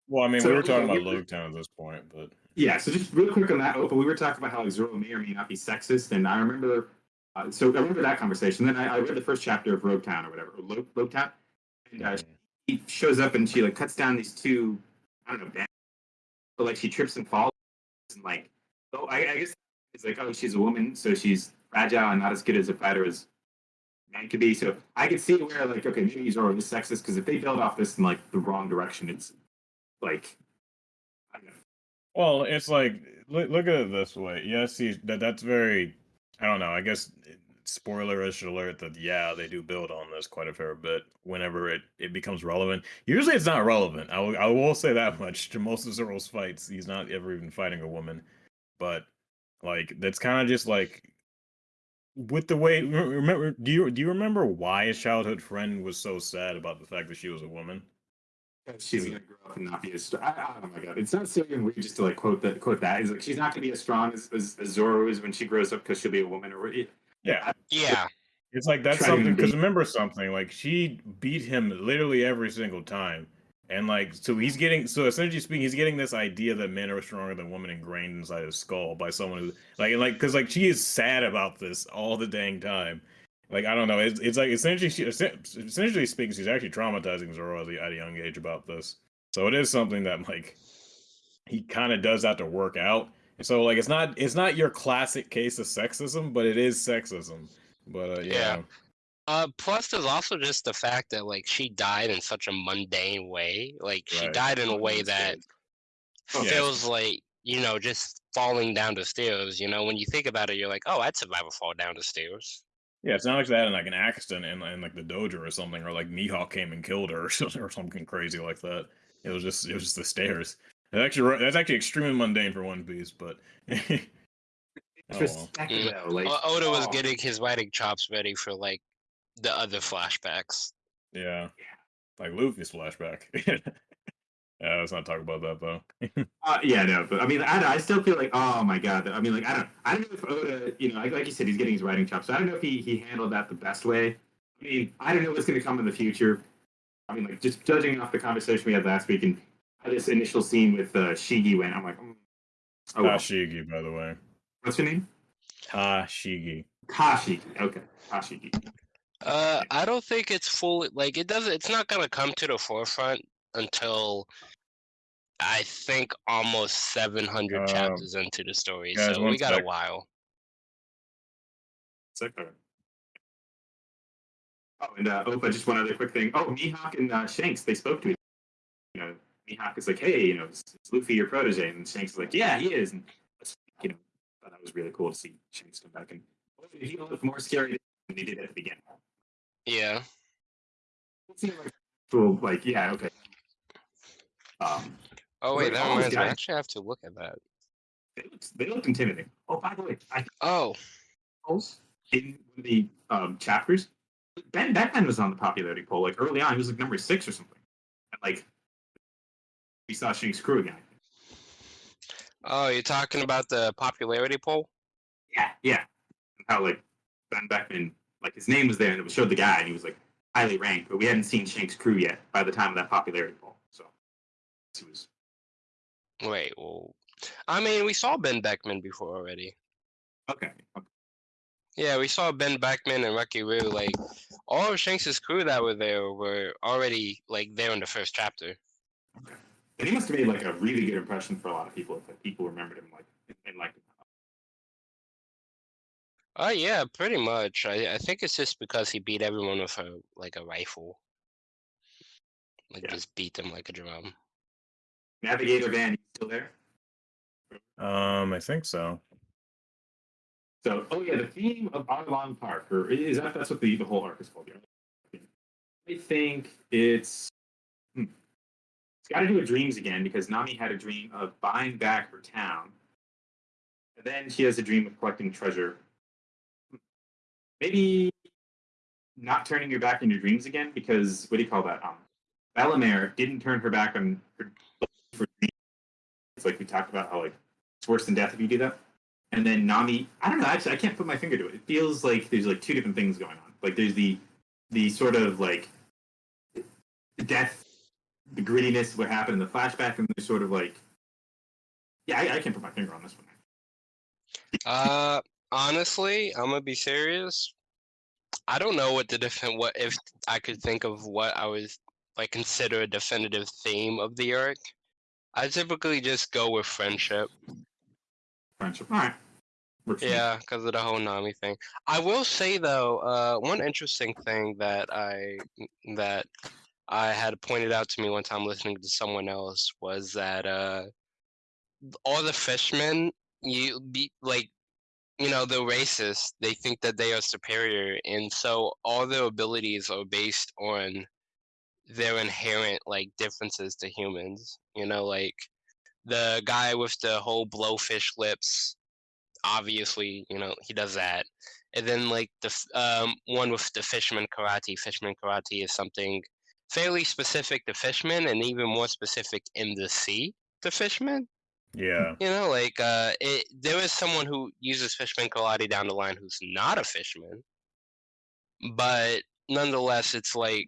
[SPEAKER 2] Well, I mean,
[SPEAKER 3] So,
[SPEAKER 2] we were talking
[SPEAKER 3] yeah,
[SPEAKER 2] about
[SPEAKER 3] we were-
[SPEAKER 2] Loguetown at this point, but
[SPEAKER 3] Yeah, so just real quick on that, Opa, we were talking about how like, Zoro may or may not be sexist, and I remember, uh, so I remember that conversation. Then I, I read the first chapter of Rogue Town or whatever, or Lo- Logue Town, and uh, she shows up and she like cuts down these two, I don't know, bands, but like she trips and falls, and like, oh, I, I guess it's like, oh, she's a woman, so she's fragile and not as good as a fighter as man could be. So I could see where like, okay, maybe Zoro is sexist because if they build off this in like the wrong direction, it's like, I don't know.
[SPEAKER 2] Well, it's like look, look at it this way. Yes, he, that that's very. I don't know. I guess spoilerish alert that yeah, they do build on this quite a fair bit. Whenever it it becomes relevant, usually it's not relevant. I will I will say that (laughs) much. To most of Zoro's fights, he's not ever even fighting a woman. But like that's kind of just like with the way. Remember? Do you do you remember why his childhood friend was so sad about the fact that she was a woman?
[SPEAKER 3] She's gonna grow up and not be as strong. I, I, oh my god, it's not silly and weird just to like quote that. Quote that. It's like she's not gonna be as strong as, as, as Zoro is when she grows up because she'll be a woman. Or
[SPEAKER 2] Yeah,
[SPEAKER 1] Yeah.
[SPEAKER 2] It's like that's something because remember something like she beat him literally every single time, and like so he's getting so essentially speaking he's getting this idea that men are stronger than women ingrained inside his skull by someone who like and like because like she is sad about this all the dang time. Like I don't know, it's, it's like essentially she essentially speaking she's actually traumatizing Zoro at a, at a young age about this. So it is something that like he kind of does have to work out. So like it's not it's not your classic case of sexism, but it is sexism. But uh, yeah.
[SPEAKER 1] Yeah. Uh, plus, there's also just the fact that like she died in such a mundane way. Like she
[SPEAKER 2] Right.
[SPEAKER 1] died in a way that
[SPEAKER 3] Oh,
[SPEAKER 2] yes.
[SPEAKER 1] feels like you know just falling down the stairs. You know, when you think about it, you're like, oh, I'd survive a fall down the stairs.
[SPEAKER 2] Yeah, it's not like that in like an accident in, in like the dojo or something, or like Mihawk came and killed her or (laughs) something, or something crazy like that. It was just it was just the stairs. That's actually that's actually extremely mundane for One Piece, but (laughs) Oh, well.
[SPEAKER 3] Introspective, like
[SPEAKER 1] Oda was
[SPEAKER 3] oh,
[SPEAKER 1] getting his writing chops ready for like the other flashbacks.
[SPEAKER 2] yeah, like Luffy's flashback. (laughs) yeah, let's not talk about that though. (laughs)
[SPEAKER 3] Uh, yeah, no, but I mean, I, I still feel like, oh my god. I mean, like, I don't, I don't know if Oda, you know, like, like you said, he's getting his writing chops. So I don't know if he he handled that the best way. I mean, I don't know what's going to come in the future. I mean, like, just judging off the conversation we had last week and how this initial scene with uh, Shigi went, I'm like, mm. oh, well.
[SPEAKER 2] Tashigi, by the way.
[SPEAKER 3] what's your name?
[SPEAKER 2] Kashigi.
[SPEAKER 3] Kashigi. Okay, Kashigi.
[SPEAKER 1] Uh, I don't think it's fully like it doesn't. It's not gonna come to the forefront until I think almost seven hundred
[SPEAKER 2] Um,
[SPEAKER 1] chapters into the story.
[SPEAKER 2] guys,
[SPEAKER 1] so we got
[SPEAKER 2] sec.
[SPEAKER 1] a while.
[SPEAKER 3] Oh, and uh, Opa, just one other quick thing. Oh, Mihawk and uh, Shanks, they spoke to me. You know, Mihawk is like, hey, you know, is, is Luffy your protege? And Shanks is like, yeah, he is. And, you know, thought that was really cool to see Shanks come back. And he looked more scary than he did at the beginning.
[SPEAKER 1] Yeah.
[SPEAKER 3] It seemed like, cool, like, yeah, okay. Um,
[SPEAKER 1] Oh wait, that reminds me. I actually have to look at that.
[SPEAKER 3] they looked, they looked intimidating. Oh, by the way, I
[SPEAKER 1] Oh,
[SPEAKER 3] in the um, chapters, Ben Beckman was on the popularity poll like early on. He was like number six or something. And like we saw Shanks Crew again.
[SPEAKER 1] oh, you're talking about the popularity poll?
[SPEAKER 3] Yeah, yeah. And how like Ben Beckman, like his name was there and it was showed the guy and he was like highly ranked, but we hadn't seen Shanks Crew yet by the time of that popularity poll. So he was
[SPEAKER 1] Wait, well, I mean, we saw Ben Beckman before already.
[SPEAKER 3] Okay. okay.
[SPEAKER 1] Yeah, we saw Ben Beckman and Rocky Roo. Like all of Shanks' crew that were there were already like there in the first chapter.
[SPEAKER 3] And he must have made like a really good impression for a lot of people. If like, people remembered him like and like.
[SPEAKER 1] Oh yeah, pretty much. I, I think it's just because he beat everyone with a like a rifle. Like
[SPEAKER 3] Yeah.
[SPEAKER 1] just beat them like a drum.
[SPEAKER 3] Navigator Van, you still there?
[SPEAKER 2] Um, I think so.
[SPEAKER 3] So, oh yeah, the theme of Arlong Park, or is that that's what the, the whole arc is called? Yeah. I think it's hmm. it's got to do with dreams again because Nami had a dream of buying back her town, and then she has a dream of collecting treasure. Maybe not turning your back on your dreams again because what do you call that? Um, Bell-mère didn't turn her back on her for dreams. It's like we talked about how like it's worse than death if you do that. And then Nami, I don't know. Actually, I can't put my finger to it. It feels like there's like two different things going on. Like there's the the sort of like death, the grittiness, what happened in the flashback, and there's sort of like, yeah, I, I can't put my finger on this one.
[SPEAKER 1] Uh, honestly, I'm gonna be serious. I don't know what the defin what if I could think of what I was like consider a definitive theme of the arc. I typically just go with friendship.
[SPEAKER 3] Friendship. All right. Works.
[SPEAKER 1] Yeah, because of the whole Nami thing. I will say though, uh, one interesting thing that I that I had pointed out to me one time listening to someone else was that uh, all the fishmen, you be like, you know, the racist. They think that they are superior, and so all their abilities are based on their inherent like differences to humans. You know, like the guy with the whole blowfish lips obviously, you know, he does that. And then like the um, one with the fisherman karate. Fisherman karate is something fairly specific to fishermen, and even more specific in the sea to fishermen.
[SPEAKER 2] Yeah.
[SPEAKER 1] You know, like uh, it, there is someone who uses fisherman karate down the line who's not a fisherman, but nonetheless, it's like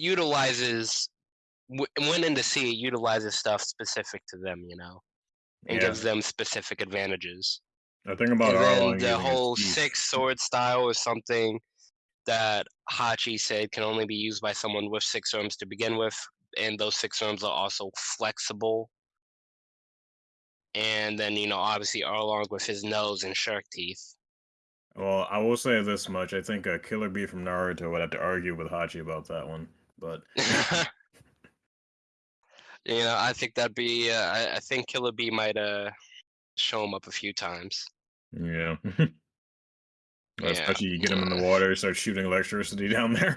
[SPEAKER 1] utilizes when in the sea, utilizes stuff specific to them. You know, and
[SPEAKER 2] Yeah.
[SPEAKER 1] gives them specific advantages.
[SPEAKER 2] The thing about
[SPEAKER 1] and then the whole six sword style is something that Hachi said can only be used by someone with six arms to begin with, and those six arms are also flexible. And then you know, obviously Arlong with his nose and shark teeth.
[SPEAKER 2] Well, I will say this much: I think uh, Killer Bee from Naruto would have to argue with Hachi about that one. But (laughs)
[SPEAKER 1] you know, I think that'd be. Uh, I, I think Killer Bee might uh show him up a few times.
[SPEAKER 2] yeah, (laughs)
[SPEAKER 1] Yeah.
[SPEAKER 2] especially you get him in the water, start shooting electricity (laughs) down there.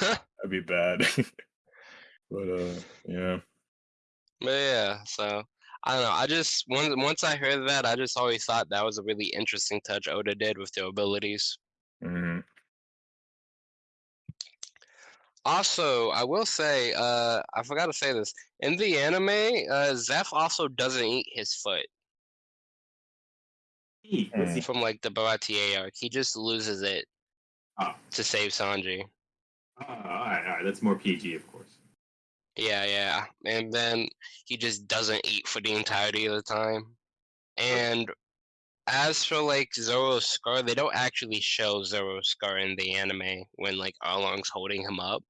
[SPEAKER 2] That'd be bad. but uh, yeah.
[SPEAKER 1] But yeah, so I don't know. I just once once I heard that, I just always thought that was a really interesting touch Oda did with the abilities.
[SPEAKER 2] hmm
[SPEAKER 1] Also, I will say, uh, I forgot to say this in the anime. Uh, Zeff also doesn't eat his foot
[SPEAKER 3] Hey, what's the-
[SPEAKER 1] from like the Baratie arc. He just loses it
[SPEAKER 3] Oh.
[SPEAKER 1] to save Sanji.
[SPEAKER 3] Oh, all right, all right. That's more PG, of course.
[SPEAKER 1] Yeah, yeah, and then he just doesn't eat for the entirety of the time. And as for like Zoro's scar, they don't actually show Zoro's scar in the anime when like Arlong's holding him up.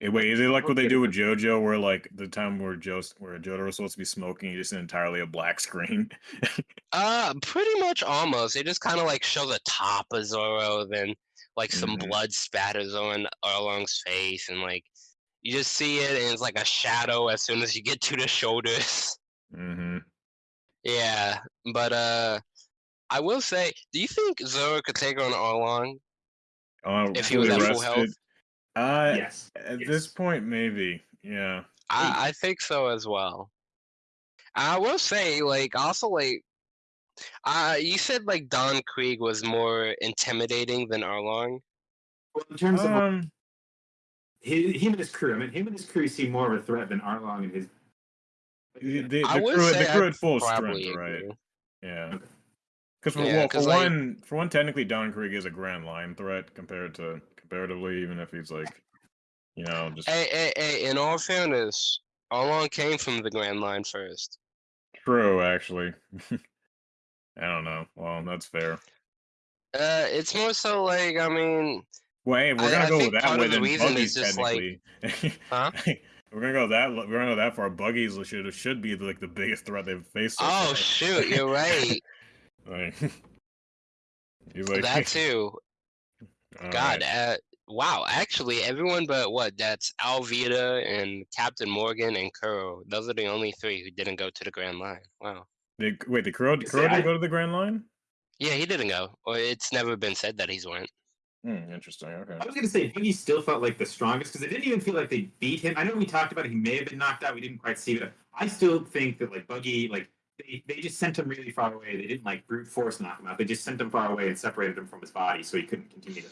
[SPEAKER 2] Hey, wait, is it like what they do with JoJo, where like the time where Joe, where Jodo was supposed to be smoking, just entirely a black screen? (laughs)
[SPEAKER 1] Uh, pretty much almost. They just kind of like show the top of Zoro, then like some
[SPEAKER 2] Mhm.
[SPEAKER 1] blood spatters on Arlong's face, and like you just see it, and it's like a shadow as soon as you get to the shoulders. (laughs)
[SPEAKER 2] hmm
[SPEAKER 1] yeah, but uh, I will say, do you think Zoro could take on Arlong?
[SPEAKER 2] Uh,
[SPEAKER 1] If he was at full health?
[SPEAKER 2] Rested? Uh,
[SPEAKER 3] yes.
[SPEAKER 2] at
[SPEAKER 3] yes.
[SPEAKER 2] this point, maybe. Yeah.
[SPEAKER 1] I, I think so as well. I will say, like, also like, uh, you said like Don Krieg was more intimidating than Arlong.
[SPEAKER 3] Well, in terms of
[SPEAKER 2] Um,
[SPEAKER 3] his, him and his crew, I mean, him and his crew seem more of a threat than Arlong and his.
[SPEAKER 2] the, the,
[SPEAKER 1] I
[SPEAKER 2] the
[SPEAKER 1] would
[SPEAKER 2] crew,
[SPEAKER 1] say
[SPEAKER 2] the crew at full
[SPEAKER 1] probably
[SPEAKER 2] strength, right? Yeah. Because for,
[SPEAKER 1] Yeah,
[SPEAKER 2] well, for
[SPEAKER 1] 'cause, like-
[SPEAKER 2] one, for one, technically Don Krieg is a Grand Line threat compared to comparatively, even if he's like, you know, just
[SPEAKER 1] Hey, hey, hey! In all fairness, Arlong came from the Grand Line first.
[SPEAKER 2] true. Actually, (laughs) I don't know. Well, that's fair.
[SPEAKER 1] Uh, it's more so like I mean,
[SPEAKER 2] Well, hey, we're gonna
[SPEAKER 1] I
[SPEAKER 2] go with that way,
[SPEAKER 1] the reason is just, like- (laughs) Huh?
[SPEAKER 2] we're gonna go that. We're gonna go that far. Buggies should should be like the biggest threat they've faced.
[SPEAKER 1] Oh shoot, you're right. (laughs)
[SPEAKER 2] Like, he's like
[SPEAKER 1] that too.
[SPEAKER 2] All
[SPEAKER 1] God,
[SPEAKER 2] right.
[SPEAKER 1] uh, wow. Actually, everyone but what? That's Alvida and Captain Morgan and Kuro. Those are the only three who didn't go to the Grand Line. Wow.
[SPEAKER 2] Did, wait, the Kuro,
[SPEAKER 3] See,
[SPEAKER 2] Kuro didn't
[SPEAKER 3] I-
[SPEAKER 2] go to the Grand Line?
[SPEAKER 1] Yeah, he didn't go, or it's never been said that he's went.
[SPEAKER 2] Hmm, interesting. Okay.
[SPEAKER 3] I was gonna say Buggy still felt like the strongest because it didn't even feel like they beat him. I know we talked about it, he may have been knocked out. We didn't quite see it. I still think that like Buggy, like they, they just sent him really far away. They didn't like brute force knock him out. They just sent him far away and separated him from his body so he couldn't continue to.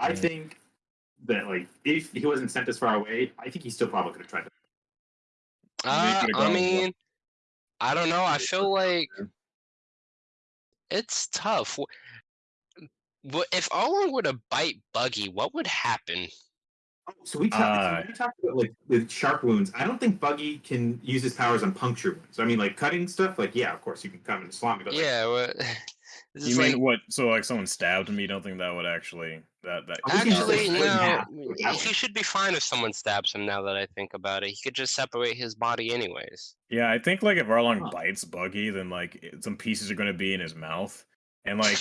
[SPEAKER 3] I think that like if he wasn't sent as far away, I think he still probably could have tried to.
[SPEAKER 1] Uh, I mean, I don't know. I feel like it's tough. What if Arlong were to bite Buggy? What would happen?
[SPEAKER 3] Oh, so we talked.
[SPEAKER 2] Uh,
[SPEAKER 3] we talked about like with sharp wounds. I don't think Buggy can use his powers on puncture wounds. I mean, like cutting stuff. Like yeah, of course you can come and slam me. But like,
[SPEAKER 1] Yeah. This (laughs)
[SPEAKER 2] You
[SPEAKER 1] is
[SPEAKER 2] mean
[SPEAKER 1] like,
[SPEAKER 2] what? So like someone stabbed me? Don't think that would actually that that?
[SPEAKER 3] I think he's just, like,
[SPEAKER 1] Actually, no.
[SPEAKER 3] half
[SPEAKER 1] He should be fine if someone stabs him. Now that I think about it, he could just separate his body anyways.
[SPEAKER 2] Yeah, I think like if Arlong
[SPEAKER 3] Huh.
[SPEAKER 2] bites Buggy, then like some pieces are going to be in his mouth, and (laughs) like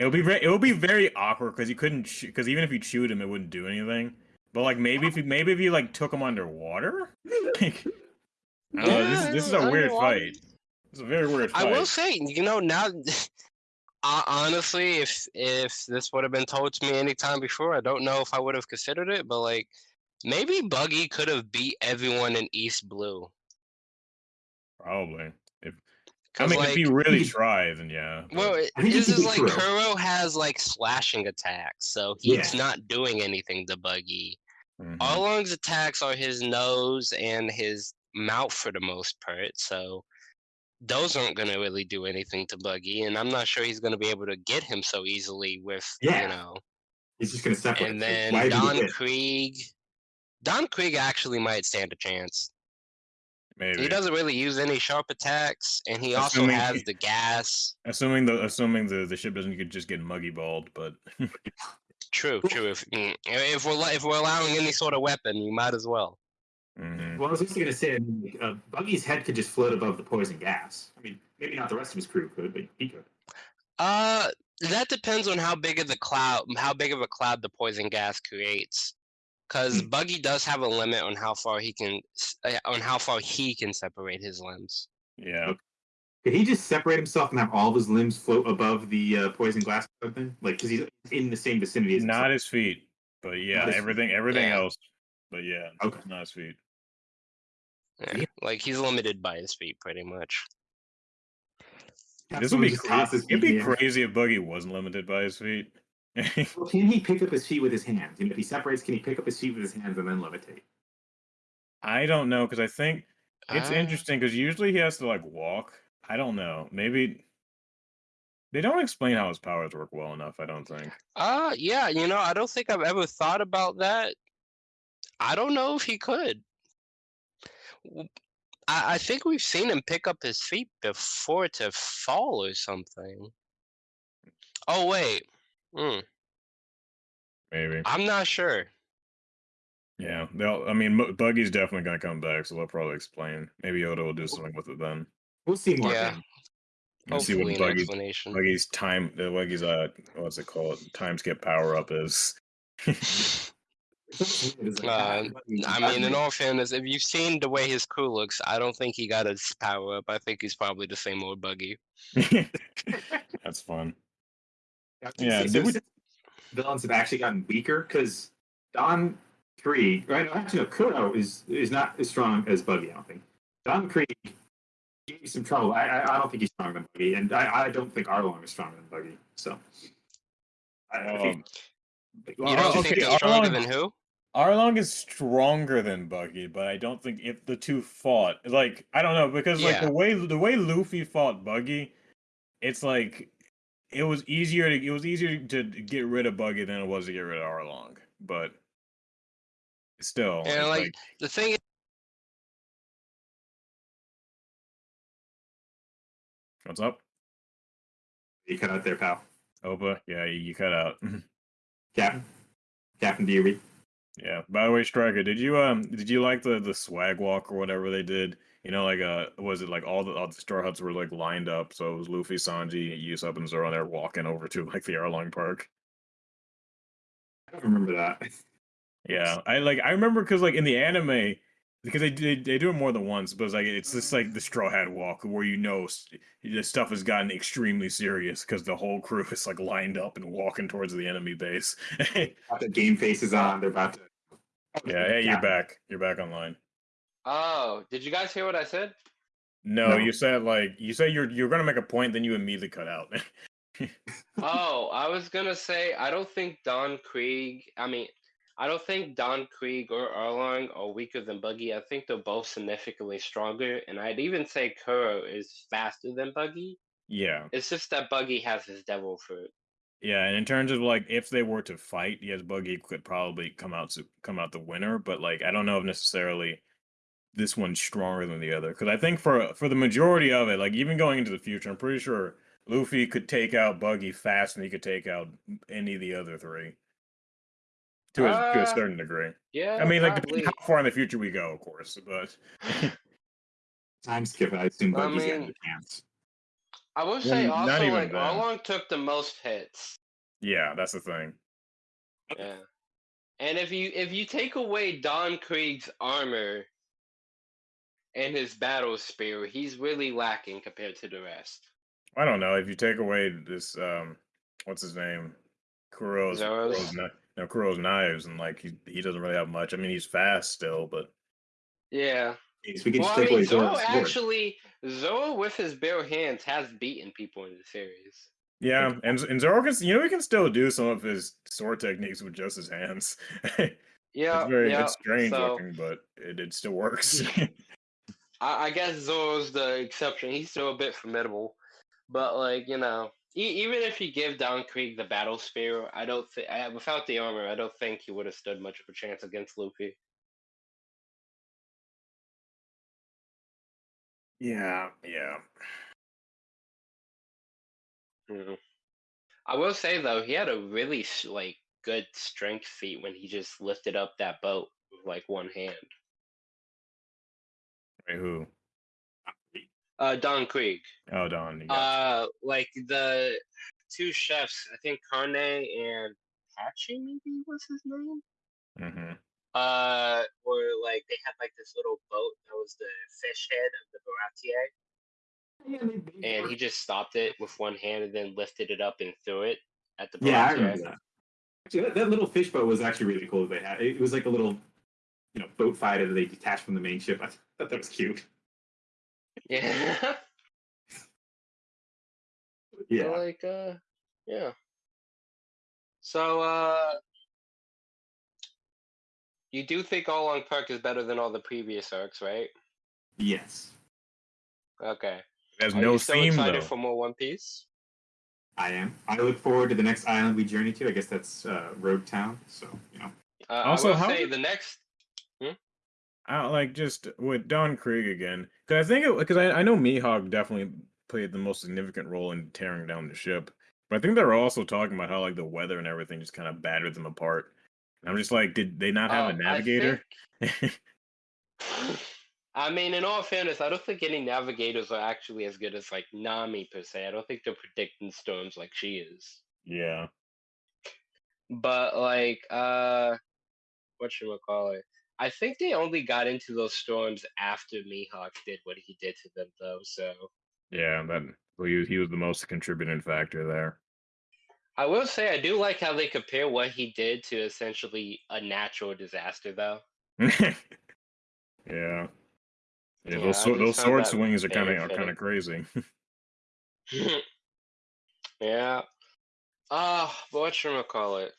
[SPEAKER 2] it'll be very it'll be very awkward because you couldn't because even if you chewed him, it wouldn't do anything. But like maybe if you maybe if you like took him underwater, (laughs) like I don't know, this, is- this is a weird fight. It's a very weird
[SPEAKER 1] I
[SPEAKER 2] fight.
[SPEAKER 1] will say, you know, now, (laughs) uh, honestly, if if this would have been told to me anytime before, I don't know if I would have considered it. But like, maybe Buggy could have beat everyone in East Blue.
[SPEAKER 2] Probably. If I mean,
[SPEAKER 1] like,
[SPEAKER 2] if he really
[SPEAKER 3] he-
[SPEAKER 2] tries, then yeah. but-
[SPEAKER 1] well, it-
[SPEAKER 3] I think he
[SPEAKER 1] this is like
[SPEAKER 3] Kuro.
[SPEAKER 1] Kuro has like slashing attacks, so he's
[SPEAKER 3] Yeah.
[SPEAKER 1] not doing anything to Buggy.
[SPEAKER 2] mhm.
[SPEAKER 1] Arlong's attacks are his nose and his mouth for the most part, so those aren't gonna really do anything to Buggy, and I'm not sure he's gonna be able to get him so easily with
[SPEAKER 3] Yeah.
[SPEAKER 1] you know.
[SPEAKER 3] He's just gonna separate.
[SPEAKER 1] And then
[SPEAKER 3] why would he
[SPEAKER 1] Don
[SPEAKER 3] hit?
[SPEAKER 1] Krieg, Don Krieg actually might stand a chance.
[SPEAKER 2] maybe
[SPEAKER 1] He doesn't really use any sharp attacks, and he also
[SPEAKER 2] Assuming-
[SPEAKER 1] has the gas.
[SPEAKER 2] assuming the assuming the the ship doesn't get, just get muggy balled, but (laughs)
[SPEAKER 1] True, true. If mm, if we're if we're allowing any sort of weapon, you might as well.
[SPEAKER 2] Mhm.
[SPEAKER 3] Well, I was also gonna say, I mean, uh, Buggy's head could just float above the poison gas. I mean, maybe not the rest of his crew could, but he could.
[SPEAKER 1] Uh, that depends on how big of the cloud, how big of a cloud the poison gas creates. Because
[SPEAKER 3] Hmm.
[SPEAKER 1] Buggy does have a limit on how far he can, uh, on how far he can separate his limbs.
[SPEAKER 2] yeah.
[SPEAKER 3] Could he just separate himself and have all of his limbs float above the uh, poison glass or something? Like, because he's in the same vicinity as
[SPEAKER 2] Not
[SPEAKER 3] himself.
[SPEAKER 2] his feet, but yeah,
[SPEAKER 3] his
[SPEAKER 2] everything everything
[SPEAKER 1] Yeah.
[SPEAKER 2] else. But yeah,
[SPEAKER 3] Okay.
[SPEAKER 2] not his feet.
[SPEAKER 1] Yeah,
[SPEAKER 3] Yeah.
[SPEAKER 1] like he's limited by his feet, pretty much.
[SPEAKER 2] This would be
[SPEAKER 3] just
[SPEAKER 2] cra-
[SPEAKER 3] toss his
[SPEAKER 2] it'd
[SPEAKER 3] feet in
[SPEAKER 2] be crazy if Buggy wasn't limited by his feet. (laughs)
[SPEAKER 3] Well, can he pick up his feet with his hands? And if he separates, can he pick up his feet with his hands and then levitate?
[SPEAKER 2] I don't know because I think it's
[SPEAKER 1] Uh,
[SPEAKER 2] interesting because usually he has to like walk. I don't know. Maybe they don't explain how his powers work well enough. I don't think.
[SPEAKER 1] Uh, yeah, you know, I don't think I've ever thought about that. I don't know if he could. W- I, I think we've seen him pick up his feet before to fall or something. Oh, wait. Hmm.
[SPEAKER 2] Maybe.
[SPEAKER 1] I'm not sure.
[SPEAKER 2] Yeah. They'll. I mean, Mu- Buggy's definitely gonna come back, so they'll probably explain. Maybe Oda will do something with it then.
[SPEAKER 3] We'll see more.
[SPEAKER 1] Yeah.
[SPEAKER 3] then.
[SPEAKER 2] And see what
[SPEAKER 1] an
[SPEAKER 2] Buggy's. Buggy's time. Uh, Buggy's uh, what's it called? Time skip power up is. (laughs) (laughs)
[SPEAKER 3] It's like,
[SPEAKER 1] Uh,
[SPEAKER 3] ah,
[SPEAKER 1] I mean, in all fairness, if you've seen the way his crew looks, I don't think he got his power up. I think he's probably the same old Buggy. (laughs)
[SPEAKER 2] That's fun.
[SPEAKER 3] I
[SPEAKER 2] Yeah, did
[SPEAKER 3] so
[SPEAKER 2] we-
[SPEAKER 3] villains have actually gotten weaker because Don Krieg, right? no, Actually, no, Kuro is is not as strong as Buggy. I don't think. Don Krieg gave me some trouble. I I, I don't think he's stronger than Buggy, and I, I don't think Arlong is stronger than Buggy. So. I, I think,
[SPEAKER 2] Um,
[SPEAKER 1] You don't
[SPEAKER 2] okay,
[SPEAKER 1] think he's stronger
[SPEAKER 2] Arlong-
[SPEAKER 1] than who?
[SPEAKER 2] Arlong is stronger than Buggy, but I don't think if the two fought, like I don't know because like
[SPEAKER 1] Yeah.
[SPEAKER 2] the way the way Luffy fought Buggy, it's like it was easier to it was easier to get rid of Buggy than it was to get rid of Arlong, but still,
[SPEAKER 1] And,
[SPEAKER 2] it's
[SPEAKER 1] like, The thing is,
[SPEAKER 2] what's up?
[SPEAKER 3] You cut out there, pal.
[SPEAKER 2] Opa, yeah, you, you cut out. (laughs)
[SPEAKER 3] Captain. Captain, do you read?
[SPEAKER 2] Yeah. By the way, Striker, did you um did you like the the swag walk or whatever they did? You know, like uh, was it like all the all the Straw Hats were like lined up? So it was Luffy, Sanji, Usopp, and Zoro, and they're walking over to (laughs) like the Arlong Park.
[SPEAKER 3] I remember that.
[SPEAKER 2] Yeah, I like I remember because like in the anime, because they, they they do it more than once, but it's like it's just like the Straw Hat Walk where you know s- this stuff has gotten extremely serious because the whole crew (laughs) is like lined up and walking towards the enemy base. (laughs) yeah,
[SPEAKER 3] the game faces on. They're about to.
[SPEAKER 2] Yeah, hey, you're back. You're back online.
[SPEAKER 1] Oh, did you guys hear what I said?
[SPEAKER 2] No,
[SPEAKER 3] No.
[SPEAKER 2] you said like you said you're you're gonna make a point, then you immediately cut out. (laughs)
[SPEAKER 1] oh, I was gonna say I don't think Don Krieg. I mean, I don't think Don Krieg or Arlong are weaker than Buggy. I think they're both significantly stronger, and I'd even say Kuro is faster than Buggy.
[SPEAKER 2] yeah,
[SPEAKER 1] It's just that Buggy has his devil fruit.
[SPEAKER 2] yeah, and in terms of like if they were to fight, yes, Buggy could probably come out to come out the winner, but like I don't know if necessarily this one's stronger than the other because I think for for the majority of it, like even going into the future, I'm pretty sure Luffy could take out Buggy faster than he could take out any of the other three. To a, to a
[SPEAKER 1] Uh,
[SPEAKER 2] certain degree.
[SPEAKER 1] Yeah,
[SPEAKER 2] I mean, like
[SPEAKER 1] probably.
[SPEAKER 2] depending how far in the future we go, of course. But (laughs)
[SPEAKER 3] Time skip. I assume
[SPEAKER 1] I
[SPEAKER 3] Buggy's got the chance.
[SPEAKER 1] I will say
[SPEAKER 2] not
[SPEAKER 1] also like
[SPEAKER 2] then.
[SPEAKER 1] Arlong took the most hits.
[SPEAKER 2] yeah, that's the thing.
[SPEAKER 1] Yeah. And if you if you take away Don Krieg's armor and his battle spear, he's really lacking compared to the rest.
[SPEAKER 2] I don't know if you take away this um, what's his name, Kuro's,
[SPEAKER 1] Zoro's?
[SPEAKER 2] Kuro's kni- no Kuro's knives, and like he he doesn't really have much. I mean, he's fast still, but
[SPEAKER 1] Yeah.
[SPEAKER 3] Jeez, we could
[SPEAKER 1] Well,
[SPEAKER 3] just
[SPEAKER 1] I mean,
[SPEAKER 3] away
[SPEAKER 1] Zoro actually Zoro with his bare hands has beaten people in the series.
[SPEAKER 2] yeah, and and Zoro can you know he can still do some of his sword techniques with just his hands. (laughs)
[SPEAKER 1] Yeah,
[SPEAKER 2] it's very
[SPEAKER 1] yeah.
[SPEAKER 2] it's strange
[SPEAKER 1] so,
[SPEAKER 2] looking, but it, it still works. (laughs) (laughs)
[SPEAKER 1] I, I guess Zoro's the exception. He's still a bit formidable, but like you know, e- even if you give Don Krieg the battle spear, I don't think without the armor, I don't think he would have stood much of a chance against Luffy.
[SPEAKER 2] yeah, yeah.
[SPEAKER 1] Mhm. I will say though, he had a really like good strength feat when he just lifted up that boat with like one hand.
[SPEAKER 2] Wait, who?
[SPEAKER 1] Uh, Don Krieg.
[SPEAKER 2] Oh, Don. you
[SPEAKER 1] Uh, like the two chefs, I think Carne and Hachi maybe was his name.
[SPEAKER 2] Mm-hmm.
[SPEAKER 1] Uh, or like they had like this little boat that was the fish head of the Baratie,
[SPEAKER 3] Yeah, they- they
[SPEAKER 1] and he just stopped it with one hand and then lifted it up and threw it at the
[SPEAKER 3] Yeah, I remember that. Actually, that, that little fish boat was actually really cool. That they had it was like a little, you know, boat fighter that they detached from the main ship. I thought that was cute.
[SPEAKER 1] Yeah. (laughs)
[SPEAKER 3] Yeah,
[SPEAKER 1] like uh yeah so uh you do think Arlong Park is better than all the previous arcs, right?
[SPEAKER 3] yes,
[SPEAKER 1] Okay.
[SPEAKER 2] It has
[SPEAKER 1] Are
[SPEAKER 2] no
[SPEAKER 1] you still
[SPEAKER 2] theme
[SPEAKER 1] excited
[SPEAKER 2] though.
[SPEAKER 1] for more One Piece?
[SPEAKER 3] I am. I look forward to the next island we journey to. I guess that's uh, Loguetown. So you know,
[SPEAKER 1] Uh,
[SPEAKER 2] Also,
[SPEAKER 1] I will
[SPEAKER 2] how
[SPEAKER 1] say the next.
[SPEAKER 2] I like just with Don Krieg again because I think it because I, I know Mihawk definitely played the most significant role in tearing down the ship, but I think they were also talking about how like the weather and everything just kind of battered them apart. And I'm just like, did they not have a navigator?
[SPEAKER 1] think- (laughs) I mean, in all fairness, I don't think any navigators are actually as good as like Nami per se. I don't think they're predicting storms like she is.
[SPEAKER 2] yeah,
[SPEAKER 1] but like uh what should we call it i think they only got into those storms after mihawk did what he did to them though so
[SPEAKER 2] yeah, that well, he, he was the most contributing factor there.
[SPEAKER 1] i will say i do like how they compare what he did to essentially a natural disaster though
[SPEAKER 2] yeah. (laughs) Yeah,
[SPEAKER 1] Yeah,
[SPEAKER 2] those
[SPEAKER 1] I
[SPEAKER 2] those sword swings are kind of are kind of crazy. (laughs) (laughs)
[SPEAKER 1] yeah uh but what should we call it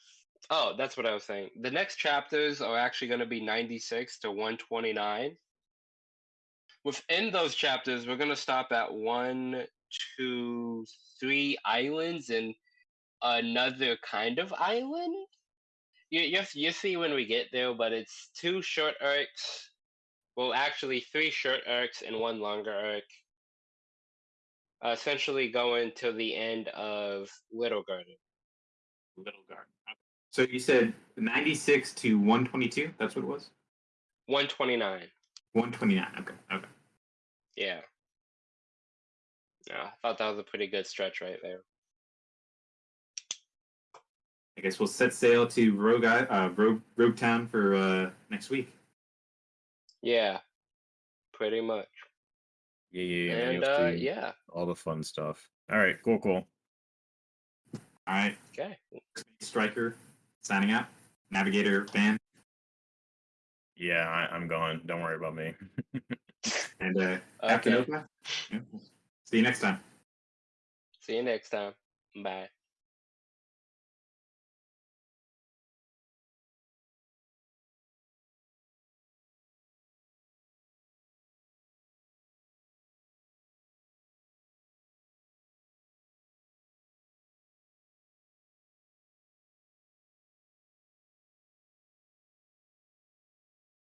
[SPEAKER 1] oh that's what i was saying. The next chapters are actually going to be 96 to 129 within those chapters we're going to stop at one two three islands and another kind of island. You, you, you see when we get there but it's two short arcs. Well actually three short arcs and one longer arc. Essentially going to the end of Little Garden.
[SPEAKER 3] Little Garden. Okay. So you said 96 to 122. That's what it was.
[SPEAKER 1] 129.
[SPEAKER 3] 129. Okay. Okay.
[SPEAKER 1] Yeah. Yeah, I thought that was a pretty good stretch right there.
[SPEAKER 3] I guess we'll set sail to Rogue uh, Rogue Loguetown for uh, next week.
[SPEAKER 1] Yeah, pretty much.
[SPEAKER 2] Yeah, yeah, yeah.
[SPEAKER 1] And uh, yeah,
[SPEAKER 2] all the fun stuff. All right, cool, cool.
[SPEAKER 3] All right.
[SPEAKER 1] okay.
[SPEAKER 3] Striker signing out. Navigator Van
[SPEAKER 2] Yeah, I, I'm gone. Don't worry about me. (laughs)
[SPEAKER 3] and uh, Captain
[SPEAKER 1] Okay.
[SPEAKER 3] Oka. Yeah. See you next time.
[SPEAKER 1] See you next time. Bye.